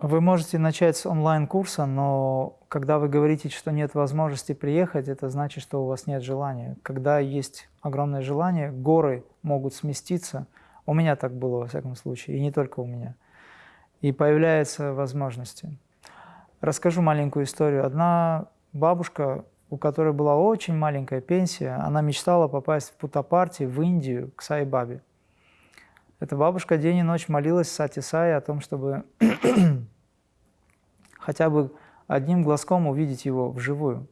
Speaker 1: Вы можете начать с онлайн-курса, но когда вы говорите, что нет возможности приехать, это значит, что у вас нет желания. Когда есть огромное желание, горы могут сместиться – у меня так было, во всяком случае, и не только у меня. И появляются возможности. Расскажу маленькую историю. Одна бабушка, у которой была очень маленькая пенсия, она мечтала попасть в Путапарти, в Индию, к Сай-Бабе. Эта бабушка день и ночь молилась Сати Сай о том, чтобы хотя бы одним глазком увидеть его вживую.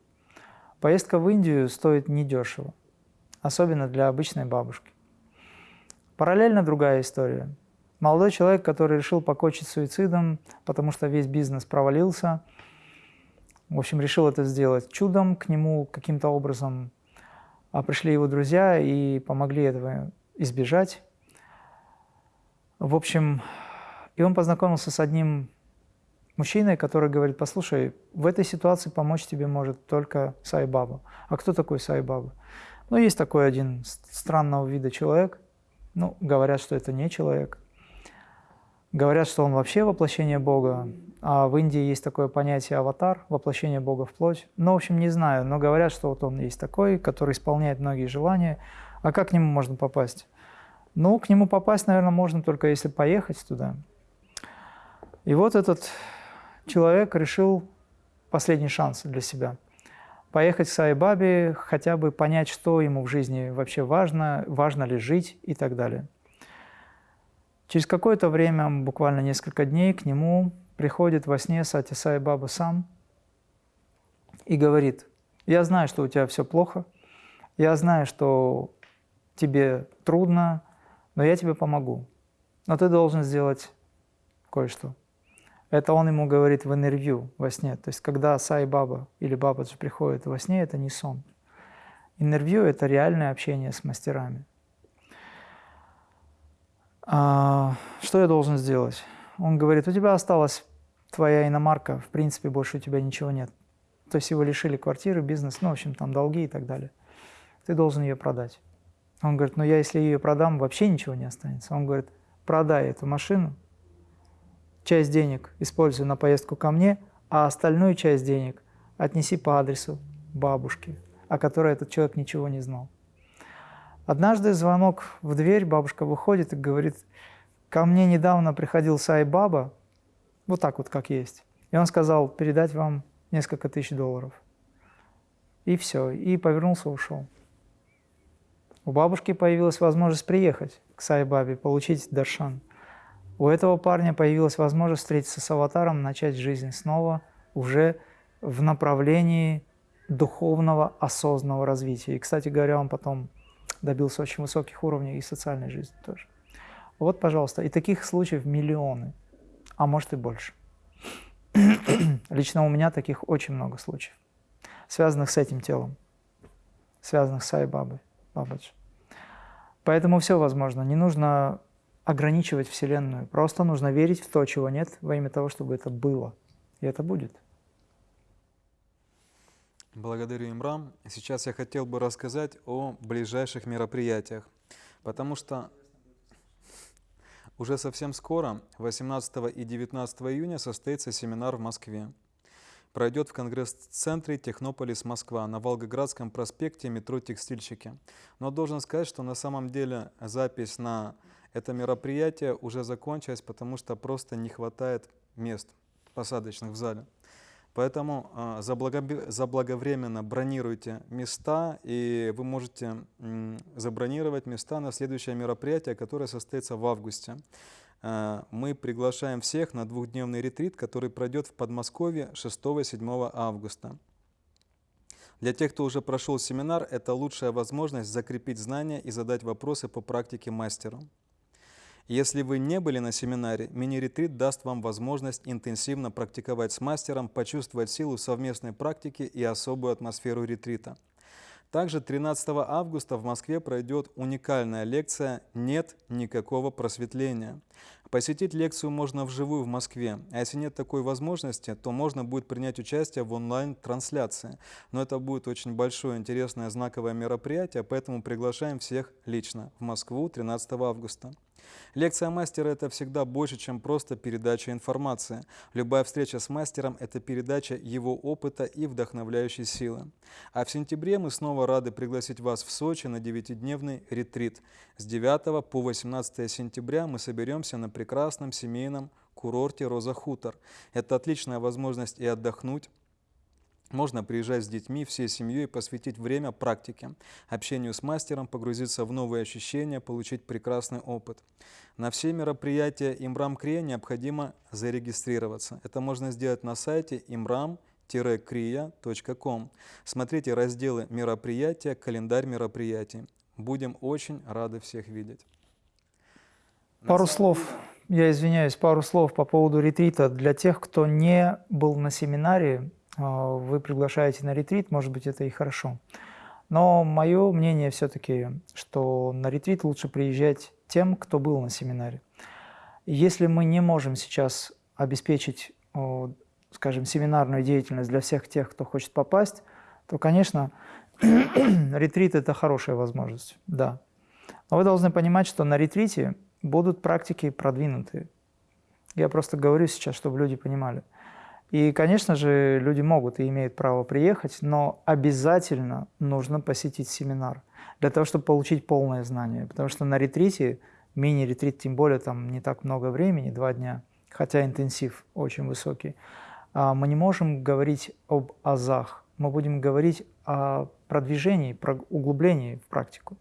Speaker 1: Поездка в Индию стоит недешево, особенно для обычной бабушки. Параллельно другая история. Молодой человек, который решил покончить суицидом, потому что весь бизнес провалился, в общем, решил это сделать чудом, к нему каким-то образом а пришли его друзья и помогли этого избежать. В общем, и он познакомился с одним мужчиной, который говорит, послушай, в этой ситуации помочь тебе может только Сайбаба. А кто такой Сайбаба? Ну, есть такой один странного вида человек – ну, говорят, что это не человек. Говорят, что он вообще воплощение Бога. А в Индии есть такое понятие аватар, воплощение Бога в плоть. Ну, в общем, не знаю, но говорят, что вот он есть такой, который исполняет многие желания. А как к нему можно попасть? Ну, к нему попасть, наверное, можно только если поехать туда. И вот этот человек решил последний шанс для себя – поехать к Сайбабе, хотя бы понять, что ему в жизни вообще важно, важно ли жить и так далее. Через какое-то время, буквально несколько дней, к нему приходит во сне Сати Сай Баба сам и говорит, я знаю, что у тебя все плохо, я знаю, что тебе трудно, но я тебе помогу. Но ты должен сделать кое-что. Это он ему говорит в интервью во сне. То есть, когда Сай Баба или Бабаджи приходит во сне, это не сон. Интервью – это реальное общение с мастерами. А, что я должен сделать? Он говорит, у тебя осталась твоя иномарка, в принципе, больше у тебя ничего нет. То есть его лишили квартиры, бизнес, ну, в общем, там долги и так далее. Ты должен ее продать. Он говорит, ну я если ее продам, вообще ничего не останется. Он говорит, продай эту машину, часть денег используй на поездку ко мне, а остальную часть денег отнеси по адресу бабушки, о которой этот человек ничего не знал. Однажды звонок в дверь, бабушка выходит и говорит, ко мне недавно приходил Сай Баба, вот так вот, как есть, И он сказал передать вам несколько тысяч долларов. И все, и повернулся, ушел. У бабушки появилась возможность приехать к Сайбабе, получить даршан. У этого парня появилась возможность встретиться с аватаром, начать жизнь снова уже в направлении духовного осознанного развития. И, кстати говоря, он потом добился очень высоких уровней и социальной жизни тоже. Вот, пожалуйста, и таких случаев миллионы, а может и больше. Лично у меня таких очень много случаев, связанных с этим телом, связанных с Сайбабой, Бабаджи. Поэтому все возможно. Не нужно ограничивать Вселенную. Просто нужно верить в то, чего нет, во имя того, чтобы это было. И это будет.
Speaker 2: Благодарю, Имрам. Сейчас я хотел бы рассказать о ближайших мероприятиях, потому что уже совсем скоро, 18 и 19 июня, состоится семинар в Москве. Пройдет в Конгресс-центре Технополис Москва на Волгоградском проспекте метро Текстильщики. Но должен сказать, что на самом деле запись на это мероприятие уже закончилась, потому что просто не хватает мест посадочных в зале. Поэтому э, заблаговременно бронируйте места, и вы можете забронировать места на следующее мероприятие, которое состоится в августе. Э, мы приглашаем всех на двухдневный ретрит, который пройдет в Подмосковье 6-7 августа. Для тех, кто уже прошел семинар, это лучшая возможность закрепить знания и задать вопросы по практике мастеру. Если вы не были на семинаре, мини-ретрит даст вам возможность интенсивно практиковать с мастером, почувствовать силу совместной практики и особую атмосферу ретрита. Также 13 августа в Москве пройдет уникальная лекция «Нет никакого просветления». Посетить лекцию можно вживую в Москве, а если нет такой возможности, то можно будет принять участие в онлайн-трансляции. Но это будет очень большое, интересное, знаковое мероприятие, поэтому приглашаем всех лично в Москву 13 августа. Лекция мастера – это всегда больше, чем просто передача информации. Любая встреча с мастером – это передача его опыта и вдохновляющей силы. А в сентябре мы снова рады пригласить вас в Сочи на 9-дневный ретрит. С 9 по 18 сентября мы соберемся на прекрасном семейном курорте Роза Хутор. Это отличная возможность и отдохнуть, можно приезжать с детьми, всей семьей, посвятить время практике, общению с мастером, погрузиться в новые ощущения, получить прекрасный опыт. На все мероприятия Имрам Крия необходимо зарегистрироваться. Это можно сделать на сайте imram-kriya.com. Смотрите разделы мероприятия, календарь мероприятий. Будем очень рады всех видеть.
Speaker 1: Пару слов, я извиняюсь, пару слов по поводу ретрита. Для тех, кто не был на семинаре, вы приглашаете на ретрит, может быть, это и хорошо. Но мое мнение все-таки, что на ретрит лучше приезжать тем, кто был на семинаре. Если мы не можем сейчас обеспечить, скажем, семинарную деятельность для всех тех, кто хочет попасть, то, конечно, ретрит – это хорошая возможность, да. Но вы должны понимать, что на ретрите будут практики продвинутые. Я просто говорю сейчас, чтобы люди понимали – и, конечно же, люди могут и имеют право приехать, но обязательно нужно посетить семинар для того, чтобы получить полное знание. Потому что на ретрите, мини-ретрит, тем более там не так много времени, два дня, хотя интенсив очень высокий, а, мы не можем говорить об азах, мы будем говорить о продвижении, про углублении в практику.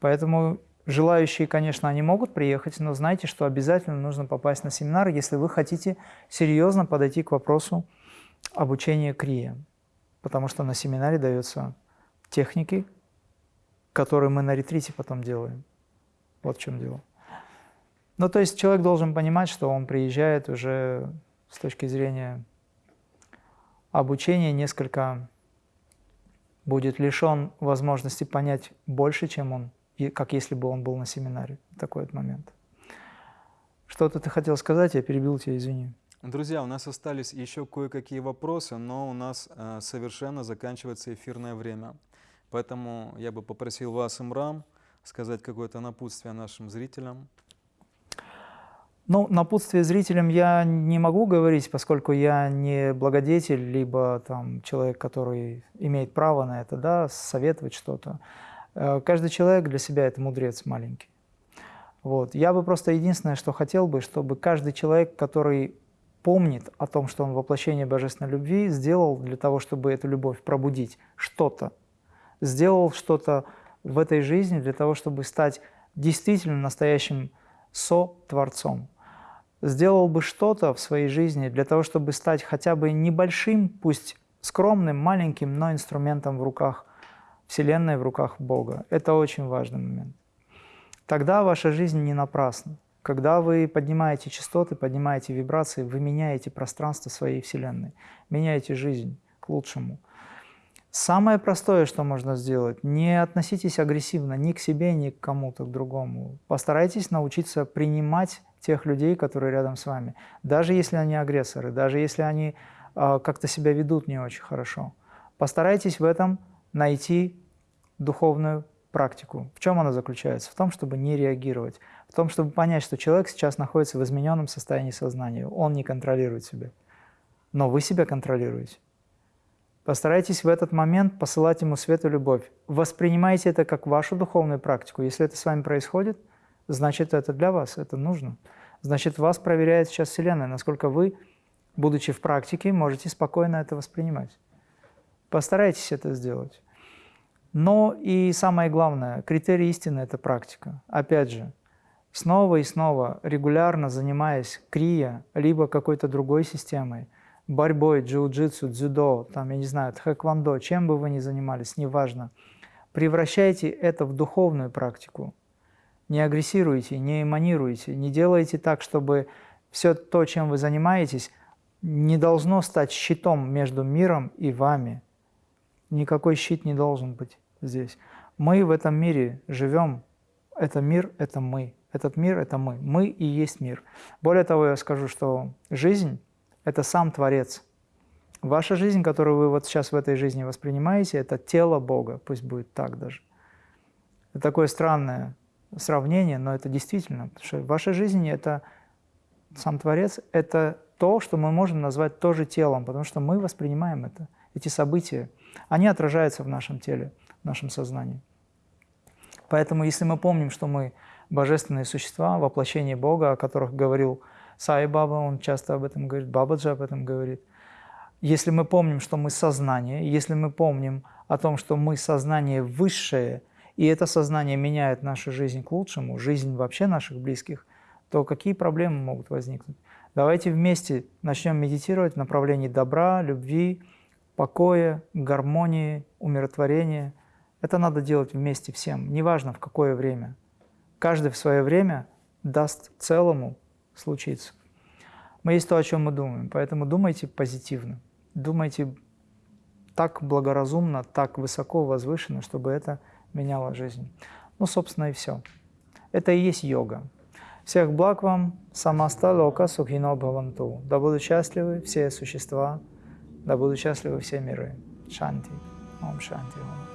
Speaker 1: Поэтому Желающие, конечно, они могут приехать, но знайте, что обязательно нужно попасть на семинар, если вы хотите серьезно подойти к вопросу обучения крия. Потому что на семинаре даются техники, которые мы на ретрите потом делаем. Вот в чем дело. Ну, то есть человек должен понимать, что он приезжает уже с точки зрения обучения несколько будет лишен возможности понять больше, чем он и как если бы он был на семинаре. Такой вот момент. Что-то ты хотел сказать, я перебил тебя, извини.
Speaker 2: Друзья, у нас остались еще кое-какие вопросы, но у нас э, совершенно заканчивается эфирное время. Поэтому я бы попросил вас, Имрам, сказать какое-то напутствие нашим зрителям.
Speaker 1: Ну, напутствие зрителям я не могу говорить, поскольку я не благодетель, либо там человек, который имеет право на это, да, советовать что-то. Э, каждый человек для себя – это мудрец маленький. Вот. Я бы просто единственное, что хотел бы, чтобы каждый человек, который помнит о том, что он воплощение божественной любви сделал для того, чтобы эту любовь пробудить, что-то, сделал что-то в этой жизни для того, чтобы стать действительно настоящим со-творцом, сделал бы что-то в своей жизни для того, чтобы стать хотя бы небольшим, пусть скромным, маленьким, но инструментом в руках Вселенной, в руках Бога. Это очень важный момент. Тогда ваша жизнь не напрасна. Когда вы поднимаете частоты, поднимаете вибрации, вы меняете пространство своей Вселенной, меняете жизнь к лучшему. Самое простое, что можно сделать, не относитесь агрессивно ни к себе, ни к кому-то к другому. Постарайтесь научиться принимать тех людей, которые рядом с вами, даже если они агрессоры, даже если они э, как-то себя ведут не очень хорошо. Постарайтесь в этом найти духовную практику. В чем она заключается? В том, чтобы не реагировать, в том, чтобы понять, что человек сейчас находится в измененном состоянии сознания, он не контролирует себя, но вы себя контролируете. Постарайтесь в этот момент посылать ему свет и любовь. Воспринимайте это как вашу духовную практику. Если это с вами происходит, значит, это для вас, это нужно. Значит, вас проверяет сейчас Вселенная, насколько вы, будучи в практике, можете спокойно это воспринимать. Постарайтесь это сделать. Но и самое главное, критерий истины – это практика. Опять же, снова и снова, регулярно занимаясь крия, либо какой-то другой системой – борьбой, джиу-джитсу, дзюдо, там, я не знаю, тхэквондо, чем бы вы ни занимались, неважно, превращайте это в духовную практику. Не агрессируйте, не эманируйте, не делайте так, чтобы все то, чем вы занимаетесь, не должно стать щитом между миром и вами. Никакой щит не должен быть здесь. Мы в этом мире живем. Это мир – это мы. Этот мир – это мы. Мы и есть мир. Более того, я скажу, что жизнь это сам Творец. Ваша жизнь, которую вы вот сейчас в этой жизни воспринимаете, это тело Бога, пусть будет так даже. Это такое странное сравнение, но это действительно, потому что ваша жизнь – это сам Творец, это то, что мы можем назвать тоже телом, потому что мы воспринимаем это, эти события. Они отражаются в нашем теле, в нашем сознании. Поэтому если мы помним, что мы божественные существа, воплощение Бога, о которых говорил Сай Баба, он часто об этом говорит, Бабаджи об этом говорит. Если мы помним, что мы сознание, если мы помним о том, что мы сознание высшее, и это сознание меняет нашу жизнь к лучшему, жизнь вообще наших близких, то какие проблемы могут возникнуть? Давайте вместе начнем медитировать в направлении добра, любви, покоя, гармонии, умиротворения. Это надо делать вместе всем, неважно в какое время. Каждый в свое время даст целому случится. Мы есть то, о чем мы думаем, поэтому думайте позитивно, думайте так благоразумно, так высоко, возвышенно, чтобы это меняло жизнь. Ну, собственно, и все. Это и есть йога. Всех благ вам, самаста лока сухино бхаванту. Да будут счастливы все существа, да будут счастливы все миры. Шанти. Ом шанти. Ом.